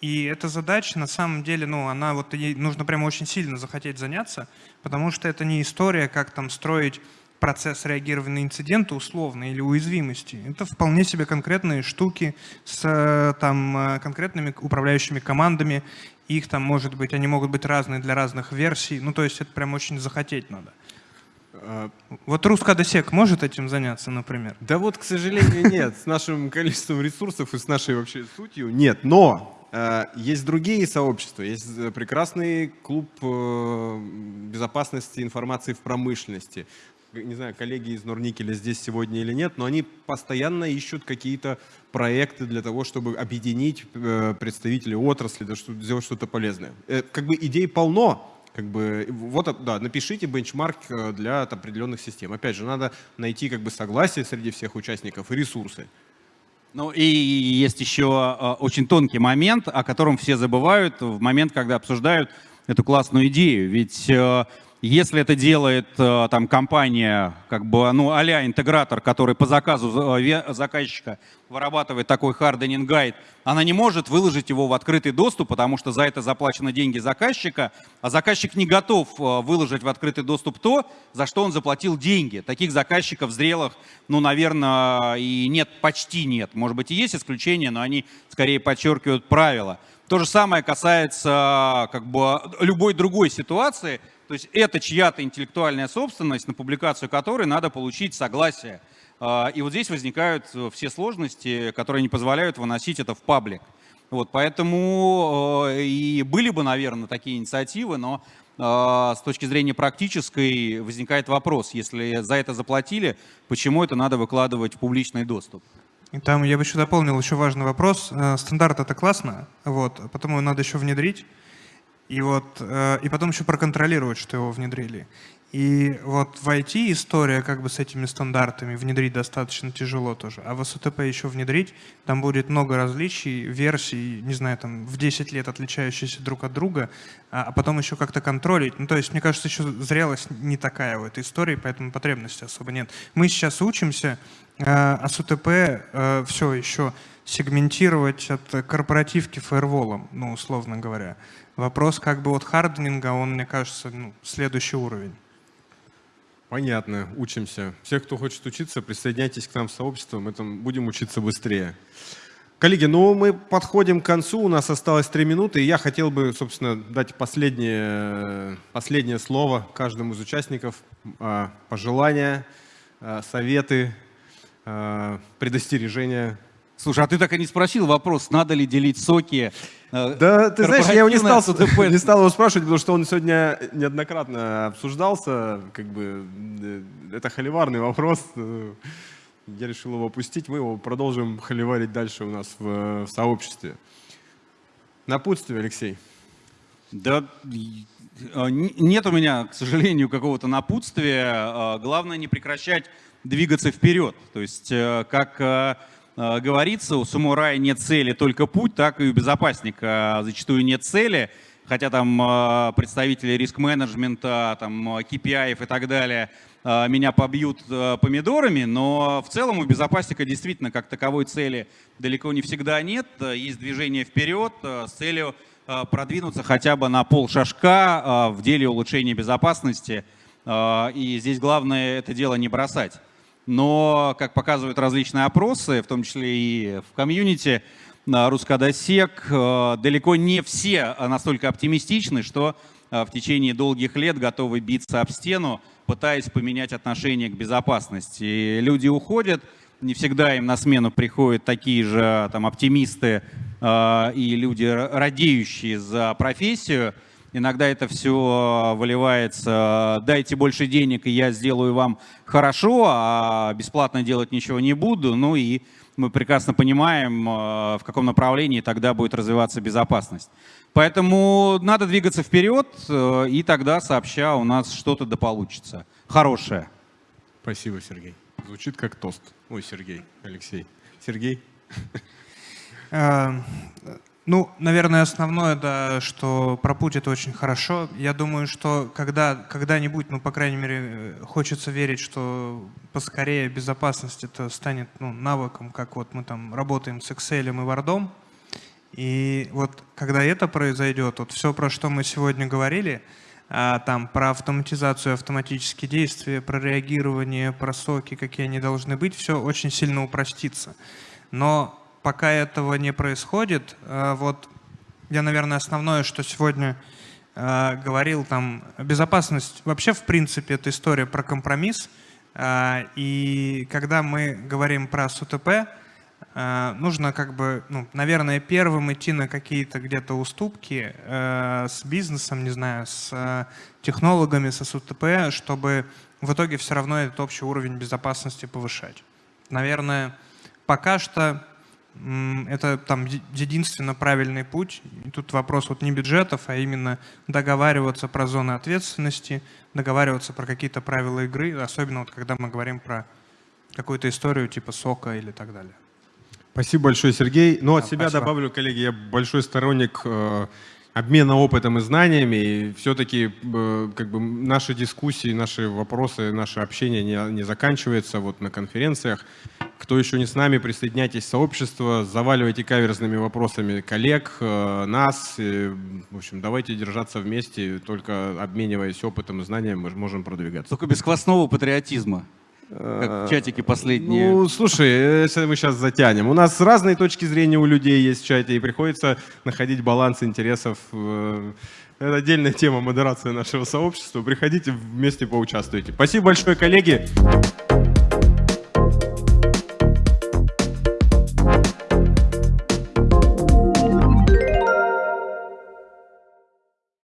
И эта задача, на самом деле, ну, она вот ей нужно прямо очень сильно захотеть заняться, потому что это не история, как там строить процесс реагирования на инциденты условно или уязвимости. Это вполне себе конкретные штуки с э, там, э, конкретными управляющими командами. Их там может быть, они могут быть разные для разных версий. Ну, то есть это прям очень захотеть надо. А, вот Рускадосек может этим заняться, например? Да вот, к сожалению, нет. С нашим количеством ресурсов и с нашей вообще сутью нет. Но э, есть другие сообщества. Есть прекрасный клуб безопасности информации в промышленности не знаю, коллеги из Норникеля здесь сегодня или нет, но они постоянно ищут какие-то проекты для того, чтобы объединить э, представителей отрасли, сделать что-то полезное. Э, как бы идей полно, как бы, вот, да, напишите бенчмарк э, для определенных систем. Опять же, надо найти как бы согласие среди всех участников и ресурсы. Ну и есть еще очень тонкий момент, о котором все забывают в момент, когда обсуждают эту классную идею. Ведь если это делает э, там компания, как бы, ну, а интегратор, который по заказу э, заказчика вырабатывает такой hardening гайд, она не может выложить его в открытый доступ, потому что за это заплачены деньги заказчика, а заказчик не готов э, выложить в открытый доступ то, за что он заплатил деньги. Таких заказчиков зрелых, ну, наверное, и нет, почти нет. Может быть, и есть исключения, но они скорее подчеркивают правила. То же самое касается как бы любой другой ситуации – то есть это чья-то интеллектуальная собственность, на публикацию которой надо получить согласие. А, и вот здесь возникают э, все сложности, которые не позволяют выносить это в паблик. Вот, поэтому э, и были бы, наверное, такие инициативы, но а, с точки зрения практической возникает вопрос, если за это заплатили, почему это надо выкладывать в публичный доступ? И там я бы еще дополнил еще важный вопрос. Э, стандарт это классно, вот, потом его надо еще внедрить. И, вот, э, и потом еще проконтролировать, что его внедрили. И вот в IT история как бы с этими стандартами внедрить достаточно тяжело тоже. А в СУТП еще внедрить, там будет много различий, версий, не знаю, там в 10 лет отличающиеся друг от друга, а, а потом еще как-то контролить. Ну, то есть, мне кажется, еще зрелость не такая в этой истории, поэтому потребности особо нет. Мы сейчас учимся, э, а СУТП э, все еще сегментировать от корпоративки фаерволом, ну, условно говоря. Вопрос как бы от харднинга, он, мне кажется, ну, следующий уровень. Понятно, учимся. Всех, кто хочет учиться, присоединяйтесь к нам в сообщество, мы там будем учиться быстрее. Коллеги, ну мы подходим к концу, у нас осталось три минуты, и я хотел бы, собственно, дать последнее, последнее слово каждому из участников, а, пожелания, а, советы, а, предостережения. Слушай, а ты так и не спросил вопрос, надо ли делить соки Э, да, ты знаешь, я его не стал, не стал его спрашивать, потому что он сегодня неоднократно обсуждался. Как бы э, это холиварный вопрос. Э, я решил его опустить. Мы его продолжим холиварить дальше у нас в, в сообществе. Напутствие, Алексей. Да, нет у меня, к сожалению, какого-то напутствия. Главное не прекращать двигаться вперед. То есть, как Э, говорится, у самурая нет цели, только путь, так и у безопасника зачастую нет цели, хотя там э, представители риск-менеджмента, там KPI и так далее э, меня побьют помидорами, но в целом у безопасника действительно как таковой цели далеко не всегда нет. Есть движение вперед с целью продвинуться хотя бы на пол шажка в деле улучшения безопасности. И здесь главное это дело не бросать но, как показывают различные опросы, в том числе и в комьюнити, Рускадосек, э, далеко не все настолько оптимистичны, что э, в течение долгих лет готовы биться об стену, пытаясь поменять отношение к безопасности. И люди уходят, не всегда им на смену приходят такие же там, оптимисты э, и люди, радеющие за профессию, Иногда это все выливается, дайте больше денег, и я сделаю вам хорошо, а бесплатно делать ничего не буду. Ну и мы прекрасно понимаем, э, в каком направлении тогда будет развиваться безопасность. Поэтому надо двигаться вперед, э, и тогда сообща у нас что-то да получится. Хорошее. Спасибо, Сергей. Звучит как тост. Ой, Сергей, Алексей. Сергей? Ну, наверное, основное, да, что про путь это очень хорошо. Я думаю, что когда, когда-нибудь, ну, по крайней мере, хочется верить, что поскорее безопасность это станет ну, навыком, как вот мы там работаем с Excel и Word. И вот когда это произойдет, вот все, про что мы сегодня говорили, а, там про автоматизацию, автоматические действия, про реагирование, про соки, какие они должны быть, все очень сильно упростится. Но пока этого не происходит, э, вот я, наверное, основное, что сегодня э, говорил, там, безопасность, вообще, в принципе, это история про компромисс, э, и когда мы говорим про СУТП, нужно как бы, ну, наверное, первым идти на какие-то где-то уступки с бизнесом, не знаю, с технологами, с СУТП, чтобы в итоге все равно этот общий уровень безопасности повышать. Наверное, пока что это там единственно правильный путь. И тут вопрос вот не бюджетов, а именно договариваться про зоны ответственности, договариваться про какие-то правила игры, особенно вот когда мы говорим про какую-то историю типа сока или так далее. Спасибо большое, Сергей. Ну, от Да, себя спасибо. добавлю, коллеги, я большой сторонник э, обмена опытом и знаниями. И все-таки э, как бы наши дискуссии, наши вопросы, наше общение не, не заканчивается вот на конференциях. Кто еще не с нами, присоединяйтесь в сообщество, заваливайте каверзными вопросами коллег, э, нас. В общем, давайте держаться вместе, только обмениваясь опытом и знаниями мы можем продвигаться. Только без квасного патриотизма, как в чатике последние. Ну, слушай, если мы сейчас затянем. У нас разные точки зрения у людей есть в чате, и приходится находить баланс интересов. э, Это отдельная тема модерации нашего сообщества. Приходите, вместе поучаствуйте. Спасибо большое, коллеги.